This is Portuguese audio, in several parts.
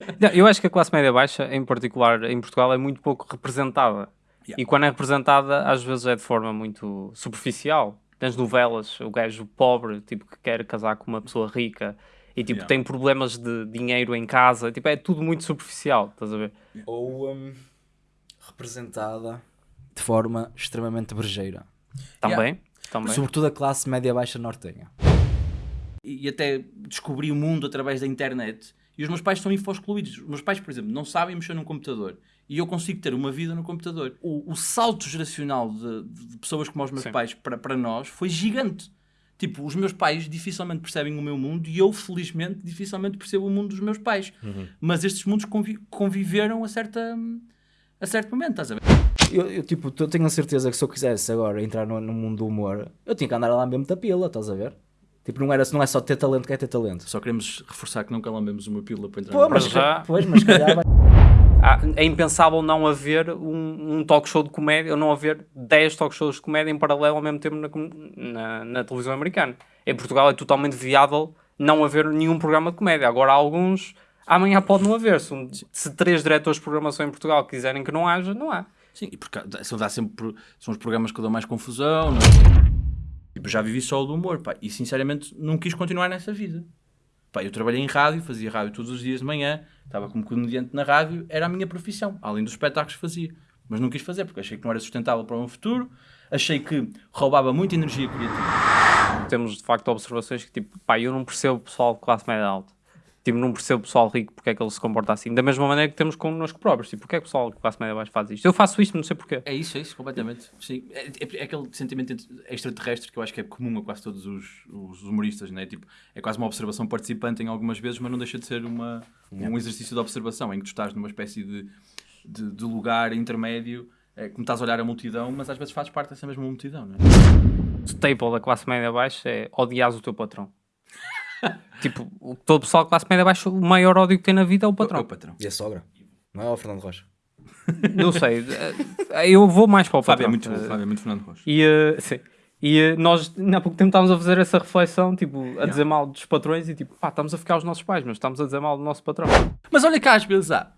Não, eu acho que a classe média baixa, em particular em Portugal, é muito pouco representada. Yeah. E quando é representada, às vezes é de forma muito superficial. Tens novelas, o gajo pobre, tipo, que quer casar com uma pessoa rica e tipo, Yeah. tem problemas de dinheiro em casa, tipo, é tudo muito superficial, estás a ver? Ou hum, representada de forma extremamente brejeira. Também, também. Sobretudo a classe média-baixa nortenha. e e até descobri o mundo através da internet. E os meus pais são info-excluídos. Os meus pais, por exemplo, não sabem mexer num computador. E eu consigo ter uma vida no computador. O, o salto geracional de, de pessoas como os meus Sim. pais para, para nós foi gigante. Tipo, os meus pais dificilmente percebem o meu mundo e eu, felizmente, dificilmente percebo o mundo dos meus pais. Mas estes mundos convi- conviveram a, certa, a certo momento, estás a ver? Eu, eu, tipo, eu tenho a certeza que se eu quisesse agora entrar no, no mundo do humor, eu tinha que andar lá mesmo da pila, estás a ver? Tipo, não, era, não é só ter talento que é ter talento. Só queremos reforçar que nunca lambemos uma pílula para entrar Pô, no mas, já- pois, mas calhar vai... Ah, é impensável não haver um, um talk show de comédia ou não haver 10 talk shows de comédia em paralelo ao mesmo tempo na, na, na televisão americana. Em Portugal é totalmente viável não haver nenhum programa de comédia. Agora há alguns, amanhã pode não haver. Se, um- se três diretores de programação em Portugal quiserem que não haja, não há. Sim, e porque são, dá sempre, são os programas que dão mais confusão. Não é? Tipo, já vivi só do humor, pá, e sinceramente não quis continuar nessa vida. Pá, eu trabalhei em rádio, fazia rádio todos os dias de manhã, estava como comediante na rádio, era a minha profissão, além dos espetáculos que fazia. Mas não quis fazer, porque achei que não era sustentável para o meu futuro, achei que roubava muita energia criativa. Temos de facto observações que tipo, pá, eu não percebo o pessoal de classe média alta. Tipo, não percebo o pessoal rico porque é que ele se comporta assim. Da mesma maneira que temos connosco próprios. Tipo, porque é que o pessoal de classe média baixa faz isto? Eu faço isto, não sei porquê. É isso, é isso, completamente. Sim. É, é- é aquele sentimento extraterrestre que eu acho que é comum a quase todos os, os humoristas, né? tipo, é quase uma observação participante em algumas vezes, mas não deixa de ser uma, um exercício de observação, em que tu estás numa espécie de, de, de lugar intermédio, é, como estás a olhar a multidão, mas às vezes fazes parte dessa mesma multidão. Não é? O staple da classe média baixa é odiar o teu patrão. tipo, o- todo o pessoal de classe média baixa, o maior ódio que tem na vida é o É patrão. o patrão. E a sogra? Não é o Fernando Rocha? Eu sei, eh, eu vou mais para o Fábio é patrão. muito, Eh, Fábio é muito Fernando Rocha. E, eh, sim. E eh, nós, há pouco tempo, estávamos a fazer essa reflexão, tipo, a dizer mal dos patrões e tipo, pá, estamos a ficar os nossos pais, mas estamos a dizer mal do nosso patrão. Mas olha cá, às vezes há,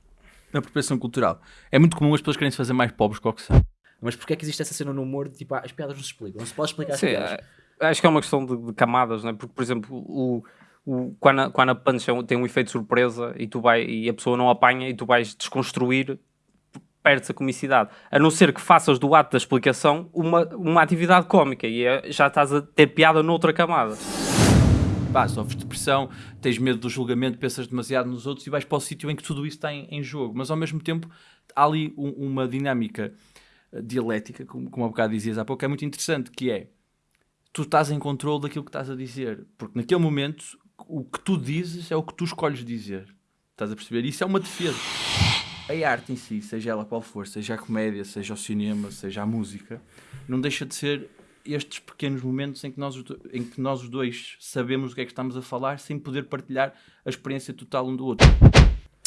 na apropriação cultural, é muito comum as pessoas querem se fazer mais pobres que o que são. Mas porquê é que existe essa cena no humor de tipo, ah, as piadas não se explicam? Não se pode explicar as Sim, piadas. Acho que é uma questão de, de camadas, não é? Porque, por exemplo, o, o, quando, a, quando a punch é tem um efeito surpresa e, tu vai, e a pessoa não apanha e tu vais desconstruir, perde-se a comicidade. A não ser que faças do ato da explicação uma, uma atividade cómica e é- já estás a ter piada noutra camada. pá, sofres depressão, tens medo do julgamento, pensas demasiado nos outros e vais para o sítio em que tudo isso está em, em jogo. Mas ao mesmo tempo há ali um- uma dinâmica eh, dialética, como, como há bocado dizias há pouco, é muito interessante, que é tu estás em controle daquilo que estás a dizer. Porque naquele momento o que tu dizes é o que tu escolhes dizer. Estás a perceber? Isso é uma defesa. A arte em si, seja ela qual for, seja a comédia, seja o cinema, seja a música, não deixa de ser estes pequenos momentos em que nós, em que nós os dois sabemos o que é que estamos a falar sem poder partilhar a experiência total um do outro.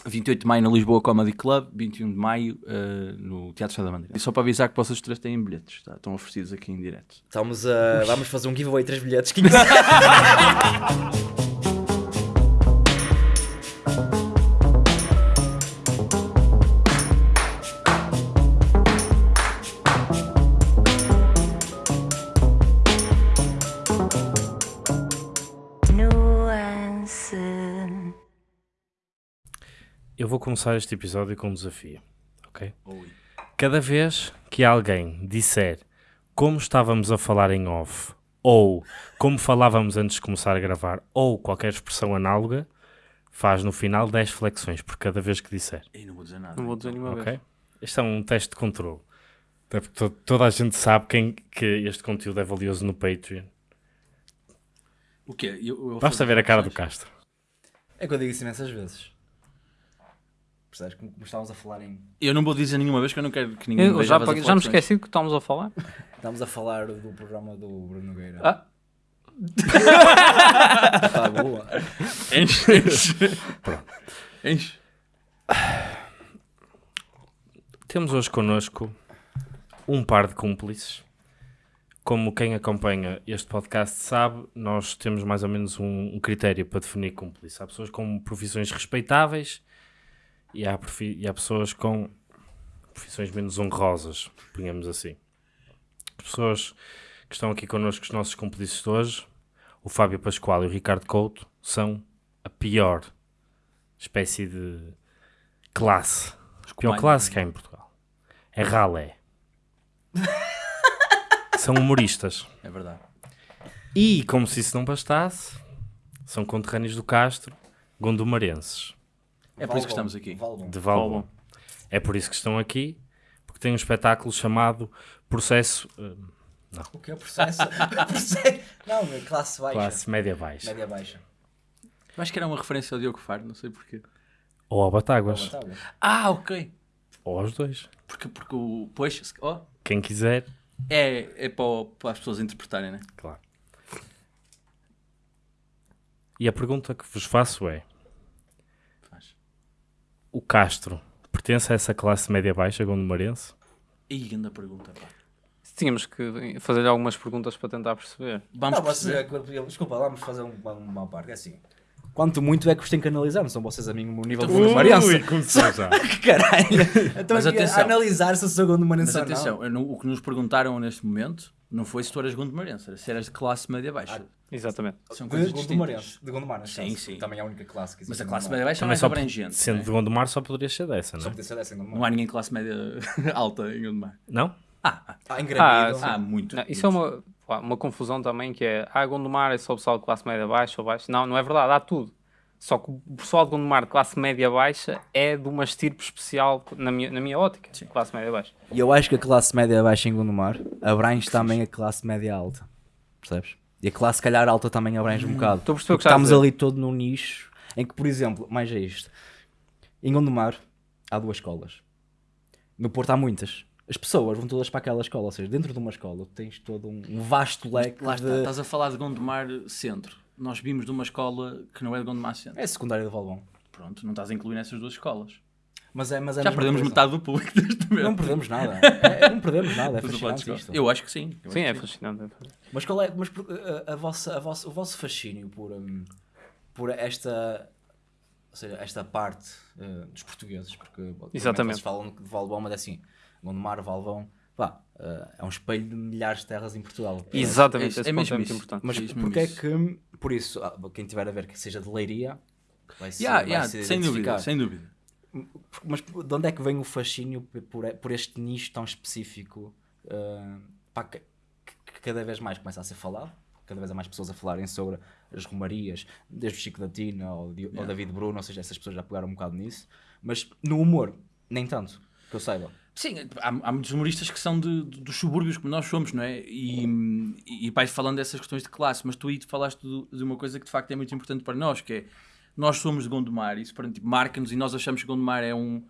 28 de maio na Lisboa Comedy Club, 21 de maio eh, no Teatro Sá da Madeira. E só para avisar que vocês três têm bilhetes, tá? estão oferecidos aqui em direto. Estamos a... Vamos fazer um giveaway, três bilhetes. começar este episódio com um desafio, ok? Cada vez que alguém disser como estávamos a falar em off, ou como falávamos antes de começar a gravar, ou qualquer expressão análoga, faz no final 10 flexões por cada vez que disser, E não vou dizer nada. Não vou dizer nenhuma ok? vez. Este é um teste de controle. Até porque to- toda a gente sabe quem, que este conteúdo é valioso no Patreon. O quê? Eu, eu Basta ver a cara do? Castro. É que eu digo isso imensas vezes. Percebes? Como, como estávamos a falar em... Eu não vou dizer nenhuma vez que eu não quero que ninguém Eu já, fazer já me esqueci do que estamos a falar. Estávamos a falar do programa do Bruno Nogueira. Ah. Tá boa. Enche, enche. Enche. Temos hoje connosco um par de cúmplices. Como quem acompanha este podcast sabe, nós temos mais ou menos um, um critério para definir cúmplice. Há pessoas com profissões respeitáveis e há, e há pessoas com profissões menos honrosas, ponhamos assim. As pessoas que estão aqui connosco, os nossos cúmplices de hoje, o Fábio Pascoal e o Ricardo Couto, são a pior espécie de classe. A pior classe que há em Portugal. É ralé. são humoristas. É verdade. E, como se isso não bastasse, são conterrâneos do Castro, gondomarenses, É por isso que estamos aqui. Valbom. de Valbom. É por isso que estão aqui, porque têm um espetáculo chamado Processo eh, O que é o processo? Não, é classe baixa. Classe Média Baixa. Média baixa. Eu acho que era uma referência ao Diogo Faro, não sei porquê. Ou ao Batáguas. Tá bom. Ah, ok. Ou aos dois. Porque, porque o. Pois, ó, Quem quiser, é, é para, o- para as pessoas interpretarem, né? claro. E a pergunta que vos faço é. O Castro pertence a essa classe média baixa gondomarense? Ih, grande pergunta, pá. Tínhamos que fazer algumas perguntas para tentar perceber. Vamos Não, você, perceber. desculpa, vamos fazer uma, uma parte. É assim. Quanto muito é que vos tem que analisar? Não são vocês a mim no nível de Ui, Marense? começou já. Que caralho! Então Mas aqui a atenção. analisar se eu sou segundo Marense Mas ou não. atenção, eu não- o que nos perguntaram neste momento não foi se tu eras gondomarense, era se eras de classe média-baixa. Exatamente. São De coisas Gondomarense. distintas. De Gondomar, Sim, sim. Também é a única classe que existe. Mas a classe Gondomar. média-baixa é mais só abrangente. sendo né? de Gondomar só poderia ser dessa, não Só é? podia ser dessa em Gondomar. Não há ninguém de classe média alta em Gondomar. Não? Ah, ah, Ah, há muito. Não, isso é uma, pá, uma confusão também que é, ah, Gondomar é só o pessoal de classe média baixa ou baixa. Não, não é verdade, há tudo. Só que o pessoal de Gondomar de classe média baixa é de uma estirpe especial na minha, na minha ótica, classe média baixa. E eu acho que a classe média baixa em Gondomar abrange também a classe média alta. Percebes? E a classe, se calhar, alta também abrange um bocado. Estou a perceber o que Porque estás a estamos ali todo num nicho em que, por exemplo, mais é isto. Em Gondomar há duas escolas. No Porto há muitas. As pessoas vão todas para aquela escola. Ou seja, dentro de uma escola tens todo um um vasto leque Lá está, de... estás a falar de Gondomar Centro. Nós vimos de uma escola que não é de Gondomar. É secundária de Valbom. Pronto, não estás a incluir nessas duas escolas. Mas é, mas é Já perdemos coisa. metade do público deste momento. Não perdemos nada. É, não perdemos nada. É fascinante isto. Eu acho que sim. Eu Sim, é que fascinante. Mas qual é mas por- a, a vossa, a vossa, o vosso fascínio por, hum, por esta, ou seja, esta parte uh, dos portugueses? Porque Exatamente. Vocês falam de Valbom, mas é assim, Gondomar, Valbom, pá, uh, é um espelho de milhares de terras em Portugal. Exatamente, é ponto mesmo é muito isso. importante. Mas Diz-me porque é que, por isso, ah, quem tiver a ver que seja de Leiria, vai se, Yeah, vai yeah, se sem dúvida, sem dúvida. Mas de onde é que vem o fascínio por, por- este nicho tão específico? uh, pá, que, que cada vez mais começa a ser falado, cada vez há mais pessoas a falarem sobre as romarias, desde o Chico da Tina ao, Di- ao David Bruno, ou seja, essas pessoas já pegaram um bocado nisso, mas no humor, nem tanto, que eu saiba. Sim, há, há muitos humoristas que são de, de- dos subúrbios como nós somos, não é? E, e, e vais falando dessas questões de classe, mas tu aí falaste do- de uma coisa que de facto é muito importante para nós, que é nós somos de Gondomar, isso tipo, marca-nos e nós achamos que Gondomar é um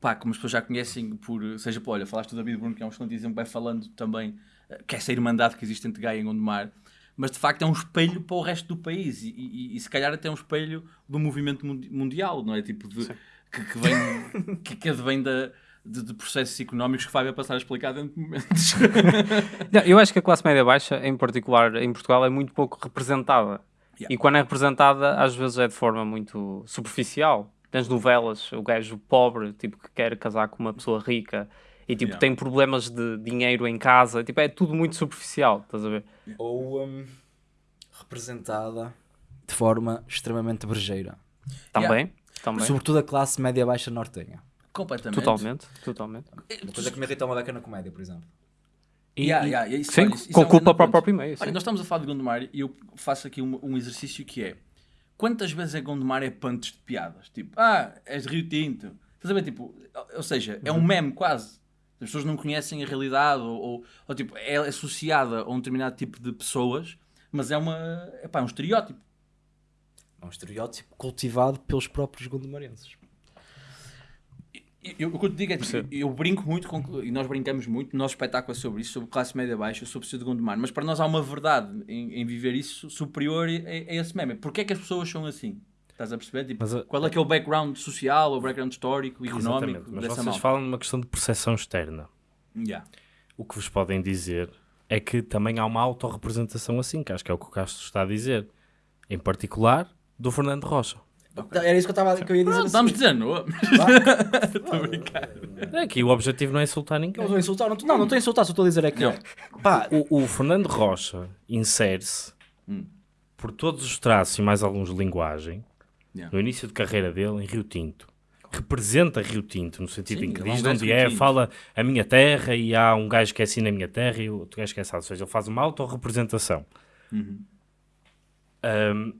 pá, como as pessoas já conhecem, por, seja por, olha, falaste do David Bruno, que é um excelente exemplo, vai falando também eh, que é essa irmandade que existe entre Gaia e Gondomar, mas de facto é um espelho para o resto do país e, e- e se calhar até um espelho do movimento mundi- mundial, não é? Tipo, de, que, que vem, que, que advém da, de, de processos económicos que Fábio vai passar a explicar dentro de momentos. Não, eu acho que a classe média baixa, em particular em Portugal, é muito pouco representada. Yeah. E quando é representada, às vezes é de forma muito superficial. Nas novelas, o gajo pobre, tipo, que quer casar com uma pessoa rica e, tipo, Yeah. tem problemas de dinheiro em casa. Tipo, é tudo muito superficial, estás a ver? Ou hum, representada de forma extremamente brejeira. Também, também. Sobretudo a classe média-baixa nortenha. Completamente. Totalmente, totalmente. Uma coisa que me irrita uma beca na comédia, por exemplo. E, Yeah, e- yeah, isso- sim, olha, isso- isso com é um culpa para o próprio meio. Olha, nós estamos a falar de Gondomar e eu faço aqui um, um exercício que é quantas vezes é Gondomar é punts de piadas? Tipo, ah, és de Rio Tinto. Estás a ver? Tipo, ou seja, é um meme quase. As pessoas não conhecem a realidade ou, ou- ou, tipo, é associada a um determinado tipo de pessoas, mas é uma, é pá, um estereótipo. É um estereótipo cultivado pelos próprios gondomarenses. Eu, o que eu te digo é tipo, eu brinco muito com, e nós brincamos muito, o nosso espetáculo é sobre isso, sobre classe média baixa, sobre ser de Gondomar, mas para nós há uma verdade em, em viver isso superior a, a esse meme. Porquê é que as pessoas são assim? Estás a perceber? Tipo, Mas qual é que é o background social, o background histórico, económico mas dessa vocês malta? falam numa questão de percepção externa. Yeah. O que vos podem dizer é que também há uma autorrepresentação assim, que acho que é o que o Castro está a dizer. Em particular, do Fernando Rocha. Era isso que eu, estava que eu ia dizer. Pronto, vamos seguir. dizer nome. Aqui o objetivo não é insultar ninguém. Não estou a insultar, não estou não, não estou a insultar, só estou a dizer é que. Não. Pá, O, o Fernando Rocha insere-se por todos os traços e mais alguns de linguagem Yeah. no início de carreira dele em Rio Tinto. Representa Rio Tinto, no sentido Sim, em que é diz de onde de é, Tinto. fala a minha terra e há um gajo que é assim na minha terra e outro gajo que é assim. Ou seja, ele faz uma autorrepresentação. Uhum. Um,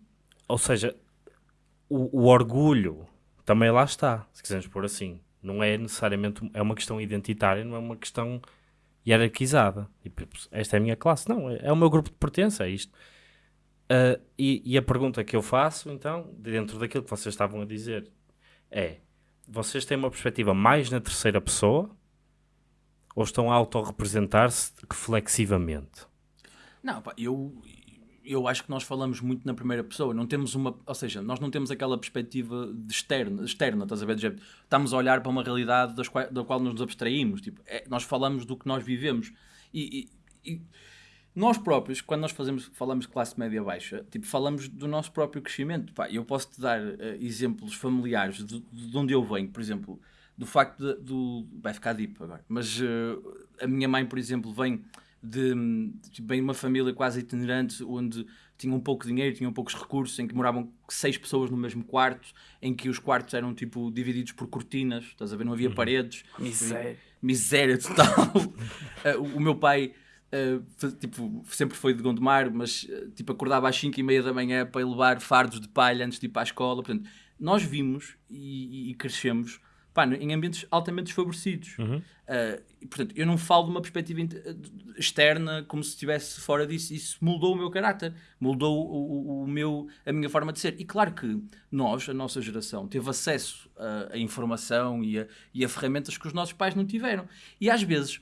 ou seja, o, o orgulho também lá está, se quisermos pôr assim. Não é necessariamente, é uma questão identitária, não é uma questão hierarquizada. Tipo, esta é a minha classe. Não, é, é o meu grupo de pertença, é isto. Ah, e, e a pergunta que eu faço, então, dentro daquilo que vocês estavam a dizer, é: vocês têm uma perspectiva mais na terceira pessoa ou estão a autorrepresentar-se reflexivamente? Não, pá, eu, eu acho que nós falamos muito na primeira pessoa. Não temos uma, ou seja, nós não temos aquela perspectiva externa, externa, estás a ver? Estamos a olhar para uma realidade das qual, da qual nos abstraímos. Tipo, é- nós falamos do que nós vivemos. E, e- e nós próprios, quando nós fazemos, falamos de classe média baixa, tipo, falamos do nosso próprio crescimento. Pá, eu posso te dar eh, exemplos familiares de, de onde eu venho, por exemplo, do facto de, do. Vai ficar deep agora, mas eh, a minha mãe, por exemplo, vem de, tipo, de uma família quase itinerante onde tinham pouco dinheiro, tinham poucos recursos, em que moravam seis pessoas no mesmo quarto, em que os quartos eram tipo divididos por cortinas, estás a ver? Não havia paredes. Miséria. Miséria total. Eh, o meu pai fa- tipo, sempre foi de Gondomar, mas eh, tipo, acordava às 5 e meia da manhã para levar fardos de palha antes de ir para a escola. Portanto, nós vimos e, e crescemos pá, em ambientes altamente desfavorecidos. Eh, e, portanto, eu não falo de uma perspectiva eh, externa como se estivesse fora disso. Isso moldou o meu caráter, moldou o, o- o meu, a minha forma de ser. E claro que nós, a nossa geração, teve acesso a, a informação e a, e a ferramentas que os nossos pais não tiveram. E às vezes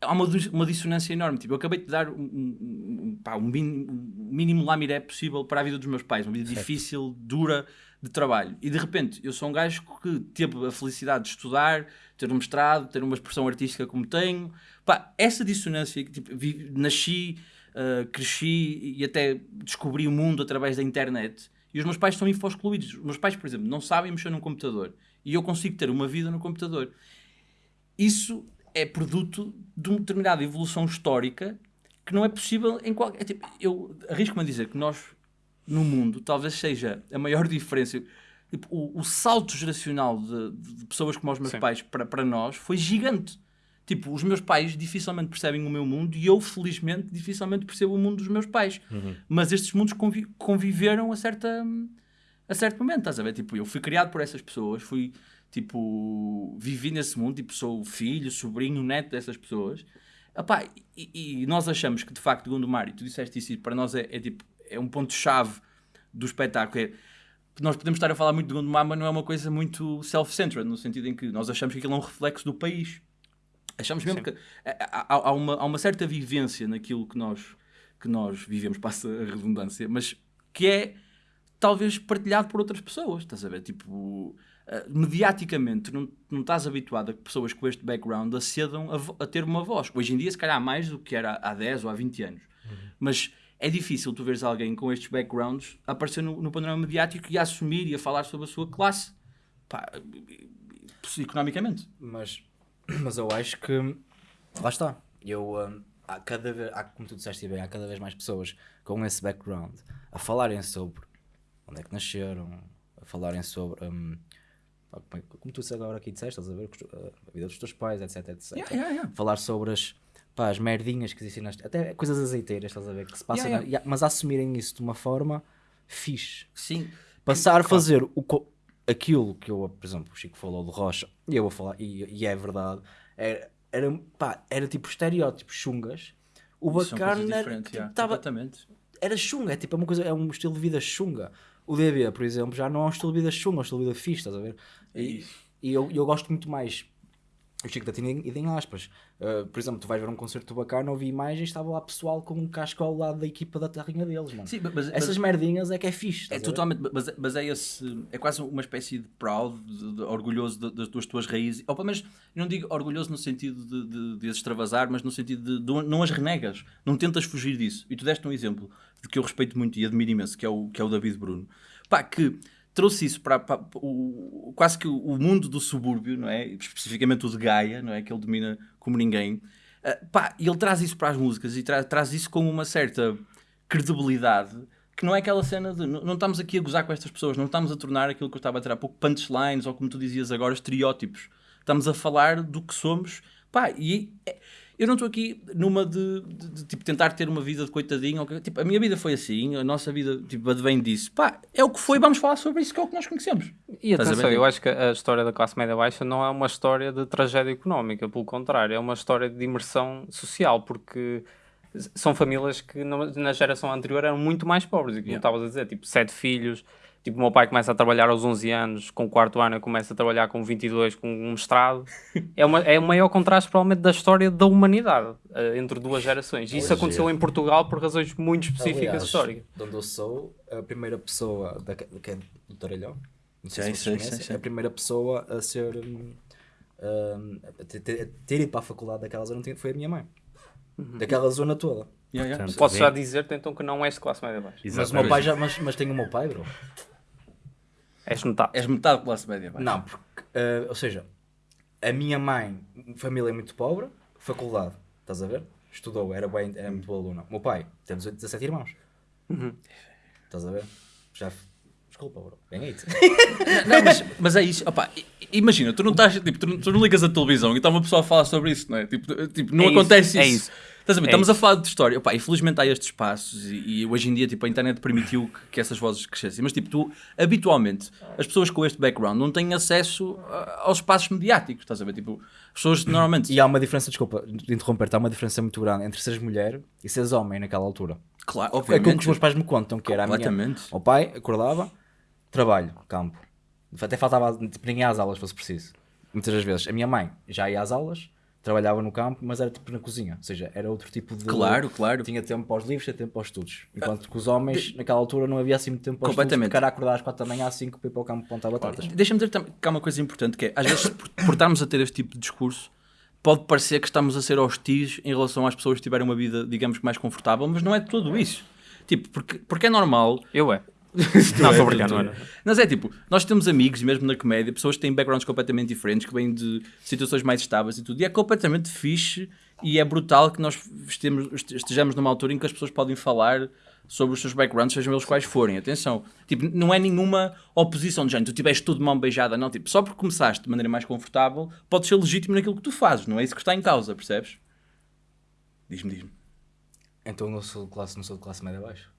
há uma, uma dissonância enorme. Tipo, eu acabei de dar um, um, um, pá, um mínimo, mínimo lamiré possível para a vida dos meus pais, uma vida difícil, dura de trabalho. E de repente eu sou um gajo que teve a felicidade de estudar, ter um mestrado, ter uma expressão artística como tenho. Pá, essa dissonância, que, tipo, vi- nasci, ah, cresci e até descobri o mundo através da internet. E os meus pais são info-excluídos. Os meus pais, por exemplo, não sabem mexer num computador. E eu consigo ter uma vida no computador isso é produto de uma determinada evolução histórica que não é possível em qualquer. tipo, eu arrisco-me a dizer que nós, no mundo, talvez seja a maior diferença. Tipo, o, o salto geracional de, de- pessoas como os meus Sim. pais para, para nós foi gigante. Tipo, os meus pais dificilmente percebem o meu mundo e eu, felizmente, dificilmente percebo o mundo dos meus pais. Mas estes mundos convi- conviveram a certa a certo momento, estás a ver? Tipo, eu fui criado por essas pessoas, fui, tipo, vivi nesse mundo, tipo, sou filho, sobrinho, neto dessas pessoas. Epá, e, e nós achamos que, de facto, Gondomar, e tu disseste isso, para nós é, é, tipo, é um ponto-chave do espetáculo, é nós podemos estar a falar muito de Gondomar, mas não é uma coisa muito self-centered, no sentido em que nós achamos que aquilo é um reflexo do país. Achamos mesmo Sim. que há, há- uma, há uma certa vivência naquilo que nós, que nós vivemos, passa a redundância, mas que é talvez partilhado por outras pessoas, estás a ver? Tipo, eh, mediaticamente, não, não estás habituado a que pessoas com este background acedam a, a ter uma voz. Hoje em dia, se calhar, mais do que era há 10 ou há 20 anos. Mas é difícil tu veres alguém com estes backgrounds aparecer no, no panorama mediático e a assumir e a falar sobre a sua classe. Pá, economicamente. Mas, mas eu acho que lá está. Eu, hum, há cada vez, há, como tu disseste bem, há cada vez mais pessoas com esse background a falarem sobre onde é que nasceram, a falarem sobre pá, como, tu agora aqui disseste, estás a ver a vida dos teus pais, etc, etc. Yeah, yeah, yeah. Falar sobre as, pá, as merdinhas que existem nas, até coisas azeiteiras, estás a ver, que se passam, Yeah, na- yeah, mas a assumirem isso de uma forma fixe Sim. passar a fazer o, co- aquilo que eu, por exemplo, o Chico falou de Rocha, e eu vou falar, e, e é verdade, era, era, pá, era tipo estereótipos chungas. O bacana era, tipo, yeah, tava- era chunga, é tipo é uma coisa, é um estilo de vida chunga. O DB, por exemplo, já não é um estilo de vida chunga, é um estilo de vida fixe, estás a ver? E, e eu, eu gosto muito mais. O Chico da Tina e em aspas. Uh, por exemplo, tu vais ver um concerto do bacana, ouvi imagens, estava lá pessoal com um casco ao lado da equipa da terrinha deles, mano. Sim, mas- Essas mas- merdinhas é que é fixe. É totalmente, mas, mas é esse, é quase uma espécie de proud, de- de- orgulhoso das, das tuas raízes, ou pelo menos, não digo orgulhoso no sentido de, de, de as extravasar, mas no sentido de, de não as renegas, não tentas fugir disso. E tu deste um exemplo de que eu respeito muito e admiro imenso, que é o, que é o David Bruno, pá, que trouxe isso para, para o, quase que o, mundo do subúrbio, não é? Especificamente o de Gaia, não é? Que ele domina como ninguém. Uh, pá, ele traz isso para as músicas e tra traz isso com uma certa credibilidade que não é aquela cena de não, não estamos aqui a gozar com estas pessoas, não estamos a tornar aquilo que eu estava a dizer há pouco punchlines ou como tu dizias agora, estereótipos. Estamos a falar do que somos. Pá, e é, eu não estou aqui numa de, de, de, tipo, tentar ter uma vida de coitadinho. Tipo, a minha vida foi assim, a nossa vida tipo, advém disso. Pá, é o que foi, vamos falar sobre isso, que é o que nós conhecemos. E atenção, eu acho que a história da classe média baixa não é uma história de tragédia económica, pelo contrário, é uma história de imersão social, porque são famílias que na geração anterior eram muito mais pobres, e como yeah. estavas a dizer, tipo, sete filhos, tipo, o meu pai começa a trabalhar aos 11 anos, com o quarto ano eu começo a trabalhar com 22, com um mestrado, é, uma, é o maior contraste provavelmente da história da humanidade, uh, entre duas gerações, e isso aconteceu em Portugal por razões muito específicas Aliás, históricas. De onde eu sou, a primeira pessoa, da, que é do Tarelhão, não sei sim, se sim, sim, a primeira pessoa a ser... Um, a ter, ter, ido para a faculdade daquela zona foi a minha mãe. Uhum. Daquela zona toda. Yeah, yeah. Portanto, Posso já dizer-te então que não és de classe média baixa. Mas o meu pai já, mas, mas tenho o meu pai, bro. És metade. És metade de classe média baixa. Não, porque, uh, ou seja, a minha mãe, família muito pobre, faculdade, estás a ver? Estudou, era, bem, era muito boa aluna. O meu pai, temos 17 irmãos. Uhum. Estás a ver? Já Desculpa, bro. Ganhei-te. não, mas, mas é isso. Opa, imagina, tu não, estás, tipo, tu, não, tu não ligas a televisão e está uma pessoa a falar sobre isso, não é? Tipo, tipo não é acontece isso. É isso. Estás a ver? É Estamos isso. a falar de história. Opa, infelizmente há estes espaços e, e, hoje em dia tipo, a internet permitiu que, que, essas vozes crescessem. Mas tipo, tu, habitualmente, as pessoas com este background não têm acesso a, aos espaços mediáticos. Estás a ver? Tipo, as pessoas normalmente. E há uma diferença, desculpa de interromper, há uma diferença muito grande entre seres mulher e seres homem naquela altura. Claro, obviamente. É como os meus pais me contam, que era a minha. O pai acordava Trabalho, campo. Até faltava tipo, ninguém às aulas, fosse preciso. Muitas das vezes. A minha mãe já ia às aulas, trabalhava no campo, mas era tipo na cozinha. Ou seja, era outro tipo de. Claro, claro. Tinha tempo para os livros, tinha tempo para os estudos. Enquanto que os homens, de... naquela altura, não havia assim muito tempo para os Completamente. estudos. Acordar às 4 da manhã, às 5 para ir para o campo plantar batatas. Deixa-me dizer que há uma coisa importante que é, às vezes, por, por estarmos a ter este tipo de discurso, pode parecer que estamos a ser hostis em relação às pessoas que tiverem uma vida, digamos mais confortável, mas não é tudo isso. Tipo, porque, porque é normal. Eu é não, estou brincando, não Mas é tipo, nós temos amigos, mesmo na comédia, pessoas que têm backgrounds completamente diferentes, que vêm de situações mais estáveis e tudo, e é completamente fixe e é brutal que nós estejamos numa altura em que as pessoas podem falar sobre os seus backgrounds, sejam eles quais forem. Atenção, tipo, não é nenhuma oposição de género, tu tiveste tudo de mão beijada, não. Tipo, só porque começaste de maneira mais confortável, podes ser legítimo naquilo que tu fazes, não é isso que está em causa, percebes? Diz-me, diz-me. Então não sou de classe, não sou de classe média baixa?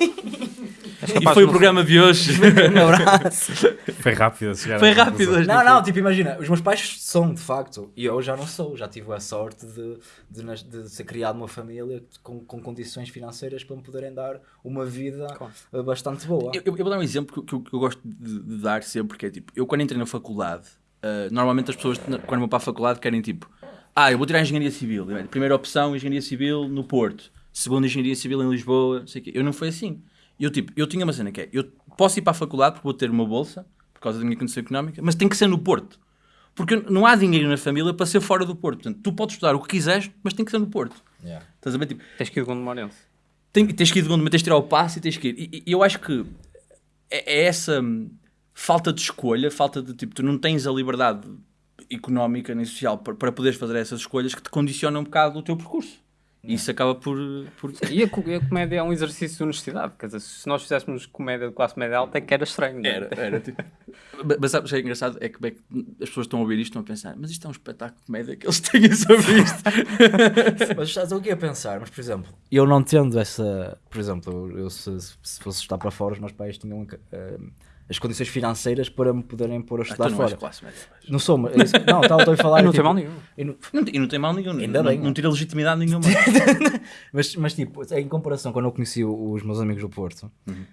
e foi o programa de hoje. um abraço. Foi rápido a chegar Foi rápido. Não, não, não, tipo, imagina, os meus pais são de facto, e eu já não sou, já tive a sorte de, de, de ser criado numa família com, com condições financeiras para me poderem dar uma vida claro. bastante boa. Eu, eu, vou dar um exemplo que, eu, que eu gosto de, de, dar sempre, que é tipo, eu quando entrei na faculdade, uh, normalmente as pessoas quando vão para a faculdade querem tipo, ah, eu vou tirar Engenharia Civil, primeira opção, Engenharia Civil no Porto segunda engenharia civil em Lisboa, sei que. Eu não foi assim. Eu, tipo, eu tinha uma cena que é, eu posso ir para a faculdade porque vou ter uma bolsa, por causa da minha condição económica, mas tem que ser no Porto. Porque não há dinheiro na família para ser fora do Porto. Portanto, tu podes estudar o que quiseres, mas tem que ser no Porto. Yeah. Estás a ver? Tipo, tens que ir de Gondomarense. Tem, tens que ir de Gondomarense, tens que tirar o passe e tens que ir. E, e eu acho que é, é, essa hum, falta de escolha, falta de tipo, tu não tens a liberdade económica nem social para, para poderes fazer essas escolhas que te condicionam um bocado o teu percurso. E isso acaba por. por... E a, a, comédia é um exercício de honestidade. Quer dizer, se nós fizéssemos comédia de classe média alta, é que era estranho. É? Era, era. Tipo... mas sabes o que é engraçado? É que, é que, as pessoas estão a ouvir isto e estão a pensar, mas isto é um espetáculo de comédia que eles têm sobre isto. mas estás o que a pensar? Mas, por exemplo, eu não tendo essa. Por exemplo, eu se, se fosse estar para fora, os meus pais tinham. Uh, as condições financeiras para me poderem pôr a estudar ah, não fora. Não sou, mas, não, estava a falar. não tipo, tem mal nenhum. E não, não, e não tem mal nenhum. Ainda não, bem. Não tira legitimidade nenhuma. mas, mas, tipo, em comparação, quando eu conheci os meus amigos do Porto, uhum.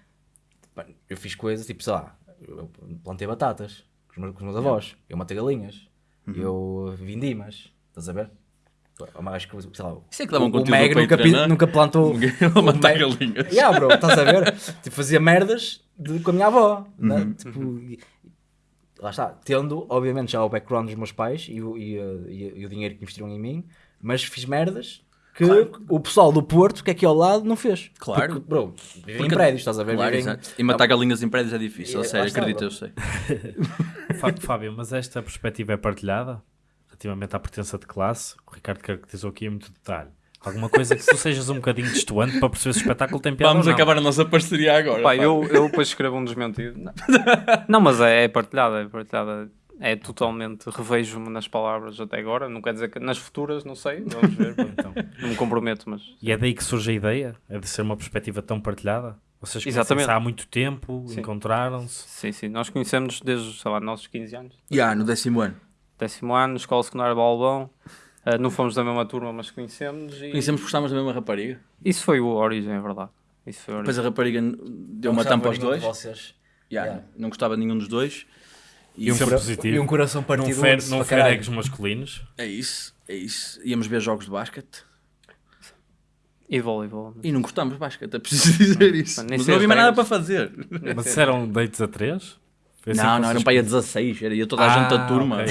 eu fiz coisas tipo, sei lá, eu plantei batatas com os meus, com os meus avós, eu matei galinhas, uhum. eu vindi mas estás a ver? Acho que, sei lá, Isso é que dava um o Meg nunca, nunca plantou. matar galinhas. Yeah, bro, estás a ver? tipo, fazia merdas de, com a minha avó. Né? Uhum. Né? Tipo, e, lá está, tendo, obviamente, já o background dos meus pais e o, e, e, e o dinheiro que investiram em mim, mas fiz merdas que o pessoal do Porto, que é aqui ao lado, não fez. Claro. Porque, bro, vivem em Porque- prédios, estás a ver? Claro, Vivem-. E matar galinhas em prédios é difícil, É, sério, bro. eu sei. Fá- Fábio, mas esta perspectiva é partilhada relativamente à pertença de classe? O Ricardo caracterizou aqui em muito detalhe. Alguma coisa que tu sejas um bocadinho distoante para perceber se o espetáculo tem piada Vamos ou não. acabar a nossa parceria agora. Pá, pá. eu, eu depois escrevo um desmentido. Não, Não, mas é, é partilhada, é partilhada. É totalmente, revejo-me nas palavras até agora. Não quer dizer que nas futuras, não sei, vamos ver. Então, não me comprometo, mas e é daí que surge a ideia? É de ser uma perspectiva tão partilhada? Vocês conhecem-se Exatamente. há muito tempo, encontraram-se. sim, sim. Nós conhecemos desde, sei lá, nossos 15 anos. Ya, no décimo ano. Décimo ano, escola secundária Balbão. Ah, não fomos da mesma turma, mas conhecemos. E... Conhecemos que gostávamos da mesma rapariga. Isso foi o origem, é verdade. Isso foi a Depois a rapariga deu Não uma tampa aos dois. Vocês. Ya, Yeah. Não gostava de nenhum dos dois. E Isso é cora- positivo. E um coração Não partido. fer, onde-se não caralho. feregos masculinos. é isso, é isso. Íamos ver jogos de basquete E voleibol. e não gostámos de basquete, é preciso dizer isso. nem Mas não havia mais nada para fazer. Mas isso eram dates a três? Assim Não, não, vocês para aí a 16, era ia toda a Ah, gente da turma. ok.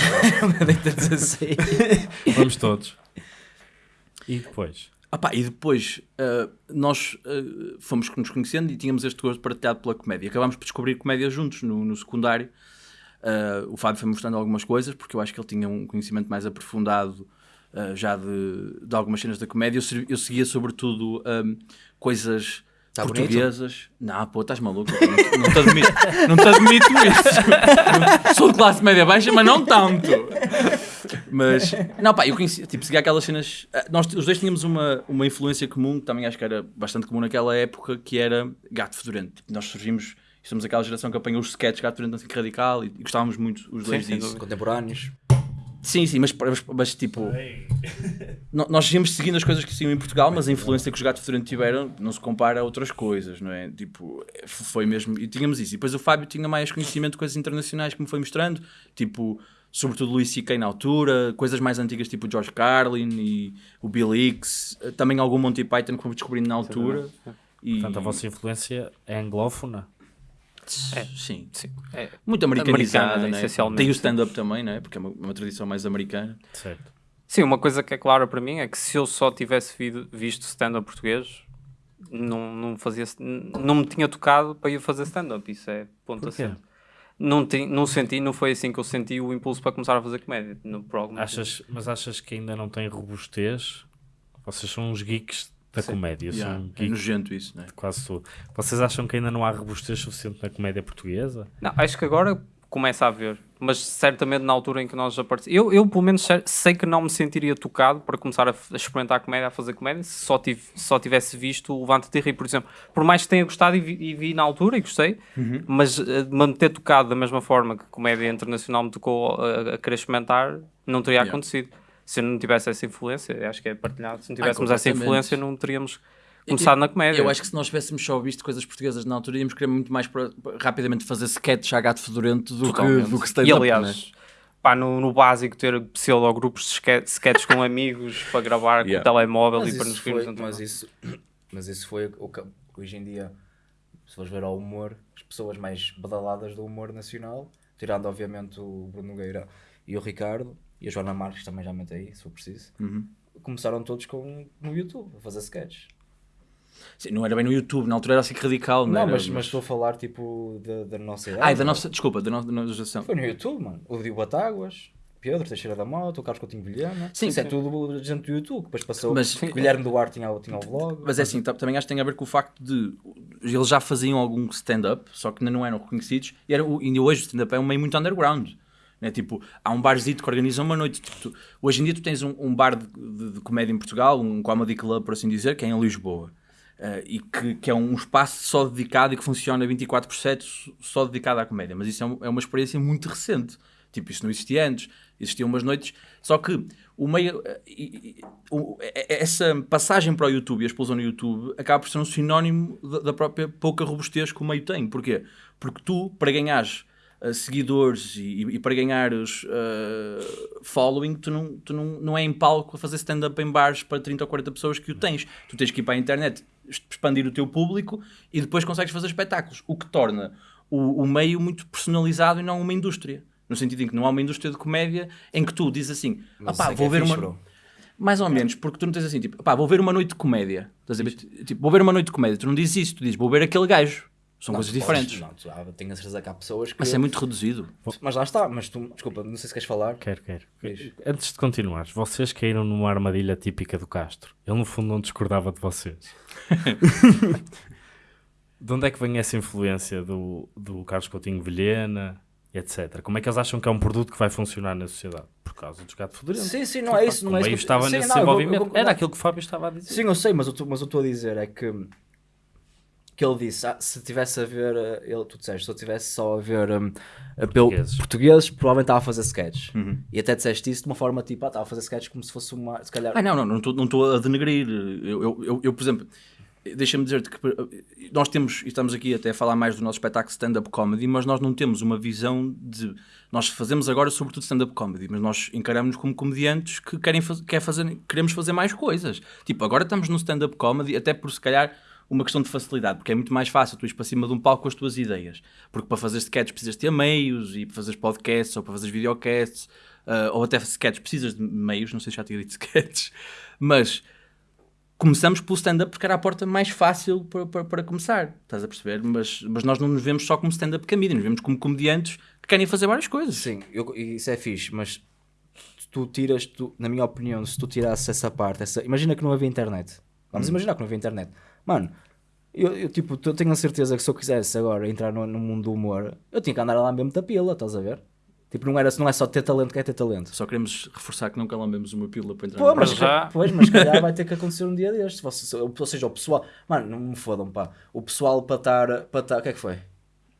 Deita 16. Vamos todos. E depois? Ah pá, e depois ah, nós ah, fomos nos conhecendo e tínhamos este gosto partilhado pela comédia. Acabámos por descobrir comédia juntos no, no secundário. Ah, o Fábio foi mostrando algumas coisas, porque eu acho que ele tinha um conhecimento mais aprofundado já de, de algumas cenas da comédia. Eu, eu seguia sobretudo ahm, coisas Tá portuguesas. Não, pô, estás maluco. Não, não te admito, não te admito isso. Sou de classe média baixa, mas não tanto. Mas, não, pá, eu conheci, tipo, seguia aquelas cenas. ah, Nós os dois tínhamos uma, uma influência comum, que também acho que era bastante comum naquela época, que era gato fedorento. Tipo, nós surgimos, somos aquela geração que apanhou os sketches gato fedorento assim radical e, e gostávamos muito os dois sem disso. Contemporâneos. Sim, sim, mas, mas, mas, tipo, no- nós íamos seguindo as coisas que se iam em Portugal, mas a influência que os gatos fedorento tiveram não se compara a outras coisas, não é? Tipo, foi mesmo. E tínhamos isso. E depois o Fábio tinha mais conhecimento de coisas internacionais que me foi mostrando, tipo, sobretudo Luís C.K. na altura, coisas mais antigas tipo George Carlin e o Bill Hicks, também algum Monty Python que fui descobrindo na altura. E, Portanto, a vossa influência é anglófona. Sim, Sim. É, muito americanizada, Americana, né? essencialmente, Tem o stand-up também, né? Porque é uma, uma tradição mais americana. Certo. Sim, uma coisa que é clara para mim é que se eu só tivesse vido- visto stand-up português, não, não, fazia, não me tinha tocado para ir fazer stand-up. Isso é ponto assim. Não, ti- não senti, não foi assim que eu senti o impulso para começar a fazer comédia. No, por. Achas, mas achas que ainda não tem robustez? Vocês são uns geeks da comédia. São Yeah, é geeks nojento isso, né? de quase tudo. Vocês acham que ainda não há robustez suficiente na comédia portuguesa? Não, acho que agora começa a haver, mas certamente na altura em que nós aparecemos. Eu, eu, pelo menos, sei- que não me sentiria tocado para começar a, a experimentar comédia, a fazer comédia, se só, tive, só tivesse visto o Levanta-te e Ri, por exemplo. Por mais que tenha gostado e vi, e vi na altura e gostei, mas de me ter tocado da mesma forma que comédia internacional me tocou a, a querer experimentar, não teria Yeah. acontecido. Se eu não tivesse essa influência, acho que é partilhado, se não tivéssemos essa completamente. influência, não teríamos começado na comédia. Eu acho que se nós tivéssemos só visto coisas portuguesas na altura, íamos querer muito mais para- para- rapidamente fazer sketch a gato fedorento do que, Totalmente. do que E stand-up. aliás, né? pá, no, no básico ter pseudo-grupos de ske- sketches com amigos para gravar Yeah. com o telemóvel Mas e para nos foi, rirmos. mas, isso, mas isso foi o que hoje em dia, se fores ver ao humor, as pessoas mais badaladas do humor nacional, tirando obviamente o Bruno Nogueira e o Ricardo, e a Joana Marques também já mete aí, se for preciso, Uhum. começaram todos com, no YouTube a fazer sketches. Sim, não era bem no YouTube, na altura era assim radical, não, Não, era? mas, mas estou a falar tipo da, da nossa idade. Ai, da nossa, desculpa, da nossa, geração. Foi no YouTube, mano. O Diogo Batáguas, Pedro Teixeira da Mota, o Carlos Coutinho Vilhena. Sim, Isso é sim. tudo gente do YouTube. Depois passou. Mas- Mas, Guilherme Duarte tinha, tinha o vlog. Mas é assim, ta- também acho que tem a ver com o facto de eles já faziam algum stand-up, só que ainda não eram reconhecidos, e era, ainda hoje o stand-up é um meio muito underground. Né? Tipo, há um barzito que organiza uma noite. Tipo, tu- hoje em dia tu tens um, um bar de, de- de comédia em Portugal, um comedy club, por assim dizer, que é em Lisboa. Eh, e que, que é um espaço só dedicado e que funciona 24 por 7 só dedicado à comédia. Mas isso é, um- é uma experiência muito recente. Tipo, isso não existia antes. Existiam umas noites. Só que o meio, eh, essa passagem para o YouTube e a explosão no YouTube acaba por ser um sinónimo da própria pouca robustez que o meio tem. Porquê? Porque tu, para ganhares seguidores e, e para ganhares eh, following, tu, não, tu não, não é em palco a fazer stand-up em bares para 30 ou 40 pessoas que o tens. Tu tens que ir para a internet, expandir o teu público e depois consegues fazer espetáculos. O que torna o, o meio muito personalizado e não uma indústria. No sentido em que não há uma indústria de comédia em que tu dizes assim, Mas "Ah pá, é vou é ver fixe, uma... bro. Mais ou menos, porque tu não tens assim, tipo, pá, vou ver uma noite de comédia. Estás a ver? Tipo, vou ver uma noite de comédia. Tu não dizes isso, tu dizes, vou ver aquele gajo. São Não, coisas tu podes- diferentes. Não, tu, ah, tenho a certeza que há pessoas que. Mas é muito reduzido. Mas lá está, mas tu, desculpa, não sei se queres falar. Quero, quero. Antes de continuar, vocês caíram numa armadilha típica do Castro. Ele, no fundo, não discordava de vocês. de onde é que vem essa influência do, do Carlos Coutinho Vilhena, etc? Como é que eles acham que é um produto que vai funcionar na sociedade? Por causa dos gatos fedorentes. Sim, sim, não é isso. Não é isso que- estava sim, nesse não, eu- eu- desenvolvimento. eu- Era aquilo que o Fábio estava a dizer. Sim, eu sei, mas eu estou a dizer é que que ele disse, ah, se tivesse a ver, eh, ele, tu disseste, se eu tivesse só a ver um, Portugueses. portugueses, provavelmente estava a fazer sketches. E até disseste isso de uma forma tipo, ah, estava a fazer sketches como se fosse uma, se calhar... Ah, não, não, não estou a denegrir. Eu, eu, eu, eu, por exemplo, deixa-me dizer-te que eh, nós temos, e estamos aqui até a falar mais do nosso espetáculo stand-up comedy, mas nós não temos uma visão de. Nós fazemos agora sobretudo stand-up comedy, mas nós encaramos-nos como comediantes que querem quer fazer, queremos fazer mais coisas. Tipo, agora estamos no stand-up comedy, até por se calhar uma questão de facilidade, porque é muito mais fácil tu ires para cima de um palco com as tuas ideias. Porque para fazer sketches precisas ter meios, e para fazer podcasts, ou para fazer videocasts, ah, ou até sketches precisas de meios, não sei se já tinha dito sketches, mas começamos pelo stand-up porque era a porta mais fácil para, para, para começar, estás a perceber? Mas, mas nós não nos vemos só como stand-up comedian, nos vemos como comediantes que querem fazer várias coisas. Sim, eu- isso é fixe, mas tu tiras, tu, na minha opinião, se tu tirasses essa parte, essa, imagina que não havia internet. Vamos imaginar que não havia internet. Mano, eu, eu, tipo, eu tenho a certeza que se eu quisesse agora entrar no, no mundo do humor, eu tinha que andar lá mesmo da pila, estás a ver? Tipo, não, era, não é só ter talento que é ter talento. Só queremos reforçar que nunca lambemos uma pílula para entrar Pô, no mas, já- pois, mas se calhar vai ter que acontecer um dia destes. Você- Ou seja, o pessoal. Mano, não me fodam, pá. O pessoal para estar. Para estar o que é que foi?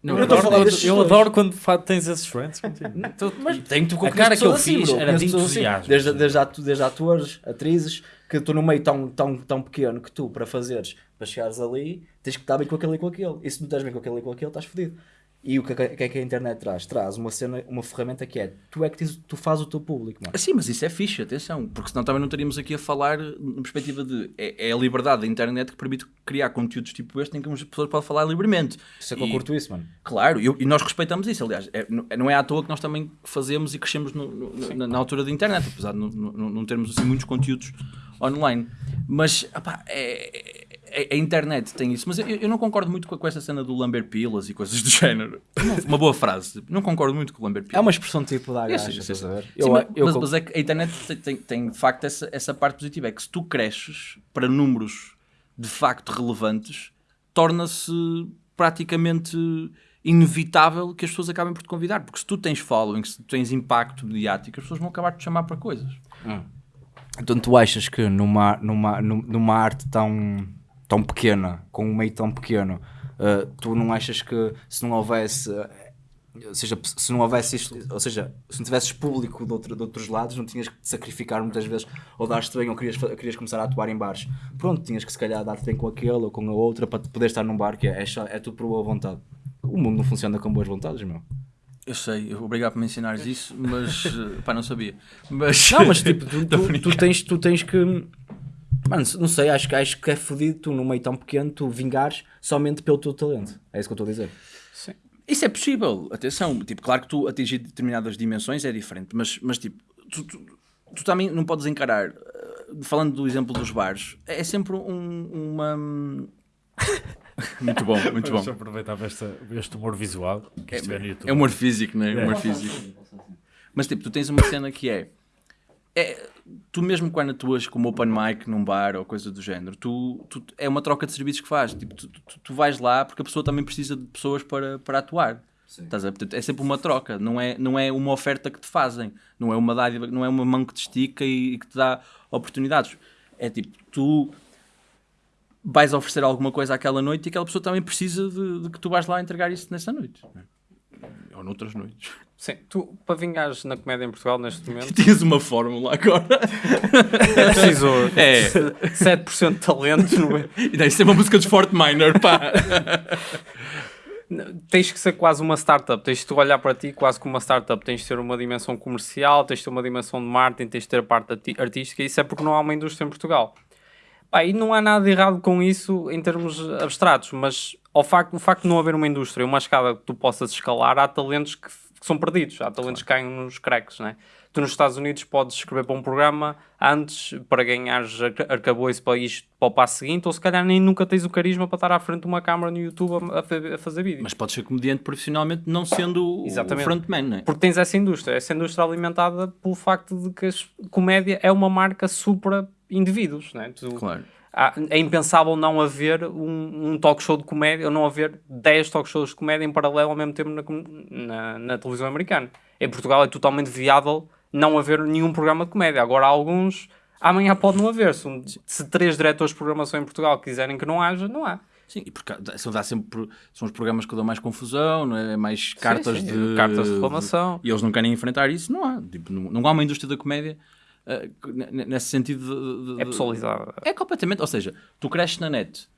Não, Eu eu, destes eu dois. adoro quando tens esses friends contigo. Mas tenho tu A cara que eu fiz era de entusiasmo. Desde, desde, atu- desde atores, atrizes, que tu no meio tão, tão, tão pequeno que tu, para fazeres, para chegares ali, tens que estar bem com aquele e com aquele. E se não estás bem com aquele e com aquele, estás fodido. E o que, é que é que a internet traz? Traz uma cena, uma ferramenta que é tu é que tens, tu fazes o teu público, mano. Sim, mas isso é fixe, atenção, porque senão também não estaríamos aqui a falar na perspectiva de é, é a liberdade da internet que permite criar conteúdos tipo este em que as pessoas podem falar livremente. Isso é que eu curto isso, mano. Claro, e eu- e nós respeitamos isso, aliás, é, não- não é à toa que nós também fazemos e crescemos no- no- na, na altura da internet, apesar de não, não- não termos assim muitos conteúdos online. Mas opá, é- é- a internet tem isso, mas eu, eu não concordo muito com, com essa cena do lamber pilas e coisas do género. Uma, boa frase, não concordo muito com o lamber pilas. É uma expressão tipo da gaja, eu? Sim, Eu- mas, eu mas- mas é que a internet tem, tem, tem, de facto essa, essa parte positiva, é que se tu cresces para números de facto relevantes, torna-se praticamente inevitável que as pessoas acabem por te convidar, porque se tu tens following, se tu tens impacto mediático, as pessoas vão acabar por te chamar para coisas. Então tu achas que numa, numa, num- numa arte tão, tão pequena, com um meio tão pequeno, uh, tu não achas que se não houvesse, uh, ou seja, se não houvesse isto, ou seja, se não tivesses público de, outro- de outros lados, não tinhas que te sacrificar muitas vezes, ou dar-te bem, ou querias, querias começar a atuar em bares. Pronto, tinhas que se calhar dar-te bem com aquele ou com a outra para poder estar num bar, que é, é, é tudo por boa vontade. O mundo não funciona com boas vontades, meu. Eu sei, eu obrigado por me ensinares isso, mas eh, pá, não sabia. Mas, Não, mas tipo, tu, tu, tu tens, tu tens que. Mano, não sei, acho, que- acho que é fodido tu, num meio tão pequeno, tu vingares somente pelo teu talento. É isso que eu estou a dizer. Isso é possível, atenção. Tipo, claro que tu atingir determinadas dimensões é diferente, mas, mas tipo, tu, tu, tu também não podes encarar, eh, falando do exemplo dos bares, é sempre um- uma. Muito bom, muito bom. Deixa eu aproveitar esta, este humor visual que isto é no YouTube. É humor físico, não é? Humor físico. Mas tipo, tu tens uma cena que é, é tu mesmo quando atuas como open mic num bar ou coisa do género, tu, tu- é uma troca de serviços que fazes. Tipo, tu, tu- tu vais lá porque a pessoa também precisa de pessoas para, para atuar. Estás a? Portanto, é sempre uma troca, não é, não é uma oferta que te fazem, não é uma dádiva, não é uma mão que te estica e, e que te dá oportunidades. É tipo, tu vais oferecer alguma coisa àquela noite e aquela pessoa também precisa de, de que tu vais lá entregar isso nessa noite. Ou noutras noites. Sim, tu, para vingares na comédia em Portugal neste momento, Tinhas uma fórmula agora. é preciso É. 7% de talento. não é? E daí isso é uma música de Fort Minor, pá. Tens que ser quase uma startup. Tens de tu olhar para ti quase como uma startup. Tens de ter uma dimensão comercial, tens de ter uma dimensão de marketing, tens de ter a parte artística. Isso é porque não há uma indústria em Portugal. Pá, e não há nada errado com isso em termos abstratos, mas ao facto, o facto de não haver uma indústria, uma escada que tu possas escalar, há talentos que, que são perdidos, há talentos que caem nos cracks, né? Tu nos Estados Unidos podes escrever para um programa antes para ganhares arcabouço para isto para o passo seguinte, ou se calhar nem nunca tens o carisma para estar à frente de uma câmara no YouTube a, a a fazer vídeos. Mas podes ser comediante profissionalmente não sendo o Exatamente. frontman, não é? Porque tens essa indústria, essa indústria alimentada pelo facto de que a comédia é uma marca supra indivíduos, né? Tu, Claro. há- é impensável não haver um, um talk show de comédia, ou não haver 10 talk shows de comédia em paralelo ao mesmo tempo na, na, na televisão americana. Em Portugal é totalmente viável não haver nenhum programa de comédia. Agora há alguns, amanhã pode não haver. Se, um- se três diretores de programação em Portugal quiserem que não haja, não há. Sim, e porque dá- sempre, são os programas que dão mais confusão, não é? mais cartas sim, de cartas de reclamação. E eles não querem enfrentar isso, não há. Tipo, não, não há uma indústria da comédia eh, nesse sentido de, de- É pessoalizada. É completamente, ou seja, tu cresces na net.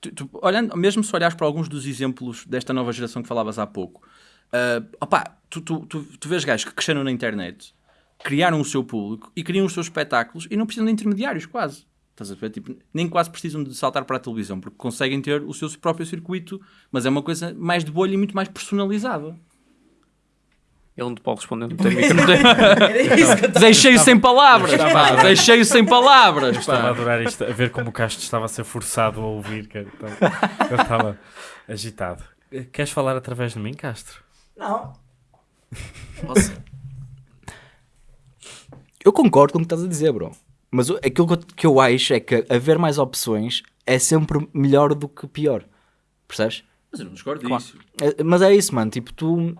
Tu, tu- olhando, mesmo se olhares para alguns dos exemplos desta nova geração que falavas há pouco, opá, tu, tu, tu, tu vês gajos que cresceram na internet, criaram o seu público e criam os seus espetáculos e não precisam de intermediários, quase. Estás a ver? Tipo, nem quase precisam de saltar para a televisão, porque conseguem ter o seu próprio circuito, mas é uma coisa mais de bolha e muito mais personalizada. Ele não te pode responder, não tem micro. Deixei-o sem palavras, pá, deixei-o sem palavras. Estava a adorar isto, a ver como o Castro estava a ser forçado a ouvir, que então, eu estava agitado. Queres falar através de mim, Castro? Não. Nossa. Eu concordo com o que estás a dizer, bro. Mas o- aquilo que eu, eu acho é que haver mais opções é sempre melhor do que pior. Percebes? Mas eu não discordo Claro. disso. É- mas é isso, mano. Tipo, tu.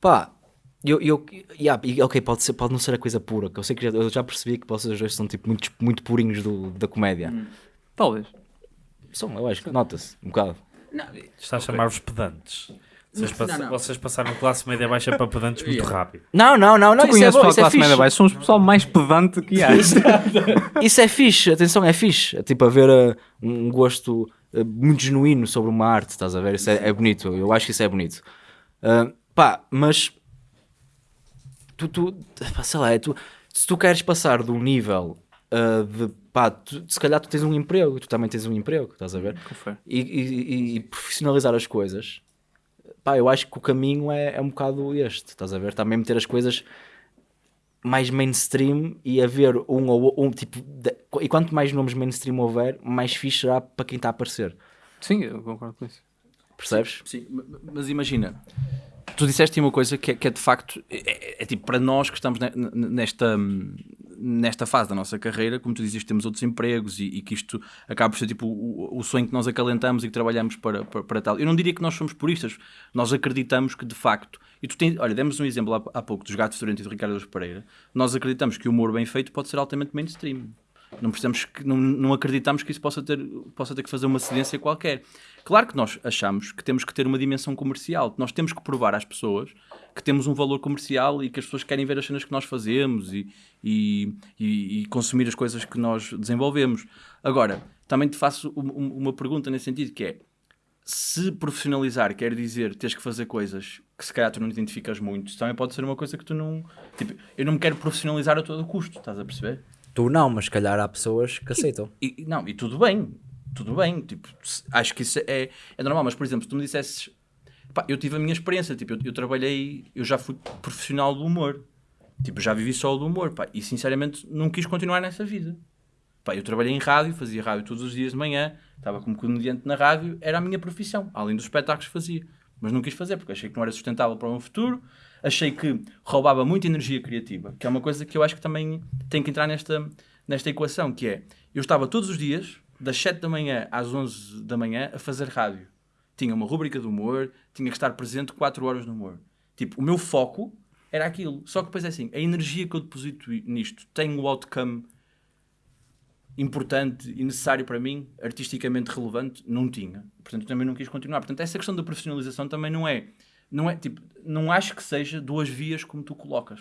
Pá. Eu, eu, yeah, e, ok, pode, ser, pode não ser a coisa pura. Que eu sei que já, eu já percebi que vocês dois são tipo, muito, muito purinhos do, da comédia. Talvez. São, eu acho que nota-se um bocado. Está a chamar-vos pedantes. Vocês, pass- não, não. vocês passaram classe média baixa para pedantes muito Yeah. rápido. Não, não, não, não. Tu Isso é, conheces bom, é classe média fixe. baixa, somos o pessoal mais pedante que há. Isso é fixe, atenção, é fixe. É tipo haver uh, um gosto uh, muito genuíno sobre uma arte, estás a ver? Isso é, é bonito, eu acho que isso é bonito. Uh, pá, mas tu, tu sei lá, é tu, se tu queres passar de um nível uh, de pá, tu- se calhar tu tens um emprego, tu também tens um emprego, estás a ver? E, e- e- e profissionalizar as coisas, pá, eu acho que o caminho é, é um bocado este, estás a ver? Também meter as coisas mais mainstream e haver um ou um tipo. de- e quanto mais nomes mainstream houver, mais fixe será para quem está a aparecer. Sim, eu concordo com isso. Percebes? Sim, ma- mas imagina, tu disseste uma coisa que é, que é de facto, é, é- é tipo para nós que estamos ne- ne- nesta, nesta fase da nossa carreira, como tu dizes, temos outros empregos e, e que isto acaba por ser tipo o, o sonho que nós acalentamos e que trabalhamos para, para, para tal. Eu não diria que nós somos puristas, nós acreditamos que de facto, e tu tens, olha, demos um exemplo há, há pouco dos Gatos Durante e do Ricardo Pereira, nós acreditamos que o humor bem feito pode ser altamente mainstream. Não, precisamos que, não, não acreditamos que isso possa ter, possa ter que fazer uma cedência qualquer. Claro que nós achamos que temos que ter uma dimensão comercial, que nós temos que provar às pessoas que temos um valor comercial e que as pessoas querem ver as cenas que nós fazemos e, e, e- e consumir as coisas que nós desenvolvemos. Agora, também te faço um- um- uma pergunta nesse sentido, que é se profissionalizar quer dizer teres que fazer coisas que se calhar tu não identificas muito, também pode ser uma coisa que tu não... Tipo, eu não me quero profissionalizar a todo custo, estás a perceber? Tu não, mas se calhar há pessoas que aceitam. E, não, e tudo bem, tudo bem, tipo, acho que isso é, é normal, mas por exemplo, se tu me dissesses, pá, eu tive a minha experiência, tipo, eu, eu trabalhei, eu já fui profissional do humor, tipo, já vivi só do humor, pá, e sinceramente não quis continuar nessa vida. Pá, eu trabalhei em rádio, fazia rádio todos os dias de manhã, estava como comediante na rádio, era a minha profissão, além dos espetáculos que fazia. Mas não quis fazer, porque achei que não era sustentável para o meu futuro, achei que roubava muita energia criativa, que é uma coisa que eu acho que também tem que entrar nesta, nesta equação, que é, eu estava todos os dias, das 7 da manhã às 11 da manhã, a fazer rádio. Tinha uma rúbrica de humor, tinha que estar presente 4 horas no humor. Tipo, o meu foco era aquilo. Só que depois é assim, a energia que eu deposito nisto tem o outcome importante e necessário para mim, artisticamente relevante, não tinha. Portanto, também não quis continuar. Portanto, essa questão da profissionalização também não é, não é tipo, não acho que seja duas vias como tu colocas.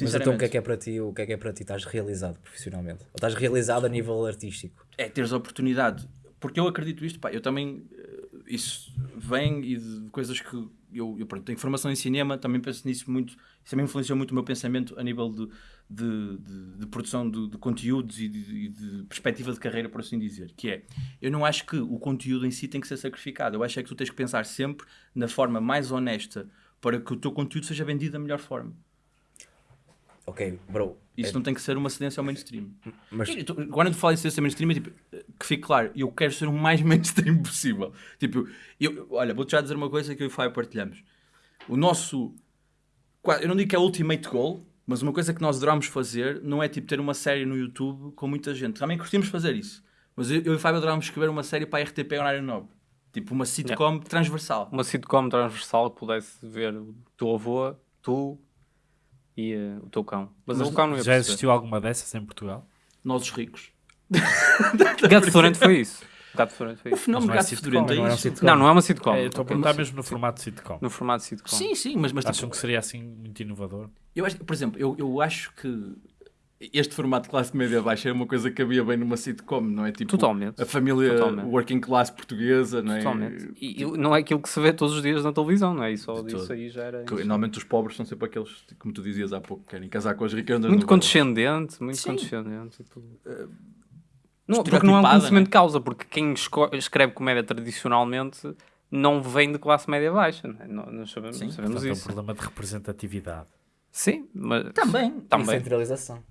Mas então o que é que é para ti? O que é que é para ti? Estás realizado profissionalmente? Ou estás realizado a nível artístico? é teres a oportunidade. Porque eu acredito isto, pá, eu também, eh, isso vem e de coisas que eu, eu pronto, tenho formação em cinema, também penso nisso muito, isso também influenciou muito o meu pensamento a nível de, de, de- de produção de, de conteúdos e de, de perspectiva de carreira, por assim dizer, que é, eu não acho que o conteúdo em si tem que ser sacrificado, eu acho é que tu tens que pensar sempre na forma mais honesta para que o teu conteúdo seja vendido da melhor forma. Ok, bro. Isso não tem que ser uma cedência ao mainstream. Mas tu- Quando eu falo em cedência ao mainstream, é tipo, que fique claro, eu quero ser o mais mainstream possível. Tipo, eu, olha, vou-te já dizer uma coisa que eu e o Fábio partilhamos. O nosso, eu não digo que é o ultimate goal, mas uma coisa que nós adoramos fazer não é tipo ter uma série no YouTube com muita gente. Também curtimos fazer isso. Mas eu, eu e o Fábio adorámos escrever uma série para a RTP horário nobre. Tipo, uma sitcom transversal. Uma sitcom transversal que pudesse ver o teu avô, tu e eh, o teu cão. Mas, o cão não ia Já perceber. existiu alguma dessas em Portugal? Nós os ricos. Gato Fedorento foi isso. Gato Fedorento foi O isso. fenómeno Mas não é gato sitcom, fedorento não é um isso. sitcom. Não, não é uma sitcom. É, eu estou a perguntar mesmo no formato de sitcom. No formato de sitcom. Sim, sim, mas, mas tipo, Acham que seria assim muito inovador? Eu acho, por exemplo, eu, eu acho que este formato de classe média baixa é uma coisa que cabia bem numa sitcom, não é? Tipo, Totalmente. A família Totalmente. working class portuguesa, não é? Totalmente. E, e não é aquilo que se vê todos os dias na televisão, não é? Isso, De isso todo. aí já era. Que, normalmente os pobres são sempre aqueles, como tu dizias há pouco, que querem casar com as ricas. Muito no- condescendente, muito Sim. condescendente. e tudo. Não, porque não é um estereotipada, conhecimento né? de causa, porque quem escreve comédia tradicionalmente não vem de classe média baixa, não é? Nó- Nós sabemos, Sim. sabemos Portanto, é um isso. problema de representatividade. Sim, mas Também. também. centralização.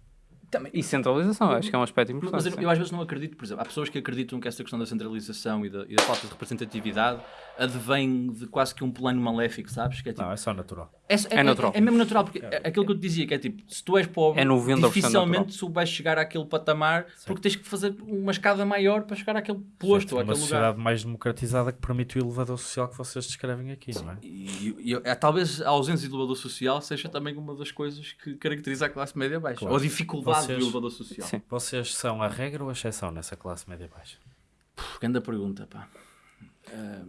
Também. E centralização, acho que é um aspecto Mas importante. eu, sim. eu às vezes não acredito, por exemplo, há pessoas que acreditam que essa questão da centralização e da, e da falta de representatividade advém de quase que um plano maléfico, sabes? Que é tipo, Não, é só natural. É, é, natural. É, mesmo natural, porque é aquilo que eu te dizia, que é tipo, se tu és pobre, É 90% dificilmente tu vais chegar àquele patamar, porque tens que fazer uma escada maior para chegar àquele posto, ou uma àquele sociedade lugar. mais democratizada que permite o elevador social que vocês descrevem aqui, não é? E, e- e- é, talvez a ausência do elevador social seja também uma das coisas que caracteriza a classe média baixa, Claro. ou a dificuldade Vocês- do elevador social. Sim. Vocês são a regra ou a exceção nessa classe média baixa? Puf, Grande pergunta, pá.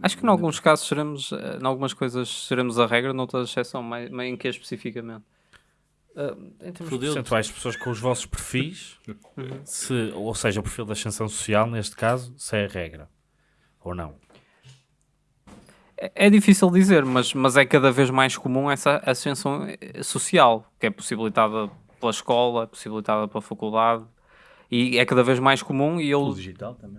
Acho que em alguns casos seremos, eh, em algumas coisas seremos a regra, noutras a exceção, mas, mas em que especificamente? Em termos Fudeu-te. percentuais, pessoas com os vossos perfis, se, ou seja, o perfil da ascensão social, neste caso, se é a regra. Ou não. É, é difícil dizer, mas, mas é cada vez mais comum essa ascensão eh, social, que é possibilitada pela escola, possibilitada pela faculdade, e é cada vez mais comum e eu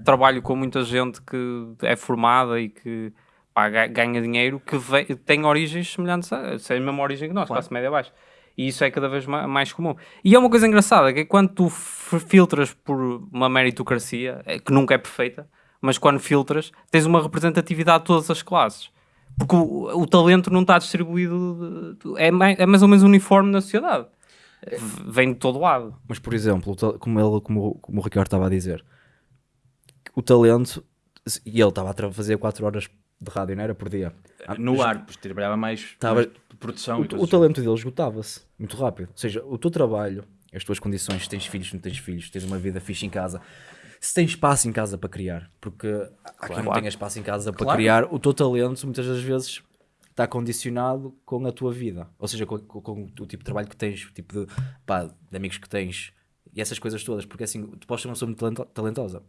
trabalho com muita gente que é formada e que pá, ga- ganha dinheiro que ve- tem origens semelhantes a, tem a mesma origem que nós, Claro. classe média baixa. E isso é cada vez ma- mais comum. E é uma coisa engraçada, que é quando tu filtras por uma meritocracia, é, que nunca é perfeita, mas quando filtras, tens uma representatividade de todas as classes. Porque o, o talento não está distribuído, é mais, é mais ou menos uniforme na sociedade. Vem de todo lado. Mas, por exemplo, como, ele, como, como o Ricardo estava a dizer, o talento, e ele estava a fazer 4 horas de rádio, não era por dia. Ah, No ar, pois trabalhava mais, Tava- mais de produção O, o talento dele esgotava-se muito rápido. Ou seja, o teu trabalho, as tuas condições, se tens filhos, não tens filhos, se tens uma vida fixe em casa, se tens espaço em casa para criar, porque há quem não tenha espaço em casa para Claro. criar, o teu talento muitas das vezes está condicionado com a tua vida, ou seja, com, com- com o tipo de trabalho que tens, o tipo de, pá, de amigos que tens e essas coisas todas, porque assim, tu podes ser uma pessoa muito talento- talentosa.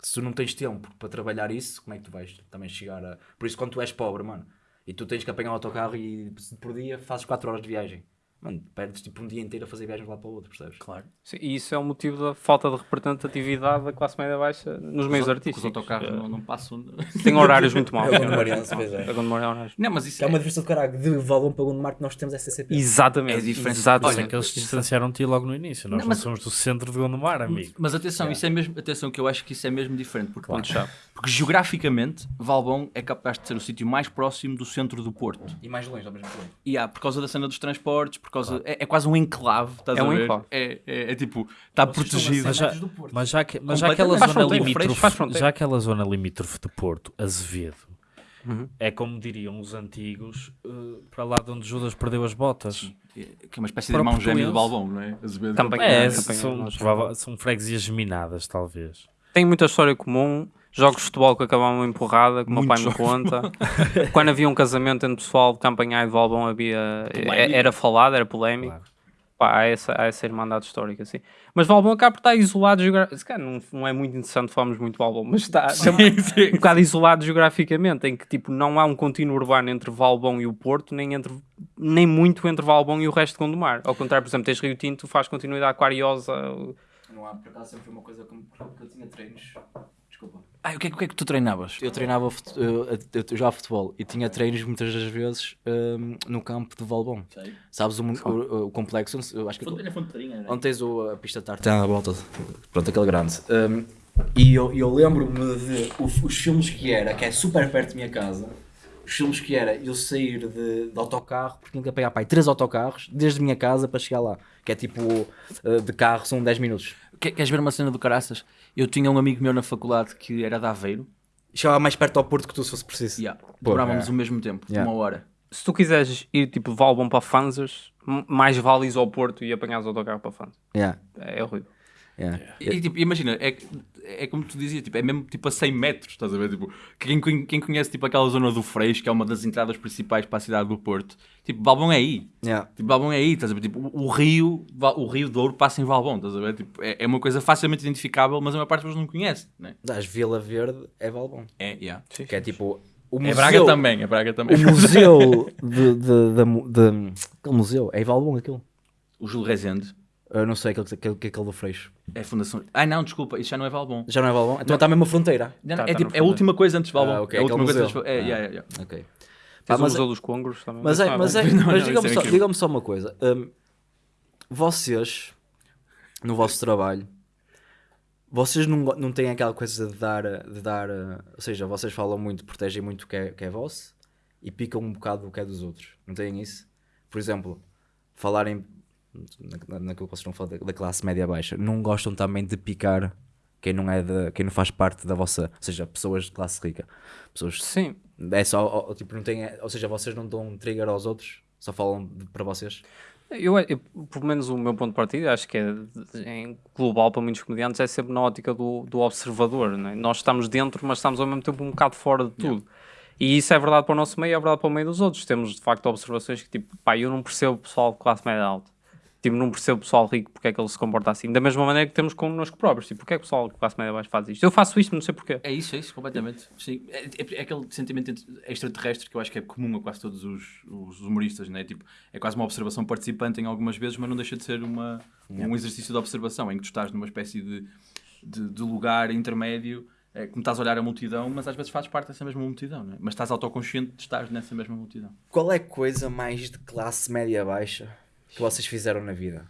Se tu não tens tempo para trabalhar isso, como é que tu vais também chegar a. Por isso, quando tu és pobre, mano, e tu tens que apanhar o autocarro e por dia fazes 4 horas de viagem, mano, perdes tipo um dia inteiro a fazer viagens lado para o outro, percebes? Claro. Sim, E isso é o motivo da falta de representatividade da classe média baixa nos meios Os artísticos. autocarros Eh, não, não passam. Tem horários muito maus. É Gondomariense, pois é. É Gondomariense. Não, mas isso É uma diferença do caralho. De Valbom para Gondomar que nós temos SCP. Exatamente. É diferente. Exatamente. É que eles distanciaram-te logo no início. Nós Não, não, mas- somos do centro de Gondomar, amigo. Mas atenção, isso é mesmo, atenção que eu acho que isso é mesmo diferente, porque, Ponto chave. porque geograficamente Valbom é capaz de ser o sítio mais próximo do centro do Porto. E mais longe ao mesmo tempo. E há, por causa da cena dos transportes, causa é, é quase um enclave, estás É a um ver? enclave. É, é, é tipo, está protegido. Mas já, mas já, que- mas já aquela Faz zona limítrofe, já aquela zona limítrofe de Porto, Azevedo, Uhum. é como diriam os antigos, eh, para lá de onde Judas perdeu as botas. Que é uma espécie de irmão gêmeo do. Balbão, não é? Azevedo. Também. É, É, são, são freguesias geminadas, talvez. Tem muita história comum. Jogos de futebol que acabavam em porrada, que o meu pai me conta. Quando havia um casamento entre pessoal de Campanhar e de Valbom, havia, Polémico. era falado, era polémico. Claro. Pá, há, essa, há essa irmandade histórica, assim. Mas Valbom acaba por estar isolado geograficamente. Se calhar não, não é muito interessante falarmos muito de Valbom, mas está, está um, um bocado isolado geograficamente, em que tipo, não há um contínuo urbano entre Valbom e o Porto, nem, entre, nem muito entre Valbom e o resto de Gondomar. Ao contrário, por exemplo, tens Rio Tinto, faz continuidade aquariosa. Não há, por acaso sempre foi uma coisa como que eu tinha treinos. Desculpa. Ah, o que, é, que- o que é que tu treinavas? Eu treinava, eu, eu, jogava futebol e tinha treinos muitas das vezes hum, no campo de Valbom. Sabes o, o, o complexo? Eu acho que onde tens o, a pista de tartan à volta, pronto, aquele grande. Hum, e eu, eu lembro-me de o- os filmes que era, que é super perto da minha casa, os filmes que era eu sair de, de autocarro, porque tinha que pegar pai, três autocarros desde a minha casa para chegar lá, que é tipo uh, de carro são 10 minutos. Que- Queres ver uma cena do caraças? Eu tinha um amigo meu na faculdade que era de Aveiro Chegava mais perto ao Porto que tu se fosse preciso. Yeah. Demorávamos é. o mesmo tempo, Yeah. uma hora. Se tu quiseres ir tipo de Valbom para Fanzas, mais vale ir ao Porto e apanhares o autocarro para Fanzas. Yeah, É horrível. Yeah. E, tipo, imagina, é, é como tu dizias, tipo, é mesmo tipo a 100 metros, estás a ver? Tipo, quem, quem conhece tipo, aquela zona do Freixo, que é uma das entradas principais para a cidade do Porto, tipo, Valbom é aí. Yeah. Tipo, Valbom é aí, estás a ver? Tipo, o, rio, o rio Douro passa em Valbom, estás a ver? Tipo, é, é uma coisa facilmente identificável, mas a maior parte das pessoas não conhece, né? Das Vila Verde é Valbom. É, yeah. Que é tipo. O É museu, Braga também, é Braga também. O museu de, de, da mu- de, Aquele museu, é Valbom aquilo. O Júlio Rezende Eu não sei aquele, aquele, que é aquele do Freixo. é a fundação. Ah, não, desculpa, isso já não é Valbom. Já não é Valbom? Então está mesmo a fronteira. Não, Tá, é, tá tipo, no é a fundo. última coisa antes de Valbom. Ah, ok, é a aquele última coisa museu. antes de... É, Ah. yeah, yeah, yeah. Ok. Tens Pá, o mas, Museu dos Congros também. mas é, não mas é, Não, mas não, digam-me isso é só, incrível. só uma coisa. Hum, vocês, no vosso trabalho, vocês não, go- não têm aquela coisa de dar, de dar, eh, ou seja, vocês falam muito, protegem muito o que é, que é vosso e picam um bocado o que é dos outros. Não têm isso? Por exemplo, falarem na, naquilo que vocês estão a falar da, da classe média baixa, não gostam também de picar quem não é de, quem não faz parte da vossa, ou seja, pessoas de classe rica. Pessoas Sim, é só, ó, tipo, não tem, ou seja, vocês não dão um trigger aos outros, só falam de- para vocês. Eu, eu, pelo menos o meu ponto de partida, acho que é em global para muitos comediantes, é sempre na ótica do, do observador. não é? Nós estamos dentro, mas estamos ao mesmo tempo um bocado fora de tudo. E isso é verdade para o nosso meio, é verdade para o meio dos outros. Temos de facto observações que, tipo, pá, eu não percebo o pessoal de classe média alta. Tipo, não percebo o pessoal rico porque é que ele se comporta assim. Da mesma maneira que temos connosco próprios. Tipo, porque é que o pessoal de classe média baixa faz isto? Eu faço isto, não sei porquê. É isso, é isso, completamente. Sim. É, é- é aquele sentimento extraterrestre que eu acho que é comum a quase todos os, os humoristas, né? tipo, é quase uma observação participante em algumas vezes, mas não deixa de ser uma, um exercício de observação em que tu estás numa espécie de, de, de lugar intermédio, é, como estás a olhar a multidão, mas às vezes fazes parte dessa mesma multidão, né? mas estás autoconsciente de estar nessa mesma multidão. Qual é a coisa mais de classe média baixa que vocês fizeram na vida?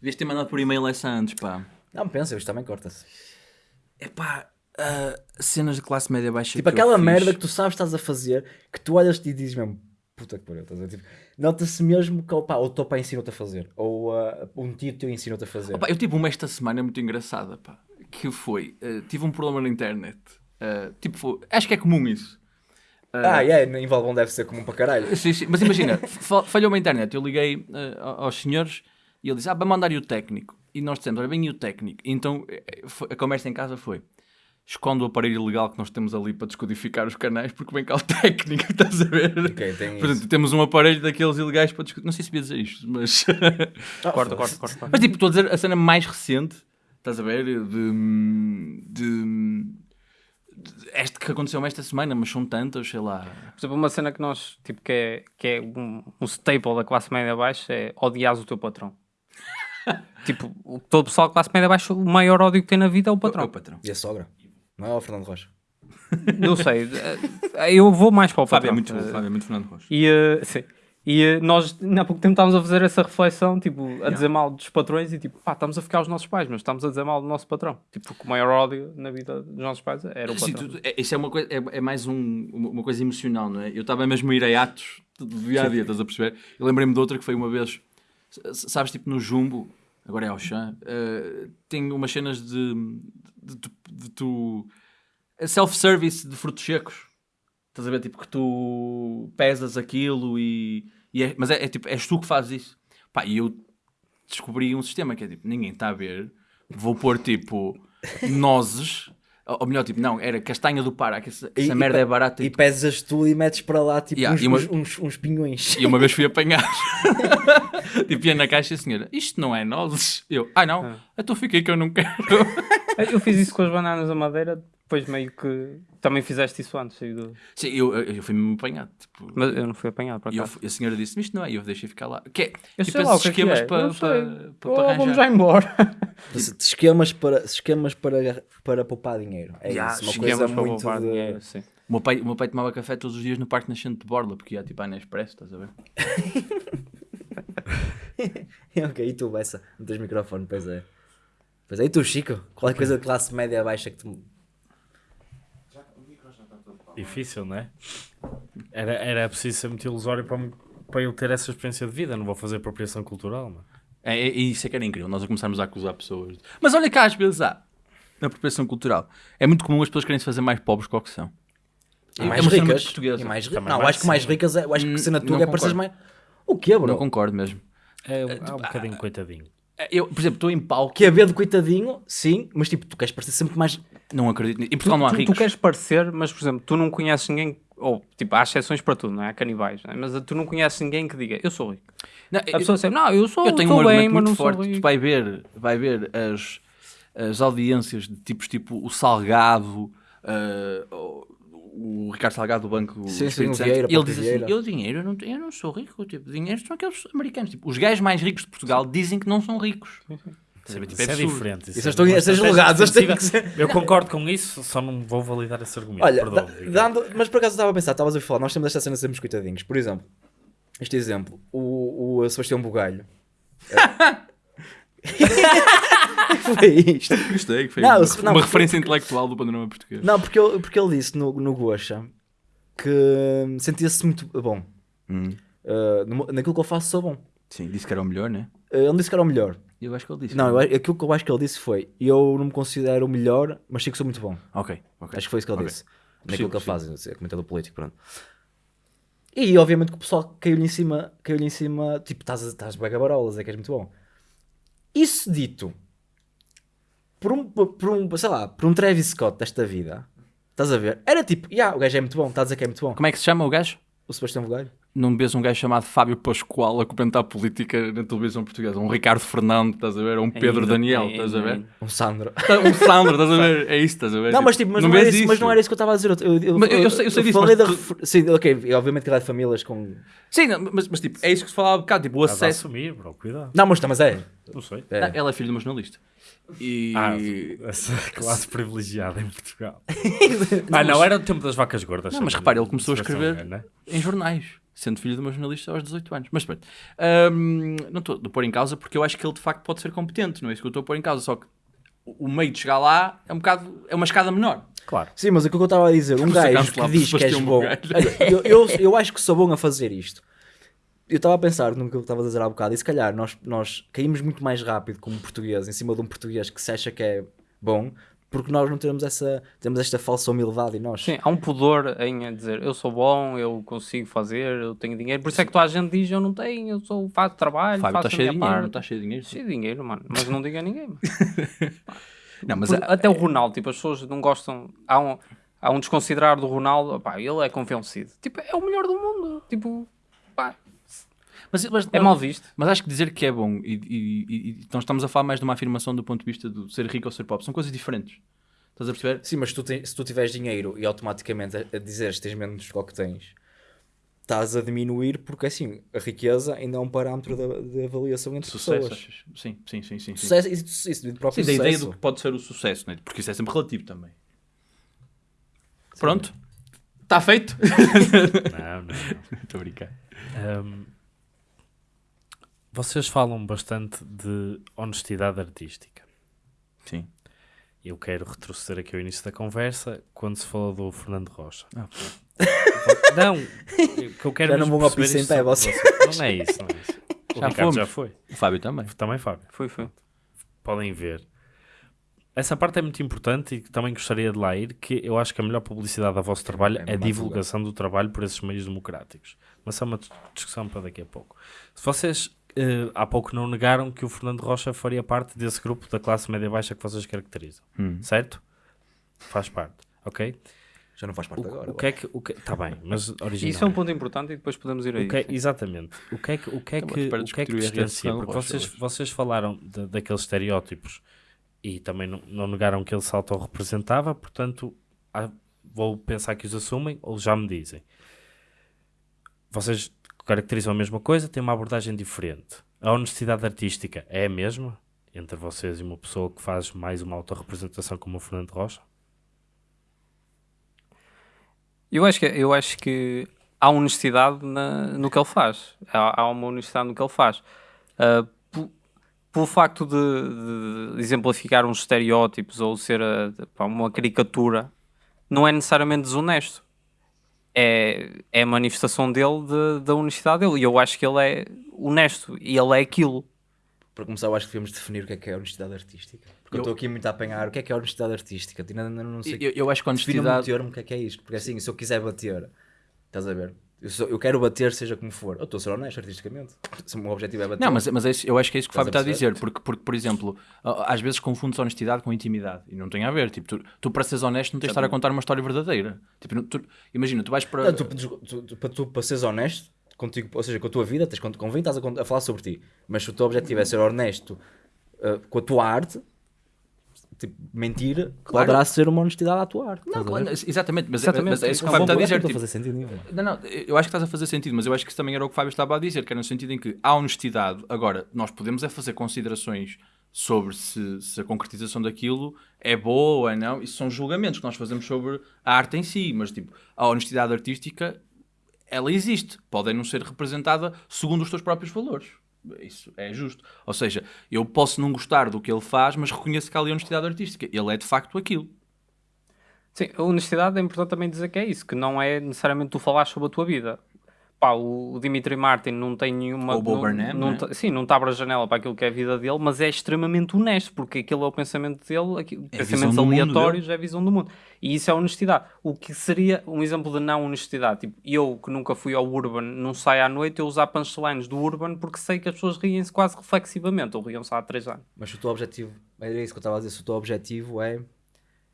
Devias ter mandado por e-mail essa antes, pá. Não, pensa, isto também corta-se. É pá, ah, cenas de classe média baixa. Tipo, aquela merda que tu sabes que estás a fazer, que tu olhas e dizes mesmo, puta que pariu, estás a ver? Tipo, Nota-se mesmo que opa, ou o teu pai ensinou-te a fazer, ou ah, um tio teu ensinou-te a fazer. Opa, eu tive uma esta semana muito engraçada, pá. Que foi, eh, tive um problema na internet. Eh, tipo, foi- acho que é comum isso. Ah, é, em Valbom deve ser comum para caralho. Sim, sim, Mas imagina, fa- falhou a internet. Eu liguei a- aos senhores e ele disse: Ah, vai mandar o técnico. E nós dissemos: Olha, bem, e o técnico? E então eh, a conversa em casa foi: Esconde o aparelho ilegal que nós temos ali para descodificar os canais, porque vem cá o técnico, estás a ver? Ok, tem Portanto, isso. temos um aparelho daqueles ilegais para descodificar. Não sei se devia dizer isto, mas. Ah, Corta, corta, corta. corta. Mas tipo, estou a dizer a cena mais recente, estás a ver? De. de, de este que aconteceu esta semana, mas são tantas, sei lá. Por exemplo, uma cena que nós, tipo, que é, que é um, um staple da classe média baixa é odias o teu patrão. tipo, o- todo o pessoal da classe média baixa, o maior ódio que tem na vida é o É patrão. o patrão. E a sogra? Não é o Fernando Rocha? Não sei, eu vou mais para o Fábio patrão. é muito, Fábio é muito Fernando Rocha. E, eh, sim. E eh, nós, há pouco tempo, estávamos a fazer essa reflexão, tipo, a dizer mal dos patrões e tipo, pá, estamos a ficar os nossos pais, mas estamos a dizer mal do nosso patrão. Tipo, porque o maior ódio na vida dos nossos pais era o Sim, patrão. tu- é- isso é uma coisa, é, é mais um- uma coisa emocional, não é? Eu estava mesmo a ir a atos do dia a dia, estás a perceber? Eu lembrei-me de outra que foi uma vez, sabes, tipo no Jumbo, agora é ao chão, tem umas cenas de, de, tu- de tu. self-service de frutos secos. Estás a ver? Tipo que tu pesas aquilo e. e é- mas é, é tipo, és tu que fazes isso. Pá, e eu descobri um sistema que é tipo, ninguém está a ver, vou pôr tipo nozes. Ou melhor, tipo, não, era castanha do Pará, que essa, essa E- merda e é barata. E E, pesas tu e metes para lá tipo Yeah, uns, uma- uns, uns, uns pinhões. e uma vez fui apanhar. tipo, ia na caixa e a senhora, isto não é nozes. Eu, ah não, então fiquei que eu não quero. Eu fiz isso com as bananas da madeira depois meio que também fizeste isso antes. do- Sim, eu, eu, eu fui-me apanhado. Tipo, Mas eu não fui apanhado para cá. a senhora disse-me isto não é, e eu deixei ficar lá. Que é, Eu tipo sei lá o que é que esquemas é. para, Eu sei. para, para, Oh, para vamos já embora. Esquemas para, esquemas para, para poupar dinheiro. É Ya, isso, uma Esquemas coisa para muito poupar de... dinheiro, sim. O meu, pai, o meu pai tomava café todos os dias no Parque Nascente de Borla, porque ia tipo à Nespresso, estás a ver? ok, e tu, Bessa? Não tens microfone, pois é. Pois é, e tu, Chico? Qual é a coisa de classe média baixa que tu... Difícil, não é? Era, era preciso ser muito ilusório para, para eu ter essa experiência de vida. Não vou fazer apropriação cultural, mano. É, é, e isso é que era incrível, nós a começarmos a acusar pessoas. Mas olha cá, às vezes há, na apropriação cultural, é muito comum as pessoas querem se fazer mais pobres que o que são. E É mais cena ricas. portuguesa. E mais ri- Não, acho que mais ricas, é- eu acho que cena Hum, tua não é concordo. mais... O quê, Não bro? concordo mesmo. É, há um bocadinho coitadinho. É, Eu, por exemplo, estou em palco, Que é ver de coitadinho, sim, mas tipo, tu queres parecer sempre mais... não acredito nisso. Em Portugal não há tu, tu ricos. queres parecer, mas por exemplo, tu não conheces ninguém, ou tipo, há exceções para tudo, não é? Há canibais, não é? mas tu não conheces ninguém que diga eu sou rico. Não, A pessoa sempre, não, eu sou, eu tenho um argumento bem, muito forte. Tu vai ver, vai ver as, as audiências de tipos tipo o Salgado, ah, o, Ricardo Salgado do Banco do Sim, sim, Espírito Santo. E ele diz assim. Eu dinheiro, eu não, eu não sou rico. Tipo, dinheiro são aqueles americanos. Tipo, os gajos mais ricos de Portugal dizem que não são ricos. Estás a ver? Tipo, Isso é diferente. Isso é estão a ser julgados. Eu concordo com isso, só não vou validar esse argumento. Olha, Perdão, dando, mas por acaso estava a pensar, estavas a falar, nós temos esta cena de sermos coitadinhos. Por exemplo, este exemplo, o, o Sebastião Bugalho. É. Foi isto. Gostei, que foi Não, uma, não, uma porque- referência intelectual do panorama português. Não, porque ele, porque ele disse no, no Gocha que hum, sentia-se muito bom. Hum. Uh, naquilo que eu faço sou bom. Sim, disse que era o melhor, né? Uh, ele disse que era o melhor. Eu acho que ele disse. Não, eu, acho- aquilo que eu acho que ele disse foi: eu não me considero o melhor, mas sei que sou muito bom. Ok, ok. Acho que foi isso que ele Ok. disse. Naquilo que ele faz, é comentador político, pronto. E obviamente que o pessoal caiu-lhe em cima, caiu-lhe em cima, tipo, estás estás bem gabarolas, é que és muito bom. Isso dito por um, por um, sei lá, por um Travis Scott desta vida, estás a ver? Era tipo, yeah, o gajo é muito bom, está a dizer que é muito bom. Como é que se chama o gajo? O Sebastião Bugalho. Não vês um gajo chamado Fábio Pascoal a comentar política na televisão portuguesa? Um Ricardo Fernando, estás a ver? Ou um Pedro Ainda- Daniel, ainda- estás a ver? ainda. Um Sandro. Um Sandro, estás a ver? É isso, estás a ver? Não, mas, tipo, mas, não, vês era isso, mas não era isso que eu estava a dizer. Eu, eu, Mas eu- eu sei- eu sei disso, falei mas da tu- refer- Sim, ok, e obviamente que dá de famílias com. Sim, não, mas, mas tipo, é isso que se falava há bocado, tipo, o Estás a acesso. assumir, bro, cuidado. Não, mas, mas é. Não sei. é. Ah, Ela é filha de uma jornalista. E... Ah, essa classe privilegiada em Portugal. ah, não, era o tempo das vacas gordas. Não, mas sabe? repara, ele começou a escrever né? em jornais, sendo filho de uma jornalista aos 18 anos. Mas pronto, Ahm, não estou a pôr em causa porque eu acho que ele de facto pode ser competente, não é isso que eu estou a pôr em causa. Só que o o meio de chegar lá é um bocado, é uma escada menor. Claro. Sim, mas aquilo que eu estava a dizer, um gajo que diz que és bom. Eu, eu, eu acho que sou bom a fazer isto. Eu estava a pensar no que eu estava a dizer há bocado, e se calhar nós, nós caímos muito mais rápido como português em cima de um português que se acha que é bom, porque nós não temos essa temos esta falsa humildade em nós. Sim, há um pudor em dizer eu sou bom, eu consigo fazer, eu tenho dinheiro. Por isso é que toda a gente diz eu não tenho, eu sou, faço trabalho, Fábio, faço está a cheio de minha dinheiro, parte. não está cheio de dinheiro? Cheio de dinheiro, mano. Mas não diga a ninguém. mano. Não, mas Por- há- Até o Ronaldo, tipo, as pessoas não gostam. Há um, há um desconsiderar do Ronaldo, opá, ele é convencido. Tipo, é o melhor do mundo. Tipo, pá, mas, mas- é mal visto. Mas acho que dizer que é bom e, e- e- e nós estamos a falar mais de uma afirmação do ponto de vista de ser rico ou ser pobre, são coisas diferentes. Estás a perceber? Sim, mas se tu, te- se tu tiveres dinheiro e automaticamente a, a dizeres que tens menos do que tens, estás a diminuir porque assim, a riqueza ainda é um parâmetro de, de avaliação entre Sucesso, pessoas. achas? Sim, sim, sim. sim, sim. Sucesso, isso, isso do próprio Sim, da sucesso. ideia do que pode ser o sucesso, né? porque isso é sempre relativo também. Pronto, está feito. Não, não. Estou a brincar. Ahm, vocês falam bastante de honestidade artística. Sim. Eu quero retroceder aqui ao início da conversa, quando se falou do Fernando Rocha. Ah, Não, o que eu quero Já não ao perceber piso em isto vocês. vocês. Não é isso, não é isso. O Já Ricardo fomos. já foi. O Fábio também. Também, Fábio. Foi, foi. Podem ver. Essa parte é muito importante e também gostaria de lá ir, que eu acho que a melhor publicidade ao vosso trabalho é é a divulgação do trabalho por esses meios democráticos. Mas é uma dis- discussão para daqui a pouco. Se vocês eh, há pouco não negaram que o Fernando Rocha faria parte desse grupo da classe média-baixa que vocês caracterizam, Hum. certo? Faz parte, ok? Já não faz parte agora. O que é que... O que tá bem, mas original. Isso é um ponto importante e depois podemos ir aí. O que é- exatamente. O que é que, o que, é que, o que, é que o distancia? Porque vocês, vocês falaram de- daqueles estereótipos e também não, não negaram que ele se autorrepresentava, portanto, há- vou pensar que os assumem ou já me dizem. Vocês caracterizam a mesma coisa, têm uma abordagem diferente. A honestidade artística é a mesma entre vocês e uma pessoa que faz mais uma autorrepresentação como o Fernando Rocha? Eu acho que, eu acho que há honestidade na- no que ele faz. Há, há uma honestidade no que ele faz. Po- pelo facto de, de exemplificar uns estereótipos ou ser ah, uma caricatura, não é necessariamente desonesto. É, é a manifestação dele de- da honestidade dele. E eu acho que ele é honesto. E ele é aquilo. Para começar, eu acho que devemos definir o que é que é honestidade artística. Porque eu Eu- estou aqui muito a apanhar o que é que é honestidade artística. Ainda não sei. Eu, eu acho que a Defina-me honestidade. termo, o que é que é isto? Porque assim, se eu quiser bater, estás a ver? Eu, sou- eu quero bater, seja como for. Eu estou a ser honesto artisticamente. Se o meu objetivo é bater. Não, mas, mas é eu acho que é isso que o Fábio está a dizer, porque, porque, por exemplo, às vezes confundes honestidade com intimidade e não tem a ver. Tipo, tu, tu para seres honesto, não tens de estar a contar uma história verdadeira. Tipo, tu- imagina, tu vais para. Não, tu, tu- tu- para tu, para seres honesto contigo, ou seja, com a tua vida, tens, quando convém, estás a, a falar sobre ti. Mas se o teu objetivo é ser honesto uh, com a tua arte, tipo, mentir poderá ser uma honestidade tua arte. Não, a claro, exatamente, mas, Exatamente. mas é isso que o Um Fábio está a dizer. Não Tipo, fazer sentido nenhum. Não, não, eu acho que estás a fazer sentido, mas eu acho que isso também era o que o Fábio estava a dizer, que era no sentido em que há honestidade. Agora, nós podemos é fazer considerações sobre se, se a concretização daquilo é boa ou é não. Isso são julgamentos que nós fazemos sobre a arte em si, mas tipo, a honestidade artística, ela existe. Pode não ser representada segundo os teus próprios valores. Isso é justo. Ou seja, eu posso não gostar do que ele faz, mas reconheço que há ali honestidade artística. Ele é de facto aquilo. Sim, a honestidade é importante também dizer que é isso, que não é necessariamente tu falar sobre a tua vida. Pá, o Dimitri Martin não tem nenhuma. O Bo não, Burnham, não não é? Sim, não te abre a janela para aquilo que é a vida dele, mas é extremamente honesto, porque aquele é o pensamento dele, aqui- É pensamentos aleatórios, é a visão do mundo. E isso é honestidade. O que seria um exemplo de não honestidade? Tipo, eu que nunca fui ao Urban, não saio à noite, eu usar punchlines do Urban porque sei que as pessoas riem-se quase reflexivamente, ou riam-se há três anos. Mas se o teu objetivo, era isso que eu estava a dizer, se o teu objetivo é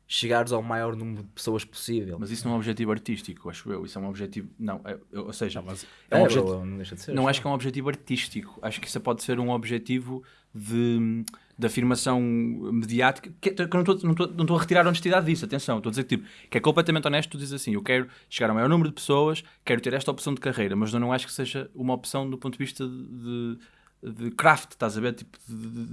chegares ao maior número de pessoas possível. Mas isso não é um objetivo artístico, acho eu. Isso é um objetivo. Não, é- é- ou seja, é é, um bro, objetivo. não deixa de ser. Não acho que é um objetivo artístico. Acho que isso pode ser um objetivo de, de afirmação mediática. Que, que eu não estou- não não a retirar a honestidade disso, atenção. Estou a dizer que, tipo, que é completamente honesto. Tu dizes assim: eu quero chegar ao maior número de pessoas, quero ter esta opção de carreira, mas eu não acho que seja uma opção do ponto de vista de, de craft, estás a ver? Tipo, de, de-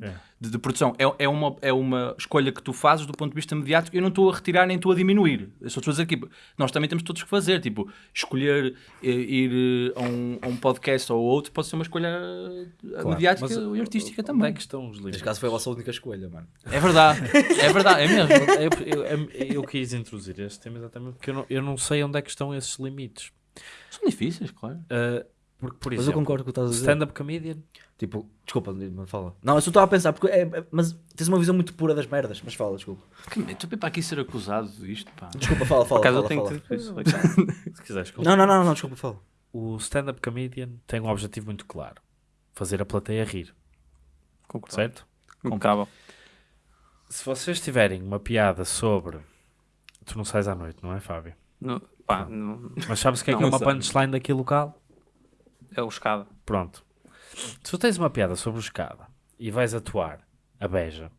de- É. de- de produção. É, é, uma, é uma escolha que tu fazes do ponto de vista mediático. Eu não estou a retirar nem estou a diminuir. Eu só estou a dizer que nós também temos todos que fazer. Tipo, escolher eh, ir eh, a um, a um podcast ou outro pode ser uma escolha eh, mediática Mas, e artística onde também. é que estão os limites? Neste caso foi a vossa única escolha, mano. É verdade, é verdade, é mesmo. eu, eu- eu quis introduzir este tema exatamente porque eu não, eu não sei onde é que estão esses limites. São difíceis, claro. Uh, porque, por Mas eu exemplo, concordo com o que estás a dizer. stand-up comedian, Tipo, desculpa, me fala. Não, eu só estava a pensar, porque é, é- mas tens uma visão muito pura das merdas, mas fala, desculpa. Que Estou para aqui ser acusado disto, pá. Desculpa, fala, fala. Por acaso fala, eu tenho fala. que isso. se quiseres, Não, não, não, não, desculpa, fala. o stand-up comedian tem um objetivo muito claro: fazer a plateia rir, certo? Impecável. Se vocês tiverem uma piada sobre. Tu não sais à noite, não é, Fábio? No- pá, no- Mas sabes o que é que é Não uma punchline daqui local? É o escada. Pronto. Se tu tens uma piada sobre o escada e vais atuar a beja,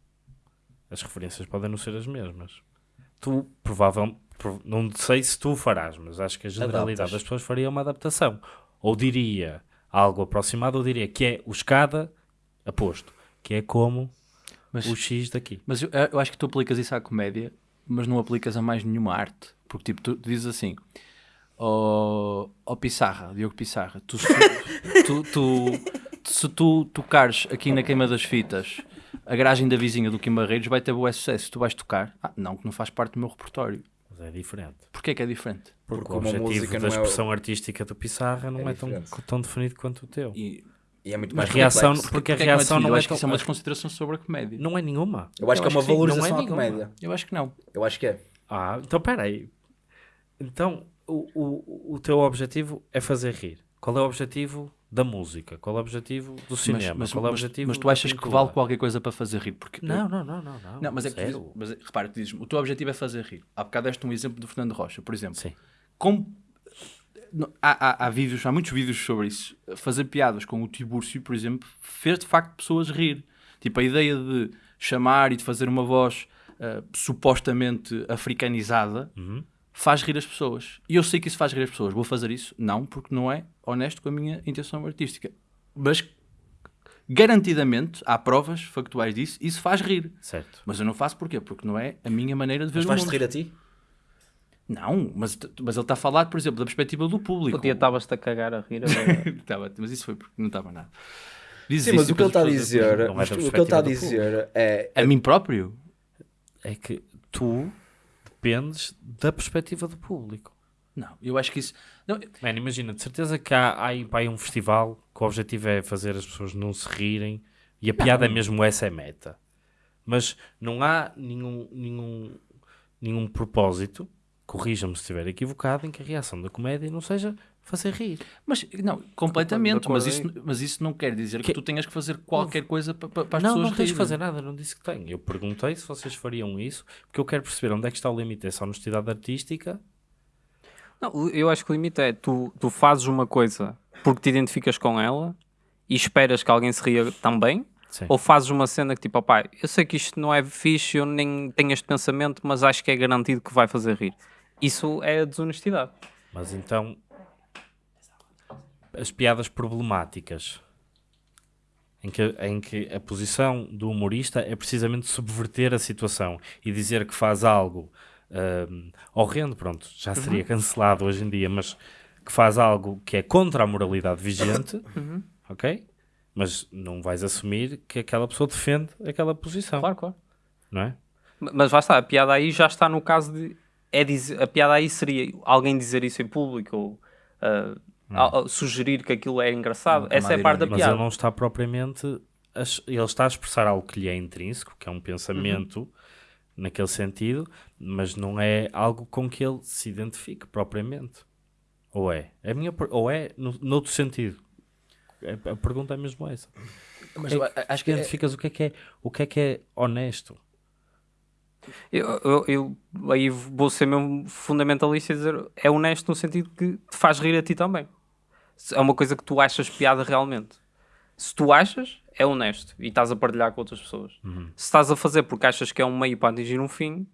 as referências podem não ser as mesmas. Tu provavelmente, não sei se tu farás, mas acho que a generalidade Adaptas. das pessoas faria uma adaptação. Ou diria algo aproximado, ou diria que é o escada aposto, que é como Mas- o X daqui. Mas eu, eu acho que tu aplicas isso à comédia, mas não aplicas a mais nenhuma arte. Porque tipo, tu dizes assim, ó ó Pissarra, Diogo Pissarra, tu, se, tu, tu- se tu tocares aqui na queima das fitas a garagem da vizinha do Kim Barreiros vai ter boa sucesso. Tu vais tocar? Ah, não, que não faz parte do meu repertório. Mas é diferente. Porquê que é diferente? Porque, Porque o objetivo música da é expressão artística do Pissarra não É é, tão, tão definido quanto o teu. E, E é muito Mas mais reação, complexo. porque a porquê que não é reação definido? não eu é acho que isso é uma das considerações sobre a comédia. Não é nenhuma. Eu acho Eu que é uma que valorização é à comédia. Eu acho que não. Eu acho que é. Ah, então peraí. Então, o, o, o teu objetivo é fazer rir. Qual é o objetivo da música? Qual é o objetivo do cinema? mas, Qual é o mas- objetivo mas tu da achas que vale qualquer coisa para fazer rir? Porque Não, não, não, não. Não, Não, mas é que tu dizes, mas é- repara, tu dizes, o teu objetivo é fazer rir. Há bocado deste um exemplo do Fernando Rocha, por exemplo. Sim. Há, há, há vídeos, há muitos vídeos sobre isso. Fazer piadas com o Tibúrcio, por exemplo, fez de facto pessoas rir. Tipo, a ideia de chamar e de fazer uma voz ah, supostamente africanizada faz rir as pessoas. E eu sei que isso faz rir as pessoas. Vou fazer isso? Não, porque não é honesto com a minha intenção artística. Mas garantidamente há provas factuais disso, isso faz rir. Certo. Mas eu não faço porquê? Porque não é a minha maneira de ver Mas o vais-te mundo. rir a ti? Não, mas, mas ele está a falar, por exemplo, da perspectiva do público. O dia estavas-te a cagar a rir. agora- Estava, mas isso foi porque não estava nada. Diz Sim, mas e o que ele está a dizer, é mas o que ele está a dizer é. A mim próprio? É que tu dependes da perspectiva do público. Não, eu acho que isso. Não, Mano, imagina, de certeza que há, há aí um festival que o objetivo é fazer as pessoas não se rirem e a piada é mesmo essa é meta. Mas não há nenhum, nenhum, nenhum propósito, corrija-me se estiver equivocado, em que a reação da comédia não seja fazer rir. mas, não, completamente. Mas isso, mas isso não quer dizer que, Que- tu tenhas que fazer qualquer coisa para, para as não, pessoas não tens de rirem. fazer nada, não disse que tenho. Eu perguntei se vocês fariam isso, porque eu quero perceber onde é que está o limite dessa honestidade artística. Não, eu acho que o limite é tu, tu fazes uma coisa porque te identificas com ela e esperas que alguém se ria também, Sim. ou fazes uma cena que tipo, opá, eu sei que isto não é fixe, eu nem tenho este pensamento, mas acho que é garantido que vai fazer rir. Isso é a desonestidade. Mas então, as piadas problemáticas, em que, em que a posição do humorista é precisamente subverter a situação e dizer que faz algo hum, horrendo, pronto, já seria cancelado hoje em dia, mas que faz algo que é contra a moralidade vigente, ok? Mas não vais assumir que aquela pessoa defende aquela posição, Claro, claro. não é? Mas lá está, a piada aí já está no caso de. É dizer, a piada aí seria alguém dizer isso em público ou ah, a- a- sugerir que aquilo é engraçado. Uma Essa é a parte da Mas piada. ele não está propriamente. a Ele está a expressar algo que lhe é intrínseco, que é um pensamento naquele sentido, mas não é algo com que ele se identifique propriamente. Ou é? A minha, ou é no, noutro sentido? É- A pergunta é mesmo essa. Mas É- acho que é- Identificas o que é que é, o que é, que é honesto? Eu, eu, eu aí vou ser mesmo fundamentalista e dizer é honesto no sentido que te faz rir a ti também. É uma coisa que tu achas piada realmente. Se tu achas, é honesto e estás a partilhar com outras pessoas. Se estás a fazer porque achas que é um meio para atingir um fim,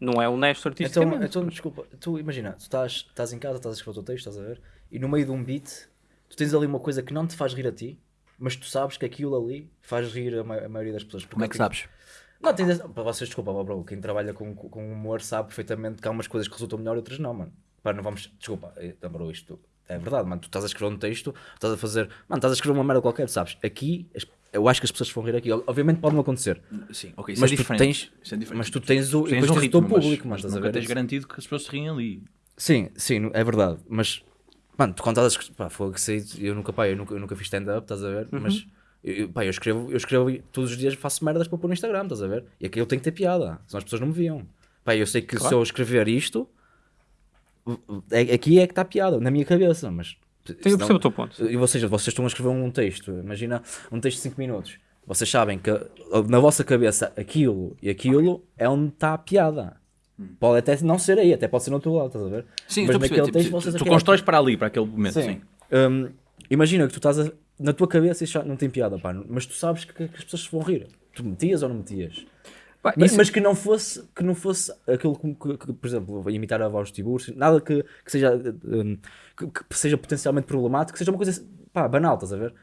não é honesto Então, artisticamente. então, desculpa, tu imagina, tu estás, estás em casa, estás a escrever o teu texto, estás a ver, e no meio de um beat, tu tens ali uma coisa que não te faz rir a ti, mas tu sabes que aquilo ali faz rir a, ma- a maioria das pessoas. Como é que Porque- sabes? Não, tens, para vocês, desculpa, bro, quem trabalha com, com humor sabe perfeitamente que há umas coisas que resultam melhor e outras não, mano. Pá, não vamos, desculpa, eh, bro, isto é verdade, mano. Tu estás a escrever um texto, estás a fazer, mano, estás a escrever uma merda qualquer, sabes? Aqui, eu acho que as pessoas vão rir aqui. Obviamente pode não acontecer, Sim, ok, isso mas, é tu diferente. tens, Isso é diferente. mas tu tens o, tens um ritmo, público, mas, estás mas a nunca tens garantido que as pessoas se riem ali. Sim, sim, é verdade, mas mano, tu quando estás a escrever, pá, foi que sei, eu nunca, pá, eu nunca, eu nunca fiz stand-up, estás a ver? Mas eu, pá, eu escrevo, eu escrevo e todos os dias faço merdas para pôr no Instagram, estás a ver? E aqui eu tenho que ter piada, senão as pessoas não me viam. Pá, eu sei que se eu escrever isto, é- aqui é que está a piada, na minha cabeça, mas. Sim, eu percebo o teu ponto. e seja, vocês estão a escrever um texto, imagina um texto de 5 minutos. Vocês sabem que na vossa cabeça aquilo e aquilo é onde está a piada. Pode até não ser aí, até pode ser no outro lado, estás a ver? Sim, Mas naquele Tipo, texto vocês tu constróis para ali, para aquele momento, sim. Hum, imagina que tu estás a- na tua cabeça isso já não tem piada, pá, mas tu sabes que, que as pessoas se vão rir. Tu metias ou não metias? Pá, Mas, isso- mas que não fosse, que não fosse aquilo que, que- que, por exemplo, imitar a voz de Tiburcio, nada que, que seja hum, que, que seja potencialmente problemático, que seja uma coisa pá, banal, estás a ver?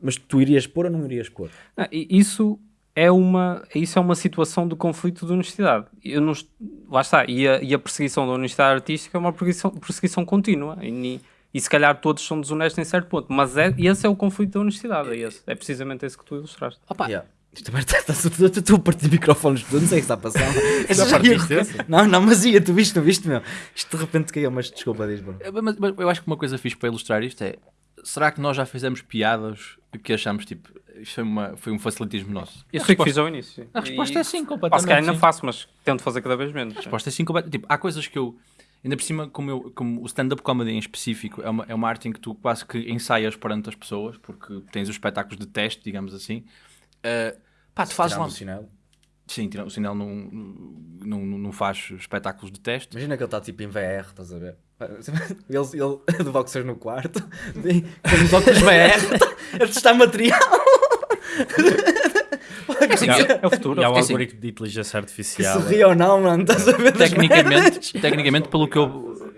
Mas tu irias pôr ou não irias pôr? E Isso é uma, isso é uma situação de conflito de honestidade. Eu não, lá está. E a, e a perseguição da honestidade artística é uma perseguição, perseguição contínua. E, e se calhar todos são desonestos em certo ponto. Mas é, esse é o conflito da honestidade. É, esse. é precisamente esse que tu ilustraste. Yeah. Isto também está, estou a partir microfones, não sei o que está a passar. Já? Não, não, mas ia, tu viste, não viste, meu? Isto de repente caiu, mas desculpa, diz. É, Mas, mas eu acho que uma coisa fixe para ilustrar isto é: será que nós já fizemos piadas que achamos tipo, isto foi, uma, foi um facilitismo nosso? Eu A sei que resposta- fiz ao início. sim. A resposta E- é sim, completamente. se calhar ainda faço, mas tento fazer cada vez menos. A resposta é sim, completamente. Tipo, há coisas que eu. Ainda por cima, como, eu, como o stand-up comedy em específico é uma, é uma arte em que tu quase que ensaias perante as pessoas, porque tens os espetáculos de teste, digamos assim. Uh, pá, tu fazes o sinal. Sim, o sinal não, não, não, não faz espetáculos de teste. Imagina que ele está tipo em VR, estás a ver? Ele, ele de boxers no quarto, com os óculos VR, a testar material. É o futuro. E há o É assim. algoritmo de inteligência artificial. se ri ou não, mano, estás a ver? tecnicamente, tecnicamente, pelo que eu.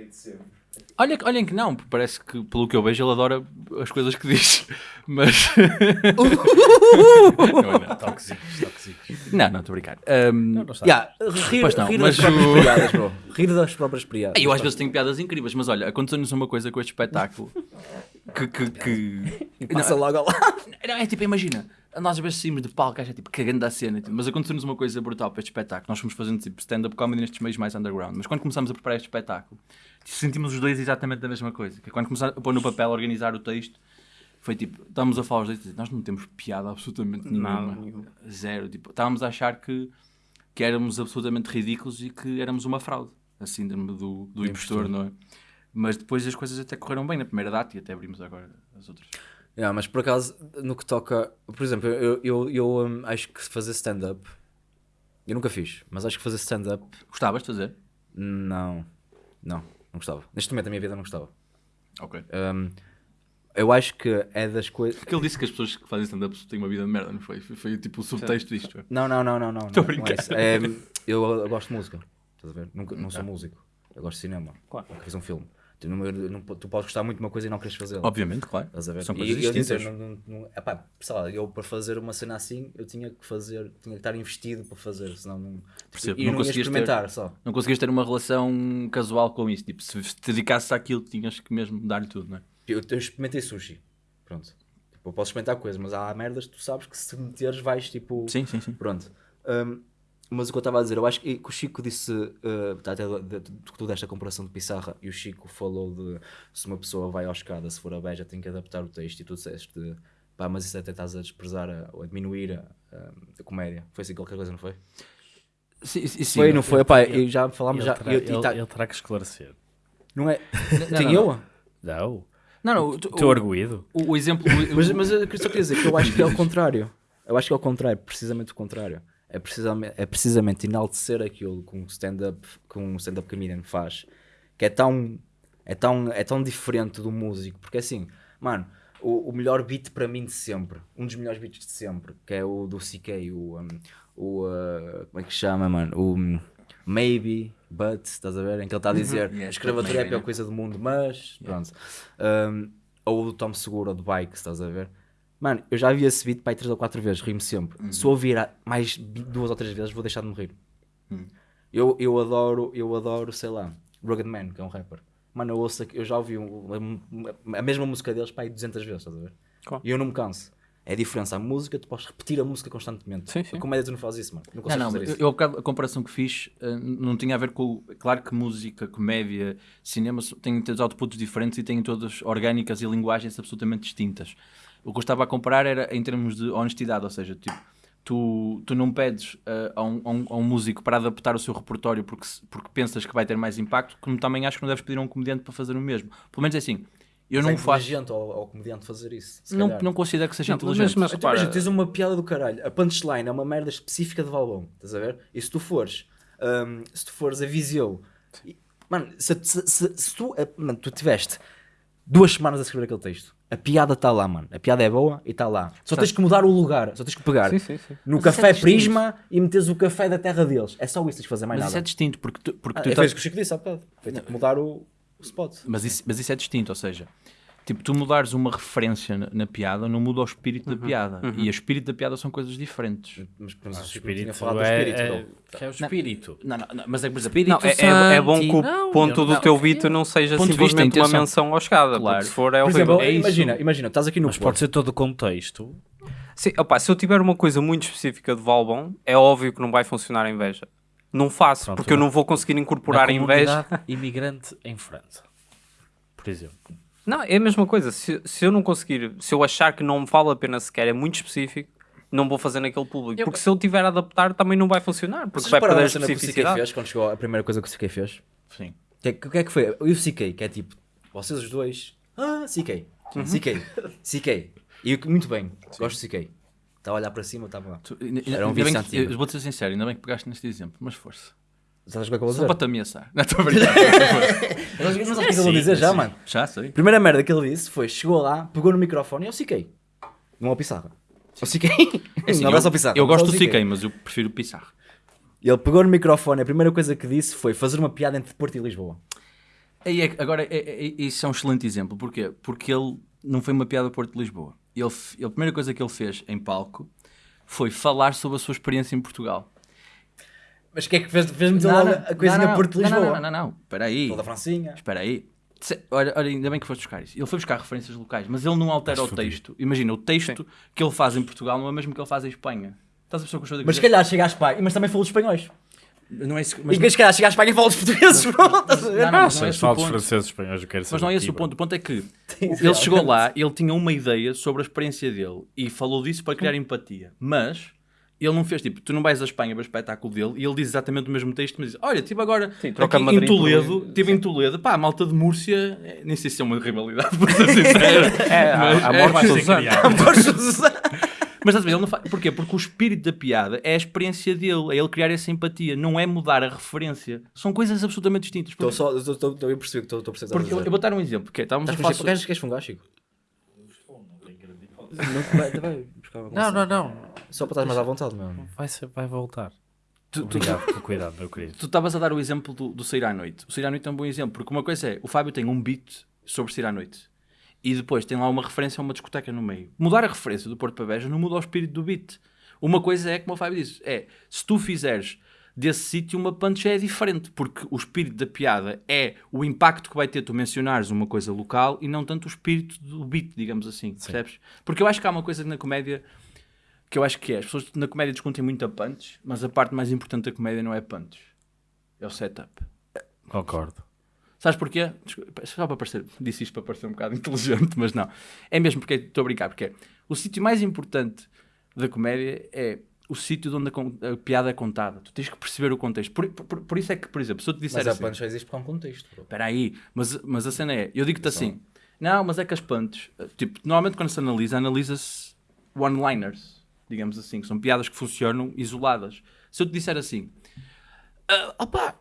Olha, olhem que não, porque parece que, pelo que eu vejo, ele adora as coisas que diz. Mas. não, não. Tóxicos, tóxicos. não, não, estou a brincar. Não. Yeah, rir, Pois não, rir das próprias o- piadas, bro. Rir das próprias piadas. eu às vezes tenho piadas incríveis, mas olha, aconteceu-nos uma coisa com este espetáculo que. que, que... Passa logo ao lado. Não, é tipo, imagina, nós às vezes saímos de palco, acha tipo cagando da cena, tipo, mas aconteceu-nos uma coisa brutal para este espetáculo. Nós fomos fazendo tipo stand-up comedy nestes meios mais underground, mas quando começámos a preparar este espetáculo, sentimos os dois exatamente a mesma coisa. Que é quando começámos a pôr no papel, a organizar o texto, foi tipo, estávamos a falar os dois, nós não temos piada absolutamente nenhuma. Nada. Zero. Tipo, estávamos a achar que, que éramos absolutamente ridículos e que éramos uma fraude. A síndrome do, do impostor, não é? Mas depois as coisas até correram bem na primeira data e até abrimos agora as outras. Yeah, mas por acaso, no que toca. Por exemplo, eu, eu, eu hum, acho que fazer stand-up. Eu nunca fiz, mas acho que fazer stand-up. Gostavas de fazer? Não. Não, não gostava. Neste momento da minha vida não gostava. Ok. Hum, eu acho que é das coisas. Porque ele disse que as pessoas que fazem stand-up têm uma vida de merda, não foi? Foi, foi tipo o subtexto disto. Não, não, não, não, não. Estou não, não é brincar. isso. É, eu, eu gosto de música. Estás a ver? Nunca, não sou músico. Eu gosto de cinema. Claro. Fiz um filme. Tu, não, eu não- tu podes gostar muito de uma coisa e não queres fazê-la. Obviamente, claro. São E coisas eu distintas. dizer, não, não, epá, sei lá, eu para fazer uma cena assim, eu tinha que fazer, tinha que estar investido para fazer, senão não. Percebo, E não não, ia conseguias ter- experimentar só. Não conseguias ter uma relação casual com isso. Tipo, se te dedicasses àquilo, tinhas que mesmo dar-lhe tudo, não é? Eu, eu experimentei sushi. Pronto. Tipo, eu posso experimentar coisas, mas há merdas que tu sabes que se meteres vais tipo. Sim, sim, sim. Pronto. Hum, mas o que eu estava a dizer, eu acho que, que o Chico disse, uh, até de, tu desta comparação de Pissarra, e o Chico falou de se uma pessoa vai à escada, se for a beja, tem que adaptar o texto, e tu disseste, pá, mas isso até estás a desprezar a- ou a diminuir a, a- a comédia. Foi assim qualquer coisa, não foi? Sim, sim, sim. foi, não foi? Pá, e já falámos, Ele, já, terá, e- e ele- tá- ele terá que esclarecer. não é? Não, Tem não, eu? não. Não. Não, não. o, arguído. o, o exemplo. o- Mas, mas eu só queria dizer que eu acho que é o contrário. Eu acho que é o contrário, precisamente o contrário. É precisamente, é precisamente enaltecer aquilo que um stand-up um stand-up comedian faz, que é tão, é, tão, é tão diferente do músico, porque assim, mano, o, o melhor beat para mim de sempre, um dos melhores beats de sempre, que é o do CK, o, um, o uh, como é que chama, mano? O um, Maybe, But, estás a ver? Em que ele está a dizer Yes, a escravatura é a pior coisa do mundo, mas pronto. Um, ou o do Tom Seguro, ou do Bike, estás a ver? Mano, eu já vi esse beat para aí 3 ou 4 vezes, rimo sempre. Uhum. Se eu ouvir mais duas ou três vezes, vou deixar de me rir. Uhum. Eu, eu adoro, eu adoro, sei lá, Rugged Man, que é um rapper. Mano, eu ouço, eu já ouvi um- a, a mesma música deles para aí 200 vezes, estás a ver? Claro. E eu não me canso. É a diferença. A música, tu podes repetir a música constantemente. Sim, sim. A comédia tu não fazes isso, mano. Não Não, consegues não, fazer eu, isso. eu a comparação que fiz eh, não tinha a ver com. Claro que música, comédia, cinema têm todos outputs diferentes e têm todas orgânicas e linguagens absolutamente distintas. O que eu estava a comparar era em termos de honestidade, ou seja, tipo, tu, tu não pedes eh, a, um, a um- a um músico para adaptar o seu repertório porque, porque pensas que vai ter mais impacto, como também acho que não deves pedir a um comediante para fazer o mesmo. Pelo menos é assim, eu não é faço. inteligente ao, ao comediante fazer isso. Não, calhar. não considero que seja Não, inteligente. mas- mas- repara- imagina, tens uma piada do caralho. A punchline é uma merda específica de Valbom, estás a ver? E se tu fores, hum, se tu fores a Viseu, e- mano, se, se- se- se tu, eh, mano, tu tiveste duas semanas a escrever aquele texto, a piada está lá, mano. A piada é boa e está lá. Só tens que mudar o lugar, só tens que pegar Sim, sim, sim. no Mas isso café é. Prisma e metes o café da terra deles. É só isso que tens que fazer mais Mas isso é nada. distinto, porque tu, porque Ah, tu é isso que o Chico disse há bocado. Foi tipo mudar o, o spot. Mas isso, mas isso é distinto, ou seja, tipo, tu mudares uma referência na, na piada não muda o espírito da piada. E o espírito da piada são coisas diferentes. Mas, mas o O espírito do é, espírito. é, que é o espírito. Não, não, não, mas é, por exemplo, Não, é, é, é bom que o Não, ponto do não, teu beat não seja Ponto simplesmente uma menção ao escada. Claro. Se for, é Por horrível. exemplo, É isso. imagina, imagina, estás aqui no Mas pode ser todo o contexto. Sim, opá, se eu tiver uma coisa muito específica de Valbon, é óbvio que não vai funcionar a inveja. Não faço, Pronto, porque eu não vou conseguir incorporar a inveja. imigrante em França. Por exemplo. Não, é a mesma coisa. Se, se eu não conseguir, se eu achar que não me vale a pena sequer, é muito específico, não vou fazer naquele público. Porque se eu tiver a adaptar, também não vai funcionar. Porque Vocês vai perder a que especificidade. fez quando chegou a primeira coisa que o CK fez? Sim. O que, é- o que é que foi? O CK, que é tipo, vocês os dois, ah, CK, CK, CK. E eu, muito bem, gosto do CK. Estava a olhar para cima, estava lá. Tu- ainda- Era um ainda bem vício que- antigo. eu Vou-te ser sincero, ainda bem que pegaste neste exemplo, mas força. Sabes o que é que eu vou Só dizer? para te ameaçar. Não estou a brincar. Não sabes o que é que eu vou dizer já, mano? Já sei. Primeira merda que ele disse foi, chegou lá, pegou no microfone e eu CK. Não ao Pissarra. O Siquem. É assim, um abraço eu, ao Pissarro. eu gosto do ao Siquem, mas eu prefiro o Pissarro. Ele pegou no microfone, a primeira coisa que disse foi fazer uma piada entre Porto e Lisboa. Aí é- agora, é- é- é- isso é um excelente exemplo. Porquê? Porque ele não foi uma piada Porto de Lisboa. Ele- a primeira coisa que ele fez em palco foi falar sobre a sua experiência em Portugal. Mas o que é que fez, fez meter logo a coisinha não, Porto de não, Lisboa? Não, não, não, não. Espera aí. Toda a Francinha. Espera aí. Se- Olha, olha, ainda bem que foste buscar isso. Ele foi buscar referências locais, mas ele não altera o texto. Imagina, o texto que ele faz em Portugal não é o mesmo que ele faz em Espanha. Estás a o que eu estou a Mas se dizer? calhar chega à Espanha, mas também falou dos espanhóis. Não é isso, que- Mas se calhar chega à Espanha e fala dos portugueses? Não, não, não é sei, esse o falo dos ponto. franceses espanhóis, eu quero saber. Mas não é esse o ponto. O ponto é que ele chegou lá, ele tinha uma ideia sobre a experiência dele e falou disso para criar empatia. Mas ele não fez tipo, tu não vais à Espanha para o espetáculo dele e ele diz exatamente o mesmo texto, mas diz: Olha, estive agora Sim, troca aqui em Toledo, estive em Toledo, pá, a malta de Múrcia, eh, nem sei se é uma rivalidade, para ser sincero. É, Mas- a, é, morte ser Suzano. Mas estás a ver, ele não faz. Porquê? Porque o espírito da piada é a experiência dele, é ele criar essa empatia, não é mudar a referência. São coisas absolutamente distintas. Estou só, estou- a perceber que estou a precisar porque eu, eu vou dar um exemplo, que é, estávamos a falar queres, fungar, Chico? Não, não, não. Só para estar mais à vontade, meu. Vai, ser, vai voltar. Tu- tu- Obrigado pelo cuidado, meu querido. Tu estavas a dar o exemplo do, do sair à noite. O sair à noite é um bom exemplo, porque uma coisa é, o Fábio tem um beat sobre sair à noite. E depois tem lá uma referência a uma discoteca no meio. Mudar a referência do Porto para Beja não muda o espírito do beat. Uma coisa é, como o Fábio disse, é, se tu fizeres desse sítio uma punch é diferente, porque o espírito da piada é o impacto que vai ter tu mencionares uma coisa local e não tanto o espírito do beat, digamos assim, percebes? Porque eu acho que há uma coisa na comédia que eu acho que é, as pessoas na comédia discutem muito a punch, mas a parte mais importante da comédia não é punch. É o setup. Concordo. Sabes porquê? Desculpa, Só para parecer, disse isto para parecer um bocado inteligente, mas não. É mesmo porque estou a brincar, porque é, o sítio mais importante da comédia é o sítio onde a, a piada é contada. Tu tens que perceber o contexto. Por, por- por isso é que, por exemplo, se eu te disser Mas a assim, punch só existe há um contexto. espera aí, mas, mas a cena é, eu digo-te assim, não, mas é que as punches, eh, tipo, normalmente quando se analisa, analisa-se one-liners, digamos assim, que são piadas que funcionam isoladas. Se eu te disser assim, ah, opá,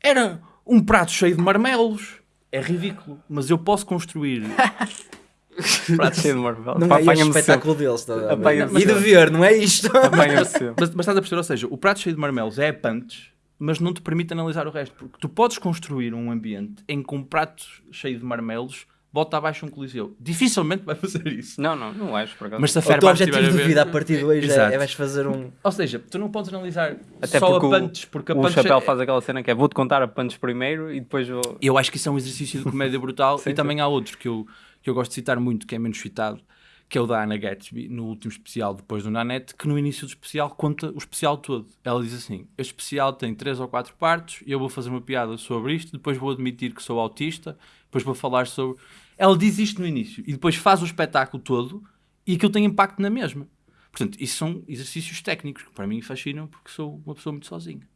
era um prato cheio de marmelos, é ridículo, mas eu posso construir Prato cheio de marmelo. Não Pá, é apanha-me espetáculo deles. Apanha-me E de ver, não é isto? Mas, mas estás a perceber, ou seja, o prato cheio de marmelos é a punch, mas não te permite analisar o resto. Porque tu podes construir um ambiente em que um prato cheio de marmelos bota abaixo um coliseu. Dificilmente vai fazer isso. Não, não, não acho, por acaso. Mas se a O teu Fairbanks estiver objetivo a de ver- vida a partir de hoje é, Exato. é vais fazer um... Ou seja, tu não podes analisar Até só a porque o- punch, porque a o punch chapéu é- faz aquela cena que é vou-te contar a punch primeiro e depois vou... Eu acho que isso é um exercício de comédia brutal e também há outro que eu, que eu gosto de citar muito, que é menos citado, que é o da Anna Gatsby, no último especial depois do Nanette, que no início do especial conta o especial todo. Ela diz assim, este especial tem três ou quatro partes, eu vou fazer uma piada sobre isto, depois vou admitir que sou autista, depois vou falar sobre... Ela diz isto no início e depois faz o espetáculo todo e aquilo tem impacto na mesma. Portanto, isso são exercícios técnicos que para mim fascinam porque sou uma pessoa muito sozinha.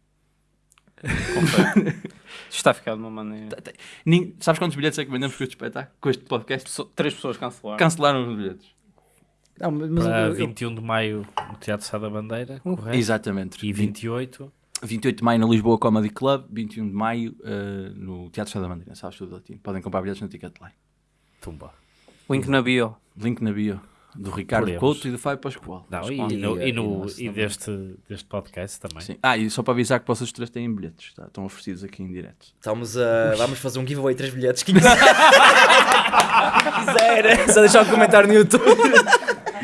Está a ficar de uma maneira... Sabes quantos bilhetes é que vendemos com este espetáculo? Com este podcast? Três pessoas cancelaram. Cancelaram os bilhetes. Não, mas Para eu- eu- 21 de maio no Teatro Sá da Bandeira, correto? Exatamente. E 28, 28 de maio no Lisboa Comedy Club, 21 de maio eh, no Teatro Sá da Bandeira, sabes tudo latino. Podem comprar bilhetes no Ticketline. tumba. Link na bio. Link na bio do Ricardo Podemos. Couto e do Fábio Pascoal. Não, e, E- no- e, e no- e deste, deste podcast também. Sim. Ah, e só para avisar que vocês três têm bilhetes, tá? estão oferecidos aqui em direto. Estamos a... Vamos fazer um giveaway, três bilhetes. Quem quiser, quiser, só deixar um comentário no YouTube.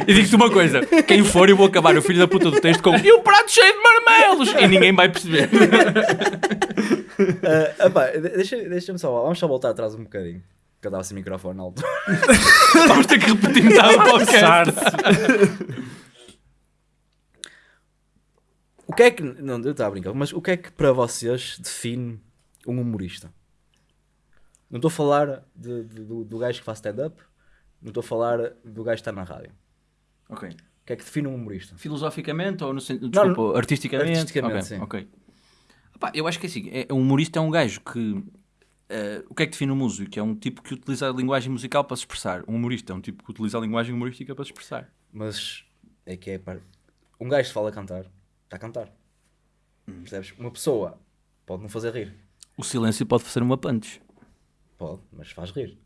E digo-te uma coisa: quem for, eu vou acabar o filho da puta do texto com e o prato cheio de marmelos! E ninguém vai perceber. Ah, epá, de- deixa- Deixa-me só, vamos só voltar atrás um bocadinho. Que eu estava sem microfone na altura. Vamos ter que repetir metade do podcast. O que é que. Não, eu estava a brincar, mas o que é que para vocês define um humorista? Não estou a falar de- de- do, do gajo que faz stand-up, não estou a falar do gajo que está na rádio. Ok. O que é que define um humorista? Filosoficamente ou no sentido. Desculpa, não, artisticamente? artisticamente, Ok, sim. ok. Epá, eu acho que é assim: é, um humorista é um gajo que. eh, o que é que define um músico? É um tipo que utiliza a linguagem musical para se expressar. Um humorista é um tipo que utiliza a linguagem humorística para se expressar. Mas é que é. par- Um gajo que fala a cantar, está a cantar. Percebes? Uma pessoa pode não fazer rir. O silêncio pode fazer uma punch. Pode, mas faz rir.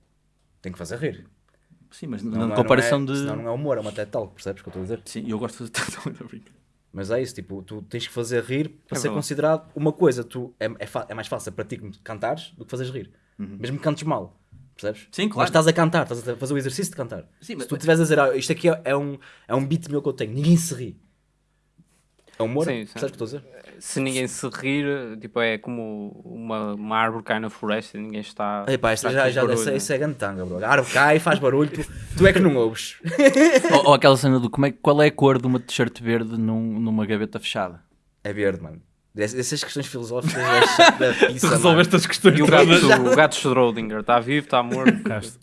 Tem que fazer rir. Sim, mas Não, na é- comparação não é, de. Senão não é humor, é uma TED Talk, percebes o que eu estou a dizer? Sim, eu gosto de fazer tanto da brinca. Mas é isso, tipo, tu tens que fazer rir para É ser verdade. considerado uma coisa. Tu, é, é, é mais fácil para ti cantares do que fazeres rir. Mesmo que cantes mal, percebes? Uhum. Sim, claro. Mas estás a cantar, estás a fazer o exercício de cantar. Sim, mas- Se tu estiveres a dizer, ah, isto aqui é, é um, é um beat meu que eu tenho, ninguém se ri. É humor? Sim, sim. Percebes o que estou a dizer? Se ninguém se rir, tipo, é como uma, uma árvore cai na floresta e ninguém está. Epá, isso está já, já isso, é- né? isso é gantanga, bro. A árvore cai, faz barulho, tu, tu é que não ouves. ou, ou aquela cena do como é, qual é a cor de uma t-shirt verde num- numa gaveta fechada. É verde, mano. Essas questões filosóficas da pizza, resolveste as questões E o gato, o gato Schrödinger está vivo, está morto. Castro.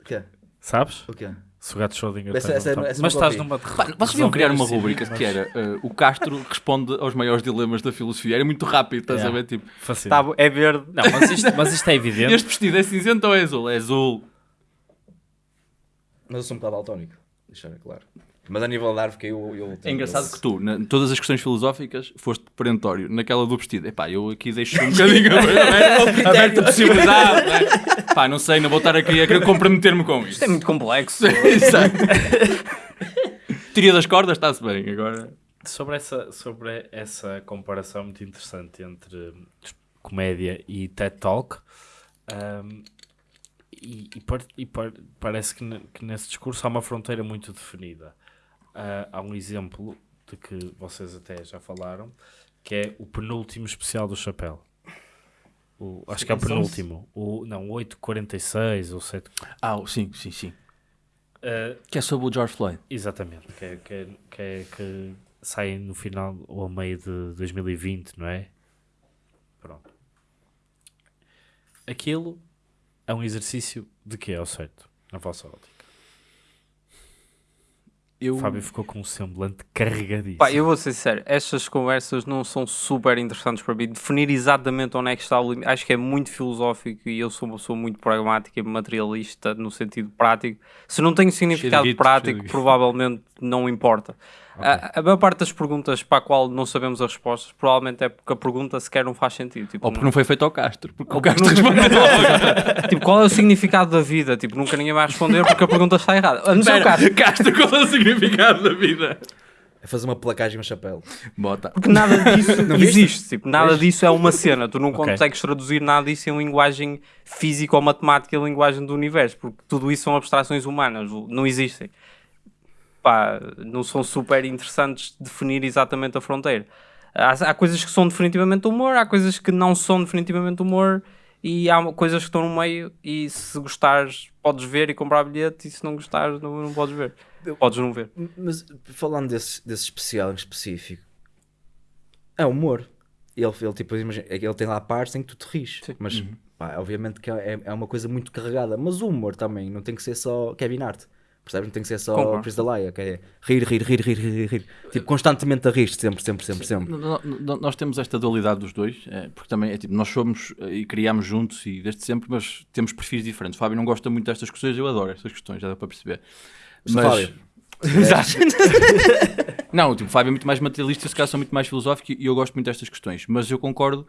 O quê? Sabes? O quê? Se o gato Schrödinger Essa- essa- tá- essa Mas nunca estás numa... Vocês deviam criar uma rubrica esse que era uh, o Castro responde aos maiores dilemas da filosofia. Era muito rápido, estás Yeah. a ver? Tipo. Tá, é verde. Não, mas isto, mas isto é evidente. este vestido é cinzento ou é azul? É azul. Mas eu sou um bocado daltónico. Deixar claro. Mas a nível da árvore que eu, eu É engraçado que tu, na- em todas as questões filosóficas, foste perentório. Naquela do vestido, epá, eu aqui deixo um bocadinho aberta aberta a possibilidade. Né? Pá, não sei, não vou estar aqui a querer comprometer-me com isto. Isto é muito complexo. Exato. Teoria das cordas, está-se bem. Agora, Sobre essa, sobre essa comparação muito interessante entre hum, comédia e TED Talk, hum, e, e par- e par- parece que, ne- que nesse discurso há uma fronteira muito definida. Ah, há um exemplo de que vocês até já falaram, que é o penúltimo especial do Chapéu. O, acho que é o penúltimo. O, não, o 846 ou 7. ah, sim, sim, sim. Ah, Que é sobre o George Floyd. Exatamente, que, é- que, é- que, é- que sai no final ou meio de 2020, não é? Pronto. Aquilo é um exercício de que é ao certo, na vossa ótica. Eu, O Fábio ficou com um semblante carregadíssimo. Pá, eu vou ser sincero, estas conversas não são super interessantes para mim. Definir exatamente onde é que está o limite, acho que é muito filosófico e eu sou uma pessoa muito pragmática e materialista no sentido prático. Se não tem significado prático, provavelmente não importa. A, a maior parte das perguntas para a qual não sabemos as respostas, provavelmente é porque a pergunta sequer não faz sentido. Tipo, ou porque não foi feito ao Castro. Porque o Castro não- respondeu. tipo, qual é o significado da vida? Tipo, nunca ninguém vai responder porque a pergunta está errada. A não ser o Espera, caso. Castro, qual é o significado da vida? É fazer uma placagem no chapéu. Bota. Porque nada disso existe. Tipo, nada disso é uma cena. Tu não Ok. consegues traduzir nada disso em linguagem física ou matemática, em linguagem do universo, porque tudo isso são abstrações humanas, não existem. Pá, não são super interessantes definir exatamente a fronteira. Há, há coisas que são definitivamente humor, há coisas que não são definitivamente humor, e há coisas que estão no meio. E se gostares, podes ver e comprar bilhete, e se não gostares, não, não podes ver. Podes não ver. Mas falando desse, desse especial em específico, é humor. Ele, ele, tipo, imagina, ele tem lá partes em que tu te rires. Mas, pá, obviamente que é, é uma coisa muito carregada. Mas o humor também não tem que ser só Kevin Hart. Percebes? Não tem que ser só Concordo. Chris D'Elia, que é rir, rir, rir, rir, rir, rir. Tipo, constantemente a rir sempre, sempre, sempre, sempre. Nós temos esta dualidade dos dois, é, porque também é tipo, nós somos eh, e criámos juntos e desde sempre, mas temos perfis diferentes. O Fábio não gosta muito destas questões, eu adoro estas questões, já dá para perceber. Sou Fábio. Exato. não, tipo, o Fábio é muito mais materialista, se calhar sou muito mais filosófico e eu gosto muito destas questões, mas eu concordo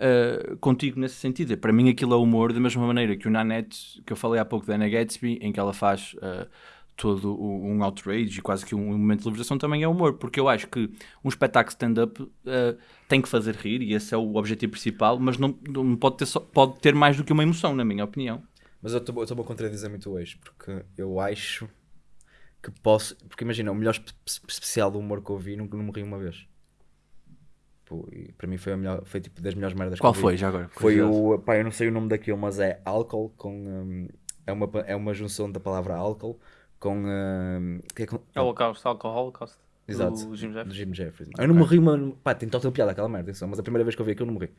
eh, contigo nesse sentido. Para mim aquilo é humor, da mesma maneira que o Nanette, que eu falei há pouco da Anna Gatsby, em que ela faz eh, todo um outrage e quase que um momento de libertação também é humor, porque eu acho que um espetáculo stand-up eh, tem que fazer rir e esse é o objetivo principal, mas não, não pode, ter só- pode ter mais do que uma emoção, na minha opinião. Mas eu estou-me a contradizer muito hoje, porque eu acho que posso. Porque imagina, o melhor espe- especial do humor que eu vi, nunca não me ri uma vez. Pô, e para mim foi, a melhor, foi tipo das melhores merdas Qual que eu foi vi. já agora? Foi o. Pá, eu não sei o nome daquilo, mas é álcool com. hum, é, uma, é uma junção da palavra álcool com. hum, que é com É o Holocausto, Alcohol Holocaust. Exato. Do Jim Jeffries. do Jim Jeffries. Eu não me ri, mano. Pá, tem total piada aquela merda, atenção, mas a primeira vez que eu vi aquilo eu não me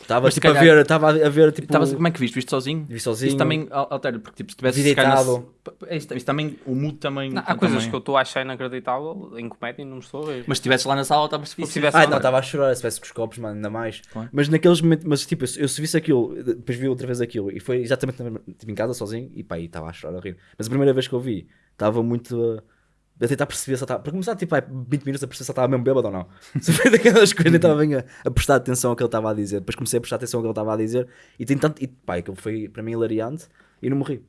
Estava Uhum. Se tipo, a calhar- ver, estava a ver tipo. Estavas- como é que viste? Viste sozinho? Vi sozinho. Isso também al- altera, porque tipo, se tivesse na- É isso, isso também, o mood também. Não, há coisas também- que eu estou a achar inacreditável em comédia e não me estou a ver. Mas se estivesse lá na sala, estavas se tivesse Ah, não, estava a chorar se tivesse com os copos, mano, ainda mais. Claro. Mas naqueles momentos, mas tipo, eu, eu se visse aquilo, depois vi outra vez aquilo e foi exatamente na mesma- tipo, em casa sozinho e pá, aí estava a chorar a rir. Mas a primeira vez que eu vi, estava muito uh, a tentar perceber se eu estava. Para começar, tipo, aí 20 minutos a perceber se eu estava mesmo bêbado ou não. Se foi daquelas coisas, nem estava bem a, a prestar atenção ao que ele estava a dizer. Depois comecei a prestar atenção ao que ele estava a dizer e tem tanto. E pá, aquilo foi para mim hilariante e não morri.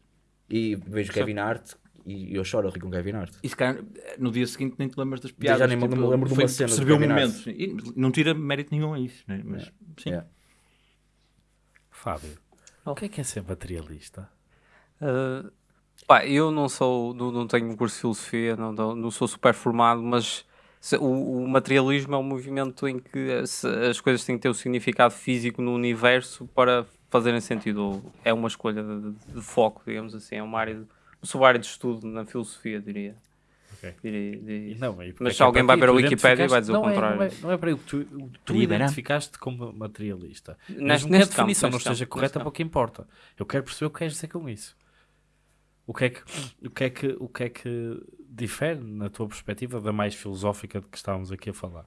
E vejo Kevin Hart e eu choro a rir com Kevin Hart. E se calhar, no dia seguinte nem te lembras das piadas. já nem me- me lembro de foi- uma cena do Serviu o Kevin momento. Hart. E não tira mérito nenhum a isso. Né? Mas, sim. Yeah. Fábio, o que é que é ser materialista? Uh, pá, eu não sou, não, não tenho um curso de filosofia, não, não, não sou super formado, mas se- o, o materialismo é um movimento em que se- as coisas têm que ter o significado físico no universo para fazerem sentido. Ou É uma escolha de, de- de foco, digamos assim, é uma área de, uma subárea de estudo na filosofia, diria. Ok. Diria- diria isso. Não, e porque Mas se é alguém para vai ti? ver a Tu Wikipédia vai dizer o identificaste- não é- contrário. Não é, não é para aí, tu, tu identificaste como materialista. Neste- Mesmo que a neste campo, definição não neste esteja campo, correta, para o que importa. Eu quero perceber o que queres dizer com isso. O que é que, o que, é que, o que, é que difere, na tua perspectiva, da mais filosófica de que estávamos aqui a falar?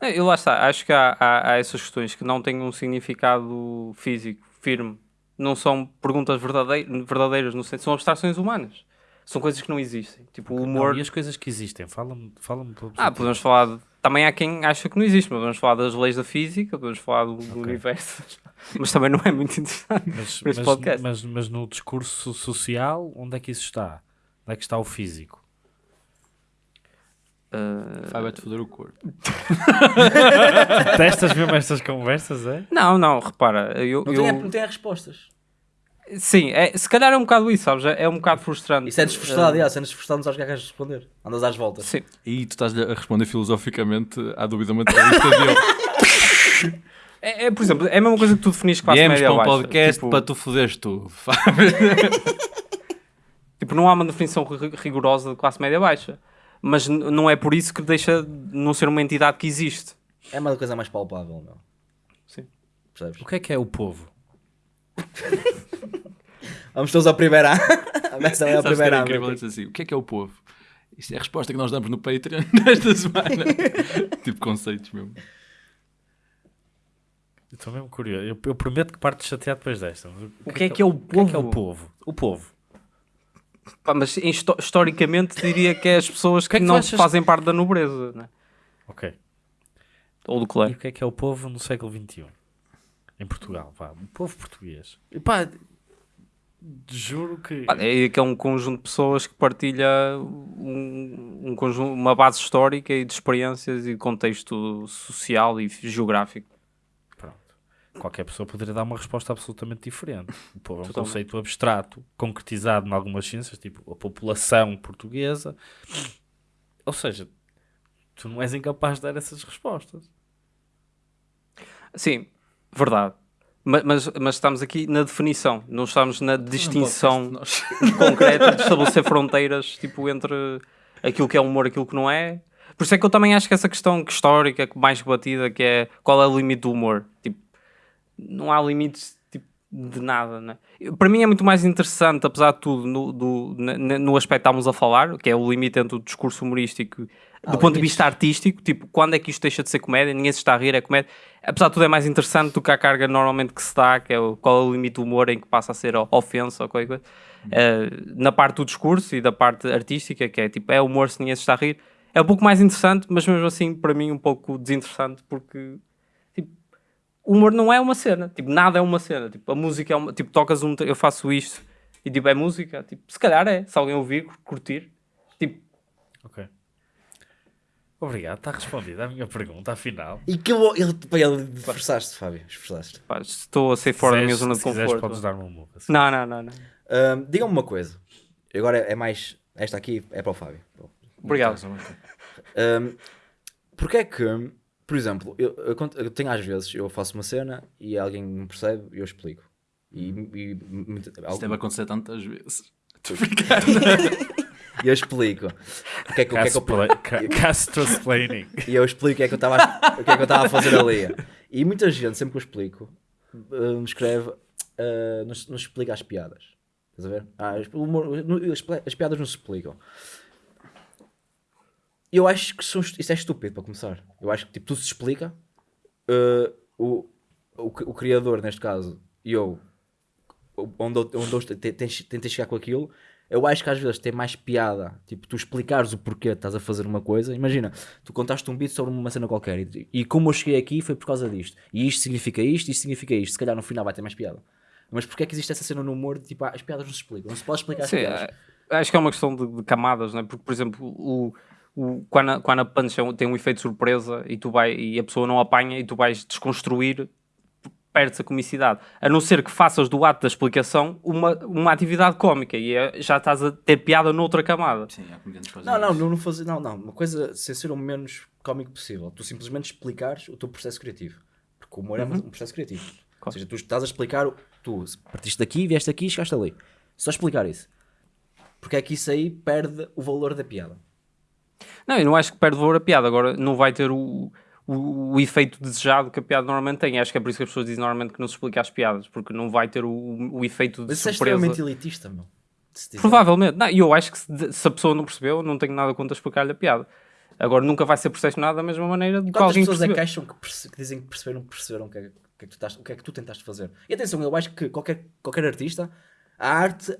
Eu lá está, acho que há, há- há essas questões que não têm um significado físico, firme. Não são perguntas verdadei- verdadeiras, no sentido, são abstrações humanas. São coisas que não existem. Tipo, o humor. Não, e as coisas que existem? Fala-me fala pelo Ah, podemos falar. De... Também há quem acha que não existe, mas podemos falar das leis da física, podemos falar do, do universo. mas também não é muito interessante. mas, mas, podcast. mas, mas no discurso social, onde é que isso está? Onde é que está o físico? Uh, Vai vai-te foder o corpo. Testas mesmo estas conversas, é? Não, não, repara. Eu, Não, eu- tem, não tem respostas. Sim, é, se calhar é um bocado isso, sabes? É é um bocado frustrante. Isso é desfrustrado, Uh, yeah, se é desfrustrado, não sabes o que é que vais responder. Andas às voltas. Sim. E tu estás a responder filosoficamente à dúvida materialista dele. É, é, por exemplo, é a mesma coisa que tu definis classe Viemos média para um baixa. podcast Tipo- para tu foderes tudo. Tipo, não há uma definição ri- rigorosa de classe média baixa. Mas não é por isso que deixa de não ser uma entidade que existe. É uma coisa mais palpável, meu. Sim. Percebes? O que é que é o povo? Vamos todos ao primeiro A. É a que primeira A. incrível assim. O que é que é o povo? Isto é a resposta que nós damos no Patreon nesta semana. tipo conceitos mesmo. Eu Estou mesmo curioso. Eu, eu prometo que parto chateado depois desta. O que é que é o O que é que é o povo? povo? O povo. Pá, mas histo- historicamente diria que é as pessoas que, que é que não achas- fazem parte da nobreza. Né? Ok. Ou do E clero. o que é que é o povo no século XXI? Em Portugal, vá. O povo português. E pá, juro que... Pá, É que é um conjunto de pessoas que partilha um, um conjunto, uma base histórica e de experiências e de contexto social e geográfico. Pronto. Qualquer pessoa poderia dar uma resposta absolutamente diferente. O povo é um Totalmente. conceito abstrato, concretizado em algumas ciências, tipo a população portuguesa. Ou seja, tu não és incapaz de dar essas respostas. Sim, verdade. Ma- Mas, mas estamos aqui na definição, não estamos na distinção concreta de estabelecer fronteiras tipo, entre aquilo que é humor e aquilo que não é. Por isso é que eu também acho que essa questão que histórica, mais batida, que é qual é o limite do humor. Tipo, não há limites tipo, de nada. Né? Para mim é muito mais interessante, apesar de tudo, no, do, no aspecto que estávamos a falar, que é o limite entre o discurso humorístico do ponto de vista artístico, tipo, quando é que isto deixa de ser comédia? Ninguém se está a rir, é comédia. Apesar de tudo, é mais interessante do que a carga normalmente que se dá, que é o, qual é o limite do humor em que passa a ser ofensa ou qualquer coisa. Eh, na parte do discurso e da parte artística, que é tipo, é humor se ninguém se está a rir, é um pouco mais interessante, mas mesmo assim, para mim, um pouco desinteressante, porque tipo, o humor não é uma cena, tipo, nada é uma cena. Tipo, a música é uma, tipo, tocas um, eu faço isto e tipo, é música, tipo, se calhar é, se alguém ouvir, curtir, tipo, Ok. Obrigado, está respondida a minha pergunta, afinal. E que eu, ele, ele esforçaste, Fábio, esforçaste. pá, estou a sair fora da minha zona de quiseres, conforto. podes dar-me uma assim. muda. Não, não, não, não. Ahm, Diga-me uma coisa. Agora é mais. Esta aqui é para o Fábio. Obrigado. Um, porque é que, por exemplo, eu, eu eu tenho às vezes, eu faço uma cena e alguém me percebe e eu explico. E, e, muito- Isto algum- deve acontecer tantas vezes. e eu explico. O que é que, o que, é que eu, Castrosplaining. e eu explico o que é que eu estava a- o que é que eu estava a fazer ali. E muita gente, sempre que eu explico, uh, me escreve, uh, nos, nos explica as piadas. Estás a ver? Ah, humor- as, as piadas não se explicam. Eu acho que são isso é estúpido para começar. Eu acho que tipo, tudo se explica. Uh, o, o, o criador, neste caso, e eu, onde onde eu tentei chegar com aquilo, eu acho que às vezes tem mais piada, tipo, tu explicares o porquê estás a fazer uma coisa. Imagina, tu contaste um beat sobre uma cena qualquer e, e como eu cheguei aqui foi por causa disto. E isto significa isto, isto significa isto. Se calhar no final vai ter mais piada. Mas porquê é que existe essa cena no humor de tipo, ah, as piadas não se explicam? Não se pode explicar as Sim, piadas. é- acho que é uma questão de, de camadas, não é? Porque, por exemplo, o, o, quando, a, quando a punch é tem um efeito de surpresa e, tu vai, e a pessoa não apanha e tu vais desconstruir, perdes a comicidade. A não ser que faças do ato da explicação uma, uma atividade cómica e é- já estás a ter piada noutra camada. Sim, há comediantes que fazem Não, não, não, não fazer, não, não. Uma coisa sem ser o menos cómico possível. Tu simplesmente explicares o teu processo criativo. Porque o humor é um processo criativo. Ou seja, tu estás a explicar, o- tu partiste daqui, vieste aqui e chegaste ali. Só explicar isso. Porque é que isso aí perde o valor da piada. Não, eu não acho que perde valor a piada. Agora não vai ter o, o, o efeito desejado que a piada normalmente tem. Acho que é por isso que as pessoas dizem normalmente que não se explica as piadas, porque não vai ter o, o efeito de Mas é surpresa. extremamente elitista, meu. Provavelmente. Não, e eu acho que se, se a pessoa não percebeu, não tenho nada contra explicar-lhe a piada. Agora nunca vai ser percepcionado da mesma maneira do que alguém pessoas é que acham que, que dizem que perceberam, perceberam o que, é, que é que tu estás- o que é que tu tentaste fazer? E atenção, eu acho que qualquer, qualquer artista, a arte,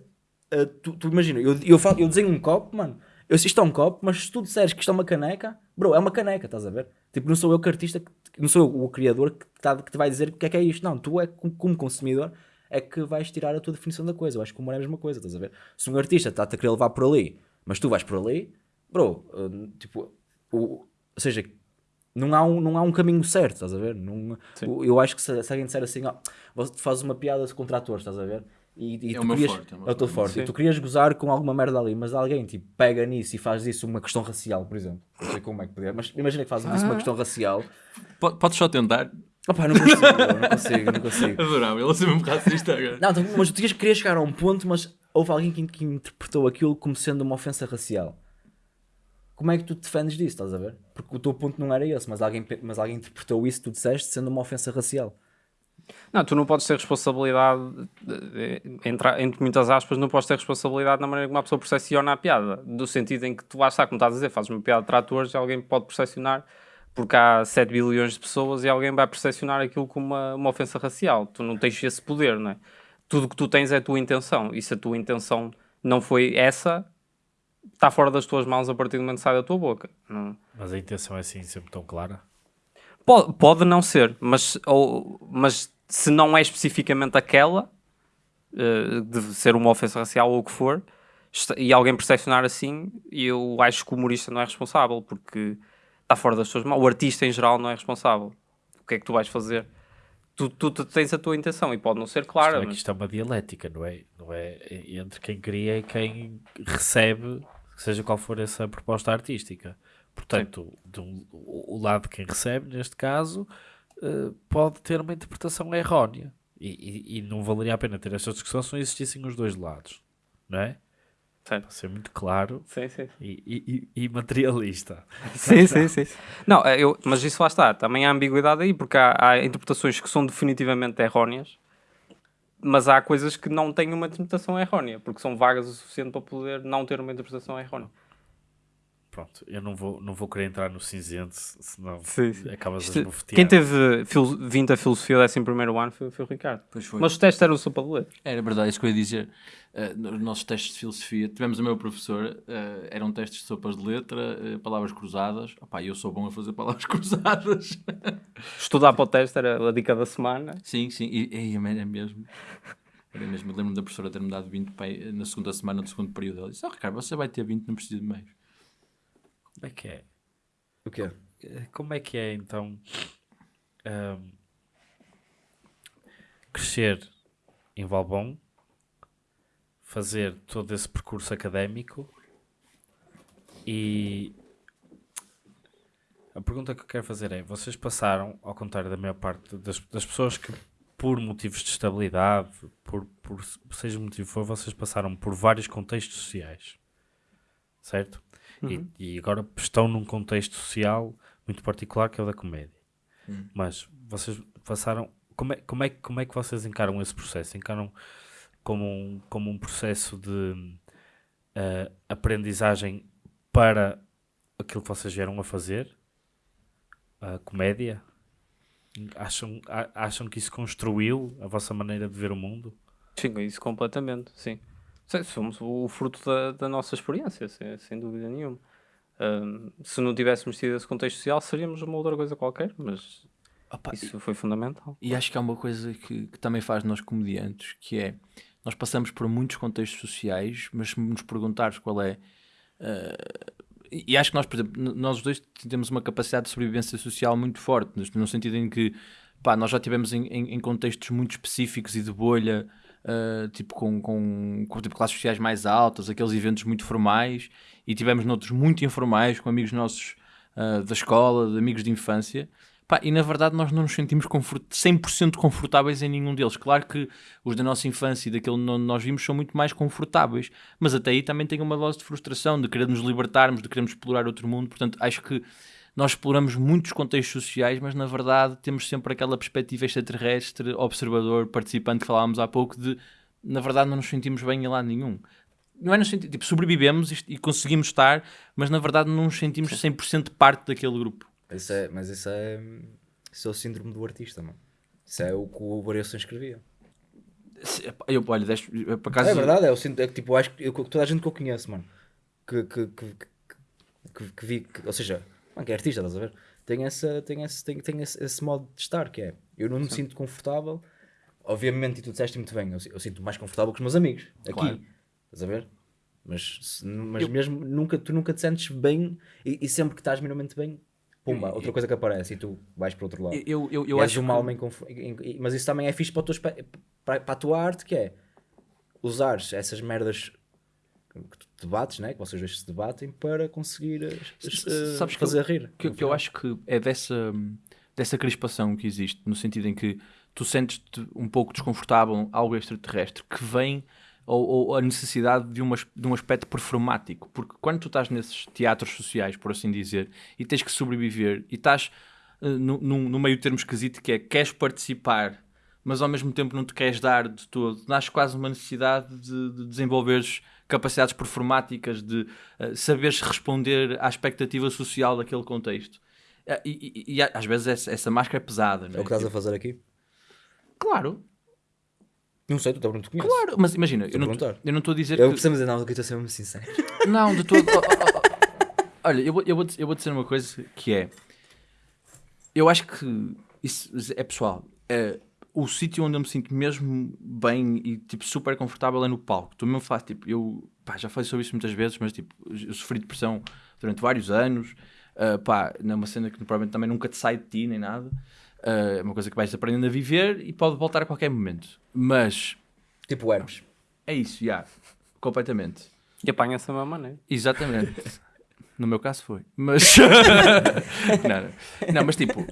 eh, tu, tu imagina, eu, eu, falo, eu desenho um copo, mano, eu isto é um copo, mas se tu disseres que isto é uma caneca, bro, é uma caneca, estás a ver? Tipo, não sou eu que artista, que- não sou eu o criador que, tá- que te vai dizer o que é que é isto, não, tu é como, consumidor é que vais tirar a tua definição da coisa. Eu acho que o humor é a mesma coisa, estás a ver? Se um artista está-te a querer levar por ali, mas tu vais por ali, bro, eh, tipo, o, ou seja, não há, um, não há um caminho certo, estás a ver? Não, eu acho que se, se alguém disser assim, ó, você faz uma piada contra atores, estás a ver? E, e É tu o meu querias, forte, é é o teu forte. E tu querias gozar com alguma merda ali, mas alguém tipo, pega nisso e faz disso uma questão racial, por exemplo. Não sei como é que podia, mas imagina que fazem disso uma questão racial. Po- Podes só tentar? Opa, não consigo, não consigo, não consigo. Adorava, ele ser mesmo racista agora. Não, tu- mas tu tinhas- querias chegar a um ponto, mas houve alguém que, que interpretou aquilo como sendo uma ofensa racial. Como é que tu te defendes disso, estás a ver? Porque o teu ponto não era esse, mas alguém, mas alguém interpretou isso que tu disseste sendo uma ofensa racial. Não, tu não podes ter responsabilidade, entre, entre muitas aspas, não podes ter responsabilidade na maneira como a pessoa percepciona a piada. Do sentido em que tu lá está, como estás a dizer, fazes uma piada de tratores e alguém pode percepcionar, porque há 7 bilhões de pessoas e alguém vai percepcionar aquilo como uma, uma ofensa racial. Tu não tens esse poder, não é? Tudo que tu tens é a tua intenção. E se a tua intenção não foi essa, está fora das tuas mãos a partir do momento que sai da tua boca. Não... Mas a intenção é assim sempre tão clara. Pode, pode não ser, mas, ou, mas se não é especificamente aquela, eh, de ser uma ofensa racial ou o que for, está- e alguém percepcionar assim, eu acho que o humorista não é responsável, porque está fora das suas mãos. O artista em geral não é responsável. O que é que tu vais fazer? Tu, tu, tu tens a tua intenção e pode não ser clara, é mas isto é uma dialética, não é? Não é entre quem cria e quem recebe, seja qual for essa proposta artística. Portanto, do- o lado de quem recebe, neste caso, eh, pode ter uma interpretação errónea. E, e- e não valeria a pena ter esta discussão se não existissem os dois lados, não é? Certo. Para ser muito claro Sim, sim. e, e- e- e materialista. Sim, sim, sim. Não, eh, eu, mas isso lá está. Também há ambiguidade aí, porque há, há interpretações que são definitivamente erróneas, mas há coisas que não têm uma interpretação errónea, porque são vagas o suficiente para poder não ter uma interpretação errónea. Pronto, eu não vou, não vou querer entrar no cinzento, senão Sim, sim. acabas Isto- a esbofetear. quem teve 20 a filosofia desse em primeiro ano foi, foi o Ricardo. Pois foi. Mas os testes eram sopa de letra. Era verdade, isso que eu ia dizer. Uh, nos nossos testes de filosofia, tivemos o meu professor, uh, eram testes de sopas de letra, uh, palavras cruzadas. Opá, eu sou bom a fazer palavras cruzadas. Estudar para o teste era a dica da semana. sim, sim, e, e era mesmo. Era mesmo. Eu lembro-me da professora ter-me dado 20 pa- na segunda semana do segundo período. Ela disse: Oh, Ricardo, você vai ter 20, não precisa de mais. Como é que é? O quê? Eh, Como é que é então ahm, crescer em Valbom, fazer todo esse percurso académico e a pergunta que eu quero fazer é: vocês passaram, ao contrário da maior parte das, das pessoas que, por motivos de estabilidade, por, por seja o motivo for, vocês passaram por vários contextos sociais, certo? E, e agora estão num contexto social muito particular que é o da comédia. Mas vocês passaram. Como é, como, é, que- como é que vocês encaram esse processo? Encaram como um, como um processo de ah, aprendizagem para aquilo que vocês vieram a fazer? A comédia? Acham, acham que isso construiu a vossa maneira de ver o mundo? Sim, isso completamente, sim. Sim, Somos o fruto da, da nossa experiência, sem, sem dúvida nenhuma. Ahm, se não tivéssemos tido esse contexto social, seríamos uma outra coisa qualquer, mas Opa, Isso foi fundamental. E acho que há uma coisa que, que também faz nós comediantes, que é nós passamos por muitos contextos sociais, mas se nos perguntares qual é. eh, e e acho que nós, por exemplo, nós os dois temos uma capacidade de sobrevivência social muito forte, no- no sentido em que pá, nós já tivemos em, em- em contextos muito específicos e de bolha, eh, tipo com, com, com tipo, classes sociais mais altas, aqueles eventos muito formais, e tivemos noutros muito informais, com amigos nossos eh, da escola, de amigos de infância. Pá, e na verdade nós não nos sentimos confort 100% confortáveis em nenhum deles. Claro que os da nossa infância e daquele onde nós vimos são muito mais confortáveis, mas até aí também tem uma dose de frustração, de querer nos libertarmos, de querermos explorar outro mundo. Portanto, acho que nós exploramos muitos contextos sociais, mas na verdade temos sempre aquela perspectiva extraterrestre, observador, participante que falávamos há pouco, de na verdade não nos sentimos bem em lado nenhum. Não é no sentido, tipo, sobrevivemos e, e conseguimos estar, mas na verdade não nos sentimos 100% parte daquele grupo. Isso é, mas isso é, isso é o síndrome do artista, mano. Isso é o que o Variação escrevia. Eu, olha, deste, por acaso, É verdade, é, o síndrome, é tipo, eu acho que toda a gente que eu conheço, mano, que, que, que, que, vi, que- ou seja, mano, que é artista, estás a ver? Tem, essa, tem, esse, tem, tem esse, esse modo de estar, que é, eu não me sinto confortável, obviamente, e tu disseste muito bem, eu, eu sinto mais confortável com os meus amigos, aqui, Claro. estás a ver? Mas, mas mesmo, nunca, tu nunca te sentes bem, e, e sempre que estás minimamente bem, pumba, outra coisa que aparece, e tu vais para o outro lado. eu, eu, eu acho uma que- alma inconf- in- in- Mas isso também é fixe para, para, para a tua arte, que é usares essas merdas que tu debates, né? que vocês dois se debatem, para conseguir eh, sabes que fazer eu- rir. que, que eu final. acho que é dessa, dessa crispação que existe, no sentido em que tu sentes-te um pouco desconfortável algo extraterrestre, que vem ou, ou a necessidade de, uma, de um aspecto performático, porque quando tu estás nesses teatros sociais, por assim dizer, e tens que sobreviver, e estás eh, no, no meio termo esquisito que é queres participar, mas ao mesmo tempo não te queres dar de todo, nasce quase uma necessidade de, de desenvolveres capacidades performáticas, de eh, saberes responder à expectativa social daquele contexto. Eh, e, e- e às vezes essa, essa máscara é pesada, não É é? o que estás a Tipo, fazer aqui? Claro, Não sei, tu está muito conheces. claro, mas imagina, eu a não, perguntar. eu não estou a dizer Eu que... preciso dizer, não, que eu estou a ser mesmo sincero. Não, de todo. Oh, oh, oh. Olha, eu vou, eu, vou, eu vou dizer uma coisa que é. Eu acho que isso é pessoal. É, o sítio onde eu me sinto mesmo bem e tipo super confortável é no palco. Tu mesmo faz tipo, eu pá, já falei sobre isso muitas vezes, mas tipo, eu sofri depressão durante vários anos. ah, pá, não é cena que provavelmente também nunca te sai de ti nem nada. Ah, é uma coisa que vais aprendendo a viver e pode voltar a qualquer momento. Mas tipo Hermes. é isso, já, completamente. E apanha-se da mesma maneira. Exatamente. No meu caso foi. Mas. não, não. Não, mas tipo.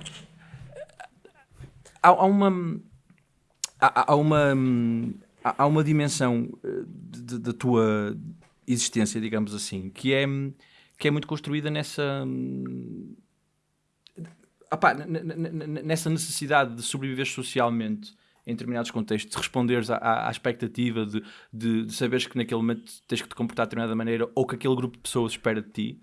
Há, há uma. Há, uma. Há há uma dimensão eh, da tua existência, digamos assim, que é, que é muito construída nessa. hum, nessa necessidade de sobreviver socialmente em determinados contextos, de responderes à- à expectativa, de, de, de saberes que naquele momento tens que te comportar de determinada maneira ou que aquele grupo de pessoas espera de ti,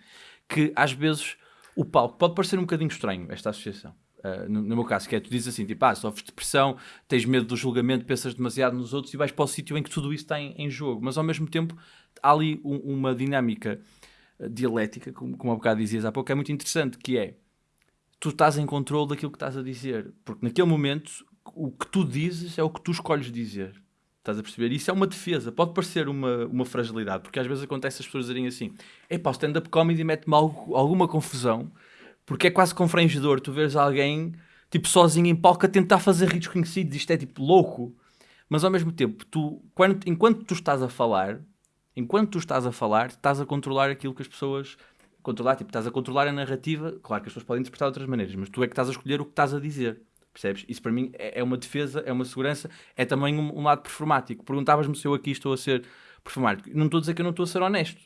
que às vezes o palco pode parecer um bocadinho estranho, esta associação. Uh, no, no meu caso, que é tu dizes assim, tipo, ah, sofres depressão, tens medo do julgamento, pensas demasiado nos outros e vais para o sítio em que tudo isso está em, em jogo, mas ao mesmo tempo há ali um- uma dinâmica uh, dialética, como, como há bocado dizias há pouco, que é muito interessante, que é tu estás em controle daquilo que estás a dizer. Porque naquele momento o que tu dizes é o que tu escolhes dizer. Estás a perceber? Isso é uma defesa. Pode parecer uma, uma fragilidade, porque às vezes acontece as pessoas dizerem assim: epá, o stand-up comedy mete-me alguma confusão, porque é quase confrangedor tu veres alguém tipo sozinho em palco a tentar fazer rir desconhecidos. Isto é tipo louco. Mas ao mesmo tempo, tu, quando, enquanto tu estás a falar, enquanto tu estás a falar, estás a controlar aquilo que as pessoas controlar, tipo, estás a controlar a narrativa, claro que as pessoas podem interpretar de outras maneiras, mas tu é que estás a escolher o que estás a dizer, percebes? Isso para mim é é uma defesa, é uma segurança, é também um, um lado performático. Perguntavas-me se eu aqui estou a ser performático. Não estou a dizer que eu não estou a ser honesto.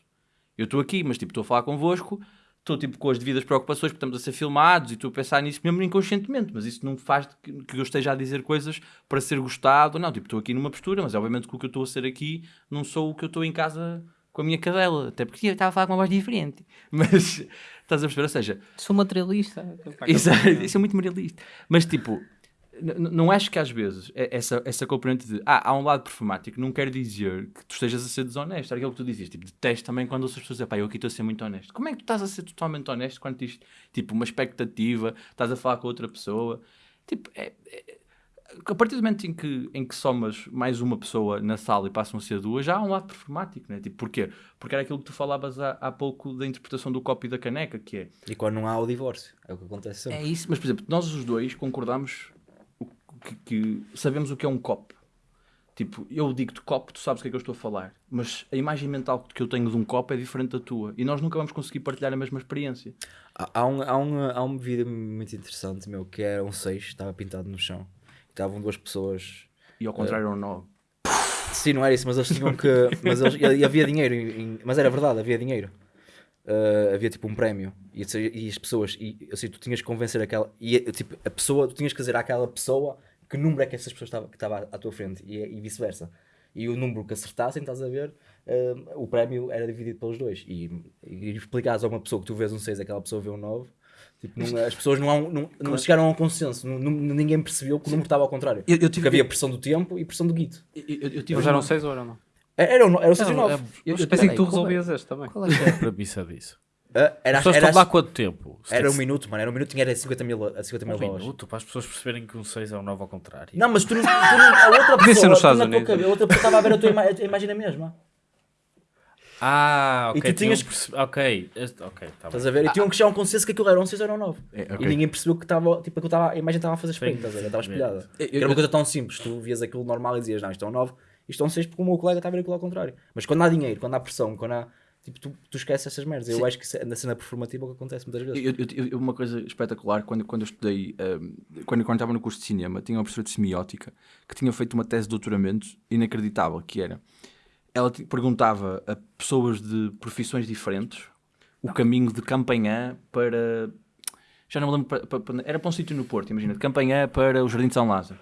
Eu estou aqui, mas tipo, estou a falar convosco, estou tipo com as devidas preocupações, porque estamos a ser filmados e estou a pensar nisso mesmo inconscientemente, mas isso não faz que, que eu esteja a dizer coisas para ser gostado, não, tipo, estou aqui numa postura, mas obviamente que o que eu estou a ser aqui não sou o que eu estou em casa com a minha cadela, até porque eu estava a falar com uma voz diferente, mas estás a perceber, ou seja, Sou materialista. Exato, isso é muito moralista. Mas tipo, não acho que às vezes é- essa, essa componente de ah, há um lado performático não quer dizer que tu estejas a ser desonesto. Era aquilo que tu dizias, tipo, detesto também quando as pessoas dizem, pá, eu aqui estou a ser muito honesto. Como é que tu estás a ser totalmente honesto quando tens tipo uma expectativa, estás a falar com outra pessoa? Tipo, é, é- a partir do momento em que, em que somas mais uma pessoa na sala e passam a ser duas, já há um lado performático, né? Tipo, porquê? Porque era aquilo que tu falavas há, há pouco da interpretação do copo e da caneca, que é E quando não há o divórcio, é o que acontece sempre. é isso, mas por exemplo, nós os dois concordamos o que, que sabemos o que é um copo. Tipo, eu digo-te copo, tu sabes o que é que eu estou a falar, mas a imagem mental que eu tenho de um copo é diferente da tua e nós nunca vamos conseguir partilhar a mesma experiência. Há, há um, há, um, há um vídeo muito interessante, meu, que era um 6, estava pintado no chão. Estavam duas pessoas. E ao contrário, ou não. Sim, não era isso, mas eles tinham que. Mas eles, e havia dinheiro, em- mas era verdade, havia dinheiro. Uh, havia tipo um prémio e, e as pessoas, e assim, tu tinhas que convencer aquela. E tipo, a pessoa, tu tinhas que dizer àquela pessoa que número é que essas pessoas estava, que estava à, tua frente e, e vice-versa. E o número que acertassem, estás a ver, uh, o prémio era dividido pelos dois. E, e explicares a uma pessoa que tu vês um 6 aquela pessoa vê um 9. Tipo, não- as pessoas não, há um- não, não chegaram a um consenso, não- ninguém percebeu que o número estava ao contrário. Eu- eu tive- Porque havia pressão do tempo e pressão do guito. Eu, eu, eu tive Mas eram uma- 6 ou eram não? Era, o- era o 6 e o 9. eu- eu Pensei que tu resolvias este também. Qual é que é a premissa disso? Ah, As Era, pessoas era, estão lá quanto tempo? Era um minuto, mano. Era um minuto, tinha era 50 mil, a 50 mil um dólares. minuto para as pessoas perceberem que um 6 é um 9 ao contrário. Não, mas tu não, tu não- a outra ser pessoa, nos Estados Unidos. cabeça, a outra pessoa estava a ver a tua ima- a tua imagem na mesma. Ah, E ok. tu tinhas- perce- Ok, ok, tá Estás bem. a ver? E tinham que chegar a um consenso que aquilo era um 6 ou era um 9. É, E ok. ninguém percebeu que estava, tipo, que eu estava, a imagem estava a fazer espelho, estás a ver? Estava espelhada. Eu- Era uma coisa tão simples. Tu vias aquilo normal e dizias, não, isto é um 9, isto é um 6 porque o meu colega está a ver aquilo ao contrário. Mas quando há dinheiro, quando há pressão, quando há. Tipo, tu, tu esqueces essas merdas. Eu Sim. acho que é- na cena performativa é o que acontece muitas vezes. Eu, eu- eu- uma coisa espetacular, quando, quando eu estudei, um, quando, quando estava no curso de cinema, tinha uma professora de semiótica que tinha feito uma tese de doutoramento inacreditável, que era, ela ti- perguntava a pessoas de profissões diferentes o caminho de Campanhã para, já não me lembro, para- para- era para um sítio no Porto, imagina, de Campanhã para o Jardim de São Lázaro.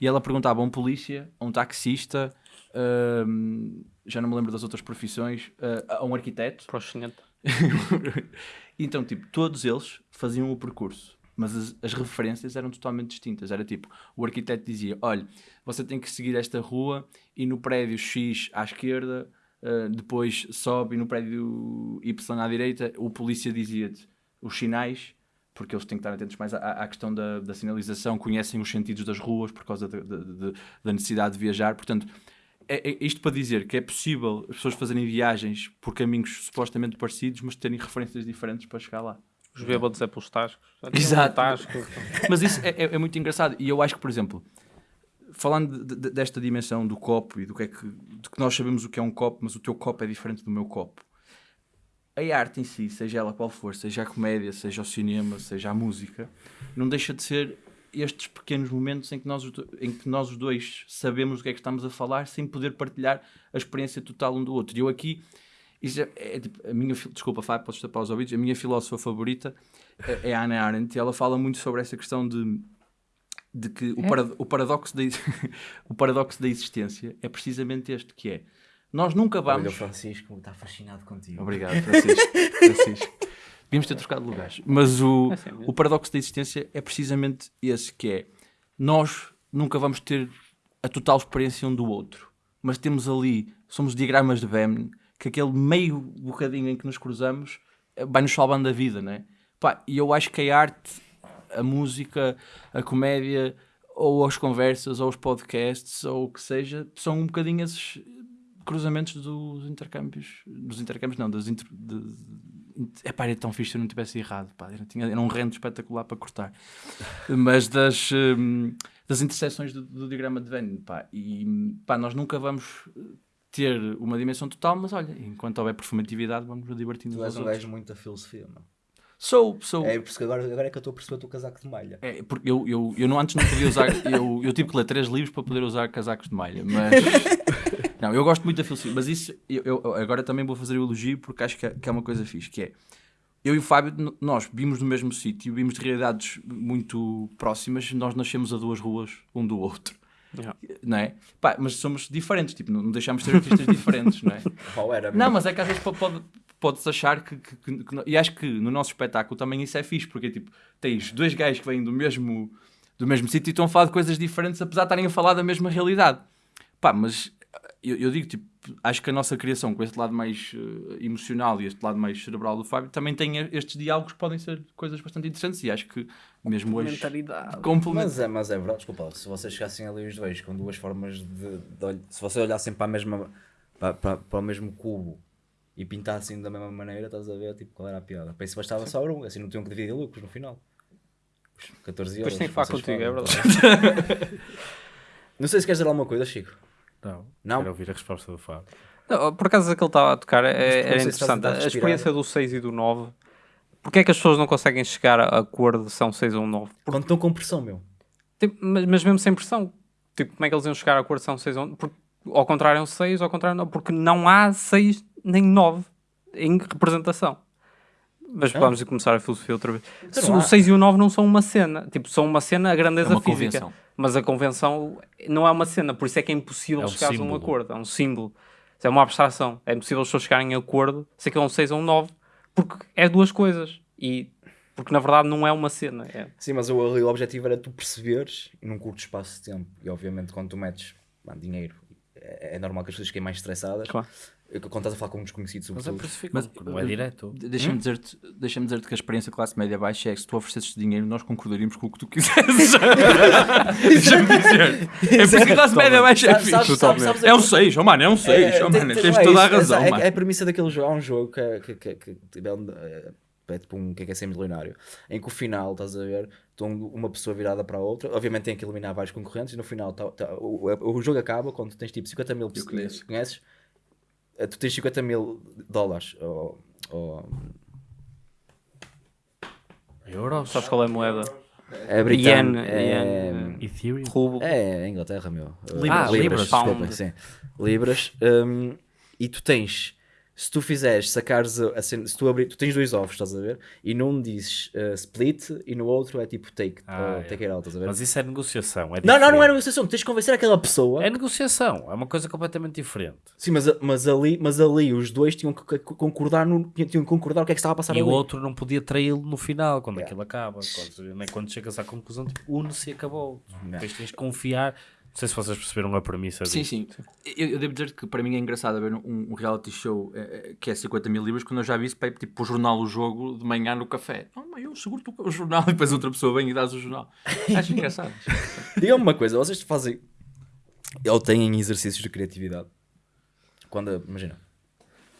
E ela perguntava a um polícia, a um taxista, um, já não me lembro das outras profissões, uh, a um arquiteto, chinete. então, tipo, todos eles faziam o percurso, mas as, as referências eram totalmente distintas. Era tipo, o arquiteto dizia: olha, você tem que seguir esta rua e no prédio X à esquerda, ah, depois sobe e no prédio Y à direita. O polícia dizia-te os sinais, porque eles têm que estar atentos mais à, à questão da, da sinalização, conhecem os sentidos das ruas por causa da- da- da- da necessidade de viajar. Portanto, é, é isto para dizer que é possível as pessoas fazerem viagens por caminhos supostamente parecidos, mas terem referências diferentes para chegar lá. Os bêbados é pelos tascos. Tinha Exato. Mas isso é, é- é muito engraçado. E eu acho que, por exemplo, falando de- de- desta dimensão do copo e do que é que, de que nós sabemos o que é um copo, mas o teu copo é diferente do meu copo. A arte em si, seja ela qual for, seja a comédia, seja o cinema, seja a música, não deixa de ser estes pequenos momentos em que nós, em que nós os dois sabemos o que é que estamos a falar sem poder partilhar a experiência total um do outro. E eu aqui, isso é, é tipo, a minha, desculpa Fábio, podes tapar os ouvidos, a minha filósofa favorita é é a Hannah Arendt e ela fala muito sobre essa questão de, de que o, parad- o paradoxo da, o paradoxo da existência é precisamente este, que é, nós nunca Olha, o vamos... Francisco está fascinado contigo. Obrigado, Francisco. Francisco. Devíamos ter trocado lugares. Mas o, É assim o paradoxo da existência é precisamente esse, que é nós nunca vamos ter a total experiência um do outro, mas temos ali, somos diagramas de Venn, que aquele meio bocadinho em que nos cruzamos eh, vai-nos salvando a vida, né? Pá, e eu acho que a arte, a música, a comédia, ou as conversas, ou os podcasts, ou o que seja, são um bocadinho esses cruzamentos dos intercâmbios, dos intercâmbios não, das inter, de, de, epá, era tão fixe se eu não tivesse errado, pá, era, tinha, era um rendo espetacular para cortar, mas das, hum, das interseções do, do diagrama de Venn, pá, e pá, nós nunca vamos ter uma dimensão total, mas olha, enquanto houver performatividade, vamos nos divertindo Tu és um gajo muito da filosofia, mano. Sou, sou. É por isso que agora, agora é que eu estou a perceber o teu casaco de malha. É, porque eu, eu, eu não, antes não podia usar, eu, eu tive que ler três livros para poder usar casacos de malha, mas não, eu gosto muito da filosofia, mas isso eu, eu agora também vou fazer o elogio porque acho que é, que é uma coisa fixe, que é eu e o Fábio, nós vimos no mesmo sítio, vimos de realidades muito próximas, nós nascemos a duas ruas um do outro, Yeah. não é? Pá, mas somos diferentes, tipo, não, deixamos de ser artistas diferentes, não é? Qual era? Não, mas é que às vezes po- pode, podes achar que, que- que- que- E acho que no nosso espetáculo também isso é fixe, porque tipo, tens dois gajos que vêm do mesmo, do mesmo sítio e estão a falar de coisas diferentes, apesar de estarem a falar da mesma realidade. Pá, mas eu, eu digo, tipo, acho que a nossa criação com este lado mais eh, emocional e este lado mais cerebral do Fábio também tem estes diálogos que podem ser coisas bastante interessantes e acho que mesmo hoje Mentalidade. complementa. Mas é, mas é verdade, desculpa, se vocês chegassem ali os dois com duas formas de, de olh- se vocês olhassem para a mesma para, para, para o mesmo cubo e pintassem da mesma maneira, estás a ver tipo, qual era a piada? Para isso bastava só um, assim não tinham que dividir lucros no final. Os 14 euros. Depois tem que falar contigo, é falam, verdade. tá bem? Não sei se queres dizer alguma coisa, Chico. Não. Não? Quero ouvir a resposta do Fábio. Não, por acaso aquele estava a tocar é- era interessante. A experiência do 6 e do 9. Porquê é que as pessoas não conseguem chegar a acordo se é um 6 ou um 9? Quando estão com pressão, meu. Tipo, mas, mas mesmo sem pressão. Tipo, como é que eles iam chegar a acordo se é um 6 ou um porque, Ao contrário é um 6, ao contrário não. Porque não há 6 nem 9 em representação. Mas vamos começar a filosofia outra vez. Se não o há. 6 e o 9 não são uma cena. Tipo, são uma cena, a grandeza É uma física. convenção. Mas a convenção não é uma cena, por isso é que é impossível É um chegar a um acordo. É um símbolo. É uma abstração. É impossível as pessoas chegarem a acordo se aquilo é um 6 ou um 9, porque é duas coisas. E porque na verdade não é uma cena. É, Sim, mas o, ali o objetivo era tu perceberes num curto espaço de tempo. E obviamente quando tu metes mano, dinheiro, é, é normal que as pessoas fiquem mais estressadas. Claro. Quando estás a falar com um desconhecido, Mas é Mas- porque não é direto. De- Deixa-me dizer-te deixa dizer que a experiência classe média baixa é que se tu oferecesses dinheiro, nós concordaríamos com o que tu quisesses. Deixa-me dizer. É por isso que a classe média baixa é fixe. sabes- sabes É um aquele- 6, oh mano, é um 6. oh, mano, tem- tens toda a é razão, é, mano. é a premissa daquele jogo. Há um jogo que é, que, que, que, que é, um- é- é tipo um que é, que é ser milionário, em que o final, estás a ver, estão uma pessoa virada para a outra, obviamente tem que eliminar vários concorrentes e no final tá- tá- o, o- jogo acaba quando tens tipo 50 mil pessoas conheço. conheces, tu tens 50 mil dólares ou, ou Euros? sabes qual é a moeda? é britânico, é, Ethereum? Rublo. É, Inglaterra, meu. Uh, Ah, libras. desculpa, Pound. sim. Libras. um, e tu tens, se tu fizeres, sacares a, cena- se tu abrir, tu tens dois ovos, estás a ver? E num dizes uh, split e no outro é tipo take, Ah, ou é. take it out, estás a ver? Mas isso é negociação. É Não, não, não é negociação, tu tens de convencer aquela pessoa. É negociação. É uma coisa completamente diferente. Sim, mas, mas, ali, mas ali os dois tinham que concordar, no, tinham que concordar o que é que estava a passar E ali. o outro não podia traí-lo no final, quando aquilo acaba. Quando, quando chegas à conclusão, tipo, une-se e acabou. Depois tens de confiar. Não sei se vocês perceberam a premissa Sim, disto. sim. Eu, eu devo dizer que para mim é engraçado ver um, um reality show eh, eh, que é 50 mil libras quando eu já vi isso para ir tipo, para o jornal o jogo de manhã no café. Não, mas eu seguro o jornal e depois outra pessoa vem e dás o jornal. Acho engraçado. Diga-me uma coisa, vocês fazem ou têm exercícios de criatividade? Quando, imagina,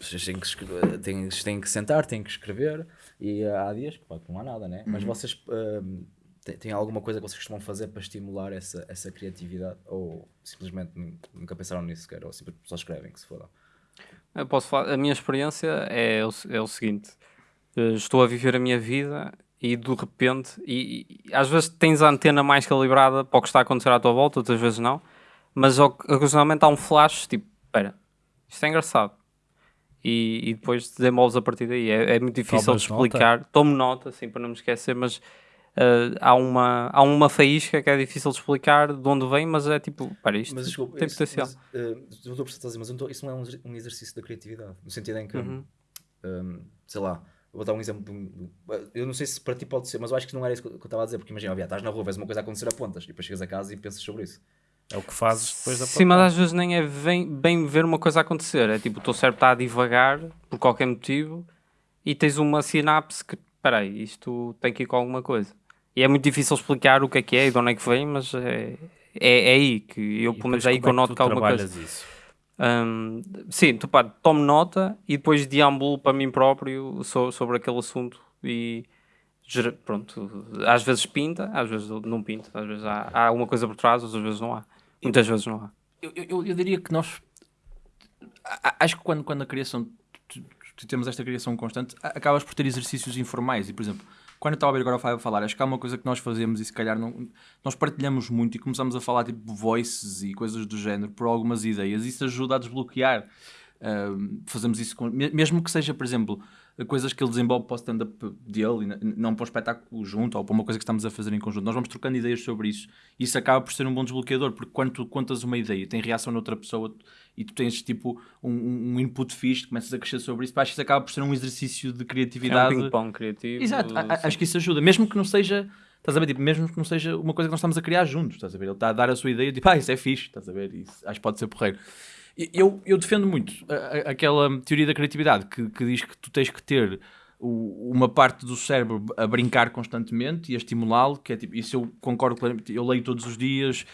vocês têm que, escrever, têm, têm que sentar, têm que escrever e há dias que pá, que não há nada, né? Mas vocês hum, têm, têm alguma coisa que vocês costumam fazer para estimular essa, essa criatividade? Ou simplesmente nu- nunca pensaram nisso sequer? Ou simplesmente só escrevem que se foda? Eu posso falar, a minha experiência é o, é o seguinte: eh, estou a viver a minha vida e de repente, e, e às vezes tens a antena mais calibrada para o que está a acontecer à tua volta, outras vezes não, mas oc- ocasionalmente há um flash tipo: espera, isto é engraçado. E, e depois desenvolves a partir daí. É, é muito difícil Tomas de explicar. Tomo nota, assim, para não me esquecer, mas eh, há, uma, há uma faísca que é difícil de explicar de onde vem, mas é tipo: espera, isto Mas desculpa, tem isso- potencial. Mas, uh, não estou a perceber, mas não estou- isso não é um, um exercício da criatividade. No sentido em que, Uhum. um, sei lá, vou dar um exemplo. eu não sei se para ti pode ser, mas eu acho que não era isso que eu estava a dizer. Porque imagina, Bia, estás na rua, vês uma coisa acontecer a pontas e depois chegas a casa e pensas sobre isso. É o que fazes depois da Sim, mas às vezes nem é bem, bem ver uma coisa acontecer. É tipo, o teu cérebro está a divagar por qualquer motivo e tens uma sinapse que, peraí, isto tem que ir com alguma coisa. E é muito difícil explicar o que é que é e de onde é que vem, mas é, é, é aí que eu, E pelo menos, depois é aí que eu noto que há alguma coisa. isso? Hum, sim, tu pá, tomo nota e depois deambulo para mim próprio so- sobre aquele assunto e pronto, às vezes pinta, às vezes não pinta, às vezes há, há alguma coisa por trás, outras vezes não há. Muitas vezes não há. Eu, eu, eu diria que nós. Acho que quando, quando a criação. tu- tu temos esta criação constante, acabas por ter exercícios informais. E, por exemplo, quando eu estava a ver agora a falar, acho que há uma coisa que nós fazemos e se calhar não, nós partilhamos muito e começamos a falar tipo voices e coisas do género por algumas ideias. Isso ajuda a desbloquear. Ahm, fazemos isso com, me- mesmo que seja, por exemplo, coisas que ele desenvolve para o stand-up dele e não para o espetáculo junto ou para uma coisa que estamos a fazer em conjunto. Nós vamos trocando ideias sobre isso e isso acaba por ser um bom desbloqueador porque quando tu contas uma ideia, tem reação noutra pessoa e tu tens tipo um, um input fixe, começas a crescer sobre isso, pá, acho que isso acaba por ser um exercício de É um criatividade. ping-pong criativo. Exato, a- acho que isso ajuda, mesmo que não seja. Estás a ver? Tipo, mesmo que não seja uma coisa que nós estamos a criar juntos, estás a ver? Ele está a dar a sua ideia, tipo, ah, isso é fixe, estás a ver? Isso, acho que pode ser porreiro. Eu, eu defendo muito a- a- aquela teoria da criatividade que, que diz que tu tens que ter uma parte do cérebro a brincar constantemente e a estimulá-lo, que é tipo, isso eu concordo claramente, eu leio todos os dias,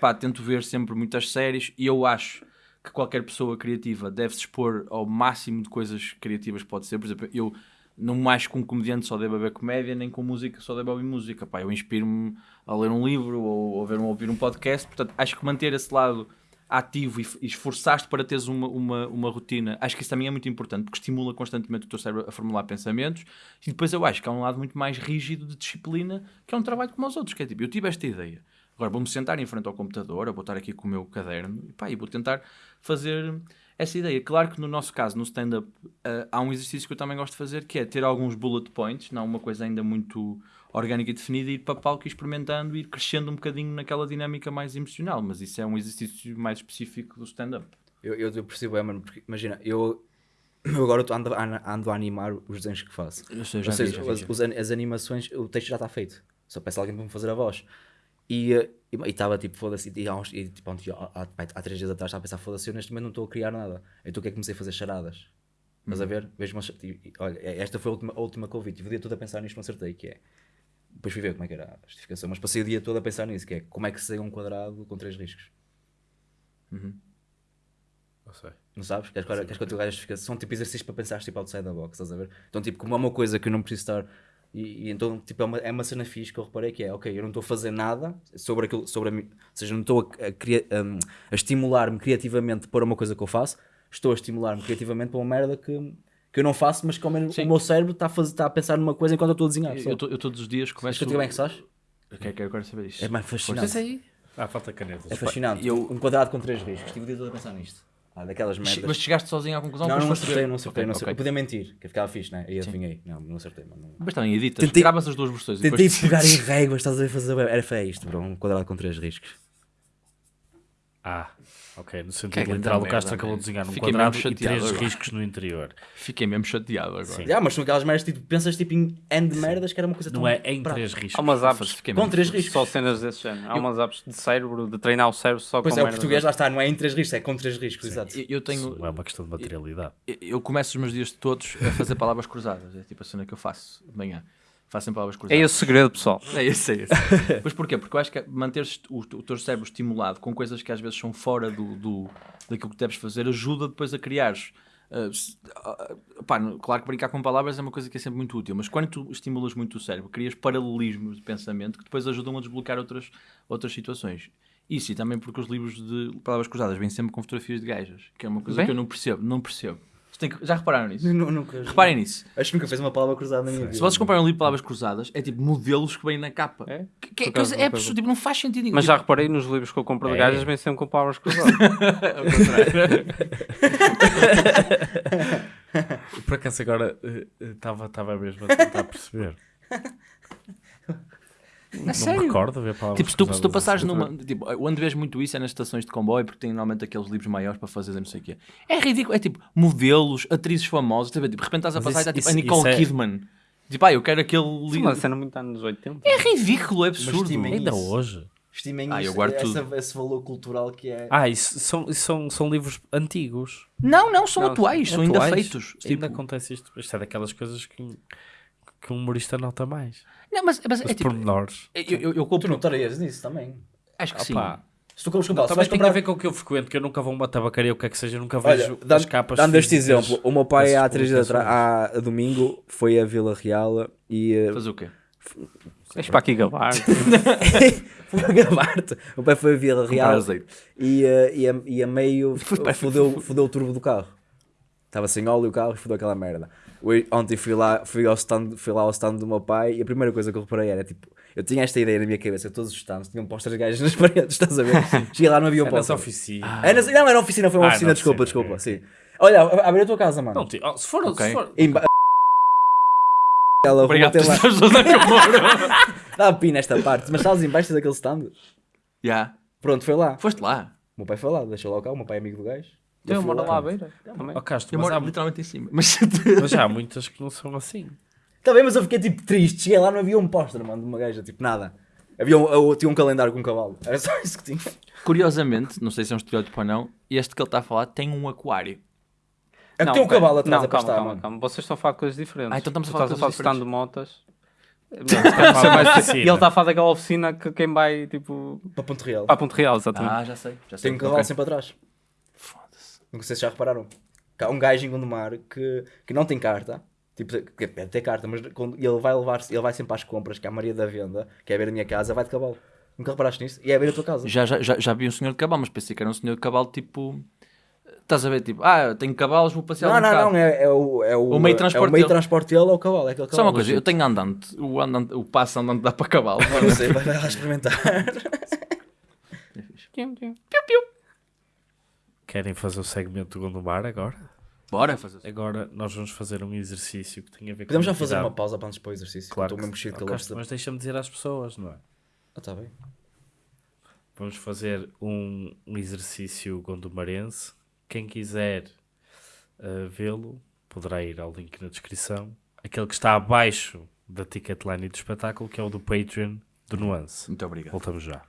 pá, tento ver sempre muitas séries e eu acho que qualquer pessoa criativa deve se expor ao máximo de coisas criativas que pode ser, por exemplo, eu não mais com um comediante só devo ver comédia, nem com música só devo ouvir música, pá, eu inspiro-me a ler um livro ou, ou ver um, ouvir um podcast, portanto acho que manter esse lado ativo e, e esforçaste para teres uma, uma, uma rotina, acho que isso também é muito importante porque estimula constantemente o teu cérebro a formular pensamentos. E depois eu acho que há um lado muito mais rígido de disciplina que é um trabalho como os outros, que é tipo, eu tive esta ideia, agora vou-me sentar em frente ao computador, eu vou estar aqui com o meu caderno e, pá, e vou tentar fazer essa ideia. Claro que no nosso caso, no stand-up, ah, há um exercício que eu também gosto de fazer que é ter alguns bullet points, não uma coisa ainda muito orgânica e definida, e ir para palco e experimentando e ir crescendo um bocadinho naquela dinâmica mais emocional, mas isso é um exercício mais específico do stand-up. Eu, eu, eu percebo, é, mano, porque imagina, eu, eu agora ando, a- ando a animar os desenhos que faço. Sei, Ou seja, as, as animações, o texto já está feito. Só peço alguém para me fazer a voz. E estava tipo, foda-se, e, há, uns- e, tipo, há, há, há- há três dias atrás estava a pensar, foda-se, eu neste momento não estou a criar nada. Então o que é que comecei a fazer charadas? Estás a ver? Vejo e- e- olha, esta foi a última, a última que eu vi. Tive o dia todo a pensar nisto, não acertei, que é. Depois fui ver como é que era a justificação, mas passei o dia todo a pensar nisso, que é como é que se segue um quadrado com três riscos. Não sei. Não sabes? Queres, que eu te a justificação? São tipo exercícios para pensar tipo outside the box, estás a ver? Então, tipo, como é uma coisa que eu não preciso estar. E, e então, tipo, é uma, é uma cena fixe que eu reparei que é, ok, eu não estou a fazer nada sobre aquilo, sobre a mim, ou seja, não estou a, a, cria- um, a estimular-me criativamente para uma coisa que eu faço, estou a estimular-me criativamente para uma merda que, que eu não faço, mas que ao menos Sim. o meu cérebro está a, fazer, está a pensar numa coisa enquanto eu estou a desenhar. Eu, eu, tô- eu todos os dias começo... que bem é que sabes? Eu quero, saber isso. É mais fascinante. aí. Ah, falta canetas. É fascinante. eu- Um quadrado com três riscos. Estive o dia todo a pensar nisto. Ah, daquelas merdas. Mas chegaste sozinho à conclusão? Não, não acertei, não acertei. Ok, não acertei. ok. Eu podia mentir, que ficava fixe, né? E adivinhei. Não, não acertei, mano. Não- Mas também editas, Tentei- gravas as duas versões. Tentei depois- pegar em réguas, estás a ver fazer. Era feio isto, bro. Um quadrado com três riscos. Ah, ok. No Que é sentido literal, o merda, Castro acabou de desenhar um Fiquei quadrado mesmo e chateado três agora. riscos no interior. Fiquei mesmo chateado agora. Sim. Já, mas são aquelas merdas, tipo, pensas tipo em end merdas que era uma coisa tão. Não é em prática. três riscos. Há umas apps Fiquei Com três riscos. só cenas desse género. Há umas apps de cérebro, de treinar o cérebro só Pois com é, o português lá está, não é em três riscos, é com três riscos, exato. Eu- Eu tenho... Isso não é uma questão de materialidade. Eu- Eu começo os meus dias todos a fazer palavras cruzadas. É tipo a cena que eu faço de manhã. Sempre palavras É cruzadas. esse o segredo, pessoal. É esse, é esse. Mas porquê? Porque eu acho que manter o, o teu cérebro estimulado com coisas que às vezes são fora do, do, daquilo que deves fazer ajuda depois a criares. ah, pá, claro que brincar com palavras é uma coisa que é sempre muito útil, mas quando tu estimulas muito o cérebro, crias paralelismos de pensamento que depois ajudam a desbloquear outras, outras situações. Isso e também porque os livros de palavras cruzadas vêm sempre com fotografias de gajas, que é uma coisa Vem? que eu não percebo. Não percebo. Já repararam nisso? Nu- nunca- Reparem nisso. Acho que nunca fez uma palavra cruzada na minha vida. Se vocês comprarem um livro de palavras cruzadas, é tipo modelos que vêm na capa. É? Que, que, acaso, é absurdo, tipo, não faz sentido nenhum. Mas já Tipo, reparei nos livros que eu compro de É. gajas, vem sempre com palavras cruzadas. Por acaso agora estava mesmo a tentar perceber. não sério? me recordo ver palavras Tipo, se tu, se tu cruzadas passares assim. numa. Tipo, onde vês muito isso é nas estações de comboio, porque tem normalmente aqueles livros maiores para fazer não sei o quê. É ridículo. É tipo modelos, atrizes famosas. Tipo, de repente estás a passar e está tipo a Nicole isso é- Kidman. Tipo, ah, eu quero aquele Sim, livro. mas a cena muito anos 80. É ridículo, é absurdo. estimem Ainda isso. hoje. Estimem Ah, eu isso, guardo essa- esse valor cultural que é. Ah, isso são, isso são, são livros antigos. Não, não, são Não, atuais, são ainda Atuais. feitos. Ainda Tipo, acontece isto. Isto é daquelas coisas que, que um humorista nota mais. não, mas, mas é Os tipo. pormenores. Eu, eu, eu Tu compro. não estarias nisso também. Acho que sim. Opa, Se tu compras Também vais tem comprar. a ver com o que eu frequento, que eu nunca vou a uma tabacaria, o que é que seja, nunca Olha, vejo dando, as capas. dando este exemplo, o meu pai há três dias atrás, há a domingo, foi a Vila Real e eh, Fazer o quê? Deixa para aqui gabar. foi a gravar-te. O meu pai foi a Vila Real e, eh, e, a, e a meio fodeu, fodeu o turbo do carro. Estava sem óleo o carro e fodeu aquela merda. Hoje- Ontem fui lá, fui, ao stand, fui lá ao stand do meu pai e a primeira coisa que eu reparei era tipo, eu tinha esta ideia na minha cabeça, todos os stands tinham postas de gajas nas paredes, estás a ver? Cheguei lá, não havia um póster. oficinas. É nas- não, era oficina, foi uma Ah, oficina, na desculpa, oficina, desculpa, sim. Olha, abre a tua casa, mano. Não, ti- oh, se for, Ok. se for Em Ela Obrigado por lá, pessoas a dá a pina esta parte, mas estás embaixo daquele stand. Já. Pronto, foi lá. Foste lá. O meu pai foi lá, deixou lá o carro, o meu pai é amigo do gajo. Eu fui moro lá. à beira. Também. Oh, Castro, Eu moro há, literalmente em cima. Mas. mas já há muitas que não são assim. Bem, mas eu fiquei tipo triste. Cheguei lá, não havia um póster, mano, de uma gaja, tipo nada. Havia um, eu tinha um calendário com um cavalo. Era só isso que tinha. Curiosamente, não sei se é um estereótipo ou não, este que ele está a falar tem um aquário. É que Não, tem um cavalo atrás não, a calma, calma, calma. Vocês estão a falar de coisas diferentes. Ah, então estamos a falar de coisas stand de motas. de E ele está a falar daquela oficina que quem vai, tipo, Para Ponte Real. para Ponte Real, exatamente. Ah, já sei. Já sei. Tem um cavalo sempre atrás. Não sei se já repararam. Há um gajo em Gondomar que, que não tem carta. Tipo, que deve ter carta, mas quando ele vai levar ele vai sempre às compras, que é a Maria da Venda, que é a beira da minha casa, vai de cavalo. Nunca reparaste nisso? E é a beira da tua casa. Já, já, já, já vi um senhor de cavalo, mas pensei que era um senhor de cavalo tipo. Estás a ver? Tipo, ah, eu tenho cavalos, vou passear Não, um não, bocado. não, é, é o, é o, O meio de transporte é o meio transporte dele é o cavalo. É aquele Só cavalo. uma coisa, eu tenho andante. O, andante, o passo andante dá para cavalo. Não sei, vai lá experimentar. Querem fazer o segmento do Gondomar agora? Bora fazer. Agora nós vamos fazer um exercício que tem a ver com Podemos já fazer uma pausa para antes para o exercício. Claro Estou mesmo cheio de mas deixa-me dizer às pessoas, não é? Ah, tá bem. Vamos fazer um, um exercício gondomarense. Quem quiser uh, vê-lo, poderá ir ao link na descrição. Aquele que está abaixo da Ticketline e do espetáculo, que é o do Patreon do Nuance. Muito obrigado. Voltamos já.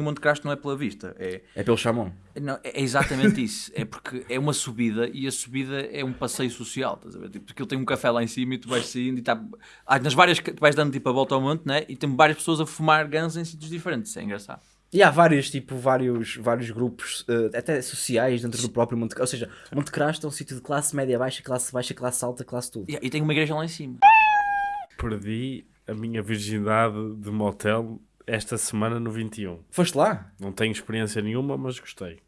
O Monte Crasto não é pela vista, é, É pelo chamão. não, é exatamente isso. É porque é uma subida e a subida é um passeio social, estás a ver? Tipo, porque ele tem um café lá em cima e tu vais saindo e está. Ah, nas várias. Tu vais dando tipo a volta ao monte, né? E tem várias pessoas a fumar ganzas em sítios diferentes. É engraçado. E há vários, tipo, vários, vários grupos, eh, até sociais, dentro do próprio Monte Ou seja, Monte Crasto é um sítio de classe média baixa, classe baixa, classe alta, classe tudo. E, e tem uma igreja lá em cima. Perdi a minha virgindade de motel esta semana no 21. Foste lá? Não tenho experiência nenhuma, mas gostei.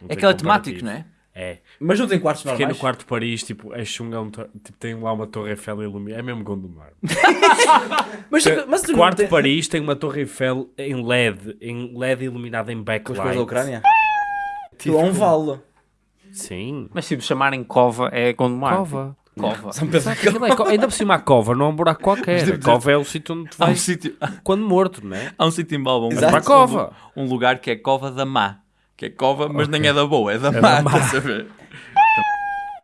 Não É tem aquela temática, comparativo. não é? É. Mas não tem quartos Fiquei normais? no quarto de Paris, tipo, é chungão, tipo, tem lá uma torre Eiffel iluminada. É mesmo Gondomar. Mas, mas quarto tem... de Paris tem uma torre Eiffel em LED, em LED iluminada em Com as backlight. coisas da Ucrânia? Aquilo é um vale. Sim. Mas se chamarem cova é Gondomar. Cova. Cova. São Pedro Sabe, aquilo é co- ainda por cima a cova não é um buraco qualquer. A cova é o sítio onde tu Há um vais sítio, quando morto, não é? há um sítio em Balbão. Exato. Para a cova. Um lugar que é Cova da Má. Que é cova, mas nem é da boa, é da da má, má. estás a ver?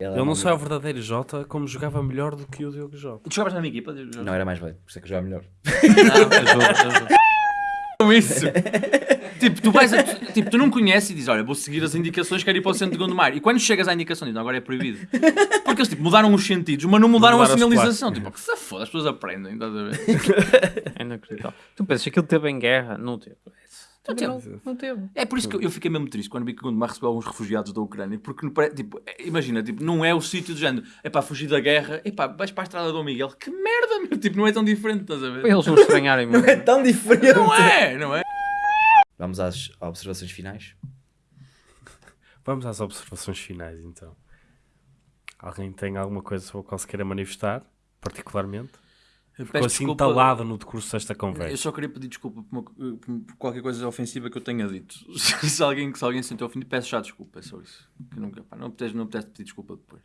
Ele não só é o verdadeiro Jota, como jogava melhor do que o Diogo Jota. Tu jogavas na minha equipa? Não, era mais velho, por isso é que eu jogava melhor. Não, isso. tipo, tu vais a- tipo, tu não conheces e dizes, olha, vou seguir as indicações, quero ir para o centro de Gondomar. E quando chegas à indicação, dizes, não, agora é proibido. Porque eles tipo, mudaram os sentidos, mas não mudaram, Mudaram a as sinalização. Tipo, que se foda, as pessoas aprendem, estás a ver? É inacreditável. Tu pensas que aquilo teve em guerra? Não teve. Não teve. Não, não teve. É por isso que eu, fiquei mesmo triste quando vi que Gondomar recebeu alguns refugiados da Ucrânia, porque não tipo, é- imagina, tipo, não é o sítio do género, é para fugir da guerra, é pá, vais para a estrada do Dom Miguel, que merda, meu, tipo, não é tão diferente, estás a ver? Para eles não estranharem muito. É tão diferente. Não é, não é? Vamos às observações finais. Vamos às observações finais, então. Alguém tem alguma coisa sobre a qual se queira manifestar, particularmente? Ficou Peço assim desculpa. entalado no decurso desta Eu conversa. só queria pedir desculpa por, uma- por qualquer coisa ofensiva que eu tenha dito. se, alguém, se alguém se sentiu ofendido, peço já desculpa, é só isso. Que nunca, pá, não apetece, não pedir desculpa depois.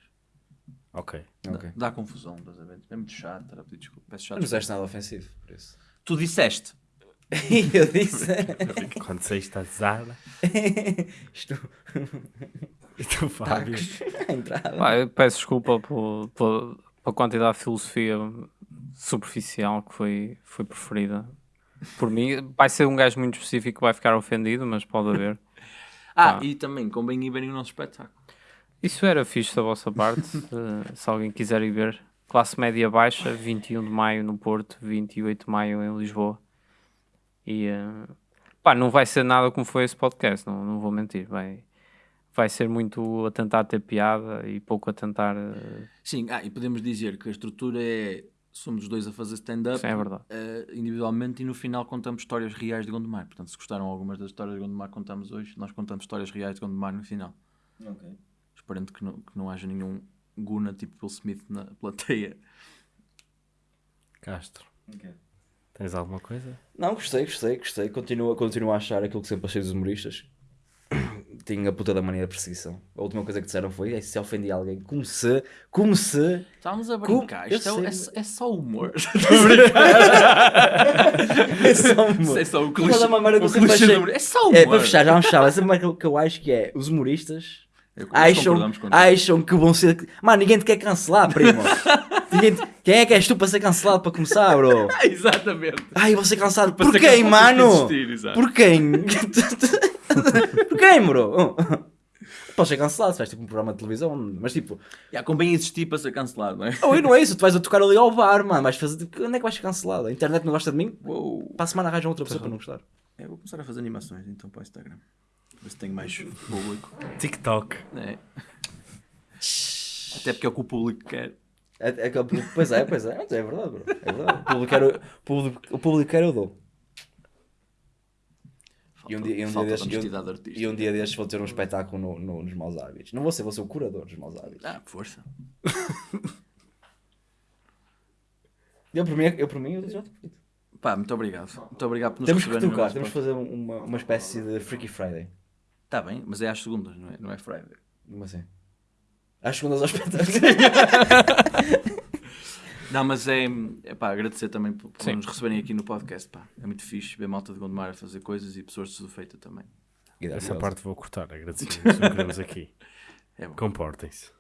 Ok. Dá, dá confusão, estás a ver? É muito chato estar a pedir desculpa. Peço já Não desculpa. disseste nada ofensivo, por isso. Tu disseste. eu disse. Quando saíste a Zara Isto. e tu, Fábio. A entrada. Pá, eu peço desculpa por, por, pela quantidade de filosofia superficial que foi, foi preferida por mim. Vai ser um gajo muito específico que vai ficar ofendido, mas pode haver. Ah, Ah. e também convém ir verem o nosso espetáculo. Isso era fixe da vossa parte. eh, se alguém quiser ir ver. Classe média baixa, 21 de maio no Porto, 28 de maio em Lisboa. E eh, pá, não vai ser nada como foi esse podcast, não, não vou mentir. Vai, vai ser muito a tentar ter piada e pouco a tentar. eh, Sim, ah, e podemos dizer que a estrutura é. Somos os dois a fazer stand-up é eh, individualmente e no final contamos histórias reais de Gondomar. Portanto, se gostaram algumas das histórias de Gondomar que contamos hoje, nós contamos histórias reais de Gondomar no final. Esperando que não, que não haja nenhum Guna tipo Will Smith na plateia. Castro. Tens alguma coisa? Não, gostei, gostei, gostei. Continuo, continuo a achar aquilo que sempre achei dos humoristas. Tinha a puta da mania de perseguição. A última coisa que disseram foi: "Ei, se ofendi alguém, como se, como se. Estávamos a Como? brincar. Eu Isto é, é, é só humor. É só humor. é só o clichê. é humor. É só humor. É, para fechar, já vamos fechar. Essa é coisa que eu acho que é: os humoristas Eu- acham, acham que vão ser. Mano, ninguém te quer cancelar, primo. Ninguém- Quem é que és tu para ser cancelado para começar, bro? Exatamente. Ai, vou ser cancelado Para por ser quem, cancelado mano? existir, exato. Por quem? por quem, bro? Podes ser cancelado se vais tipo um programa de televisão, mas tipo, Já, convém existir para ser cancelado, não é? oh, e não é isso, tu vais a tocar ali ao bar, mano, vais fazer, tipo, onde é que vais ser cancelado? A internet não gosta de mim? Uou. Para a semana arranjam outra pessoa para não gostar. É, vou começar a fazer animações então para o Instagram. Ver se tenho mais público. TikTok. É. Até porque é o que o público quer. É, é, pois é, pois é, é verdade, bro. É verdade. O público era, o público, o público era eu dou. Falta, E um dia, e um dia destes, e, um dia destes vou ter um espetáculo no, no- nos maus hábitos. Não vou ser, vou ser o curador dos maus hábitos. Ah, força. Eu por mim, eu por mim, eu já te pedi. Pá, muito obrigado. Muito obrigado por nos Temos que no tocar, temos que fazer uma, uma espécie de Freaky Friday. Tá bem, mas é às segundas, não é, não é Friday. Como assim? Às segundas ao espetáculo. Não, mas é, é pá, agradecer também por, por nos receberem aqui no podcast. Pá. É muito fixe ver malta de Gondomar a fazer coisas e pessoas de Sudofeita também. Essa parte vou cortar. Agradecemos. Não queremos aqui. É. Comportem-se.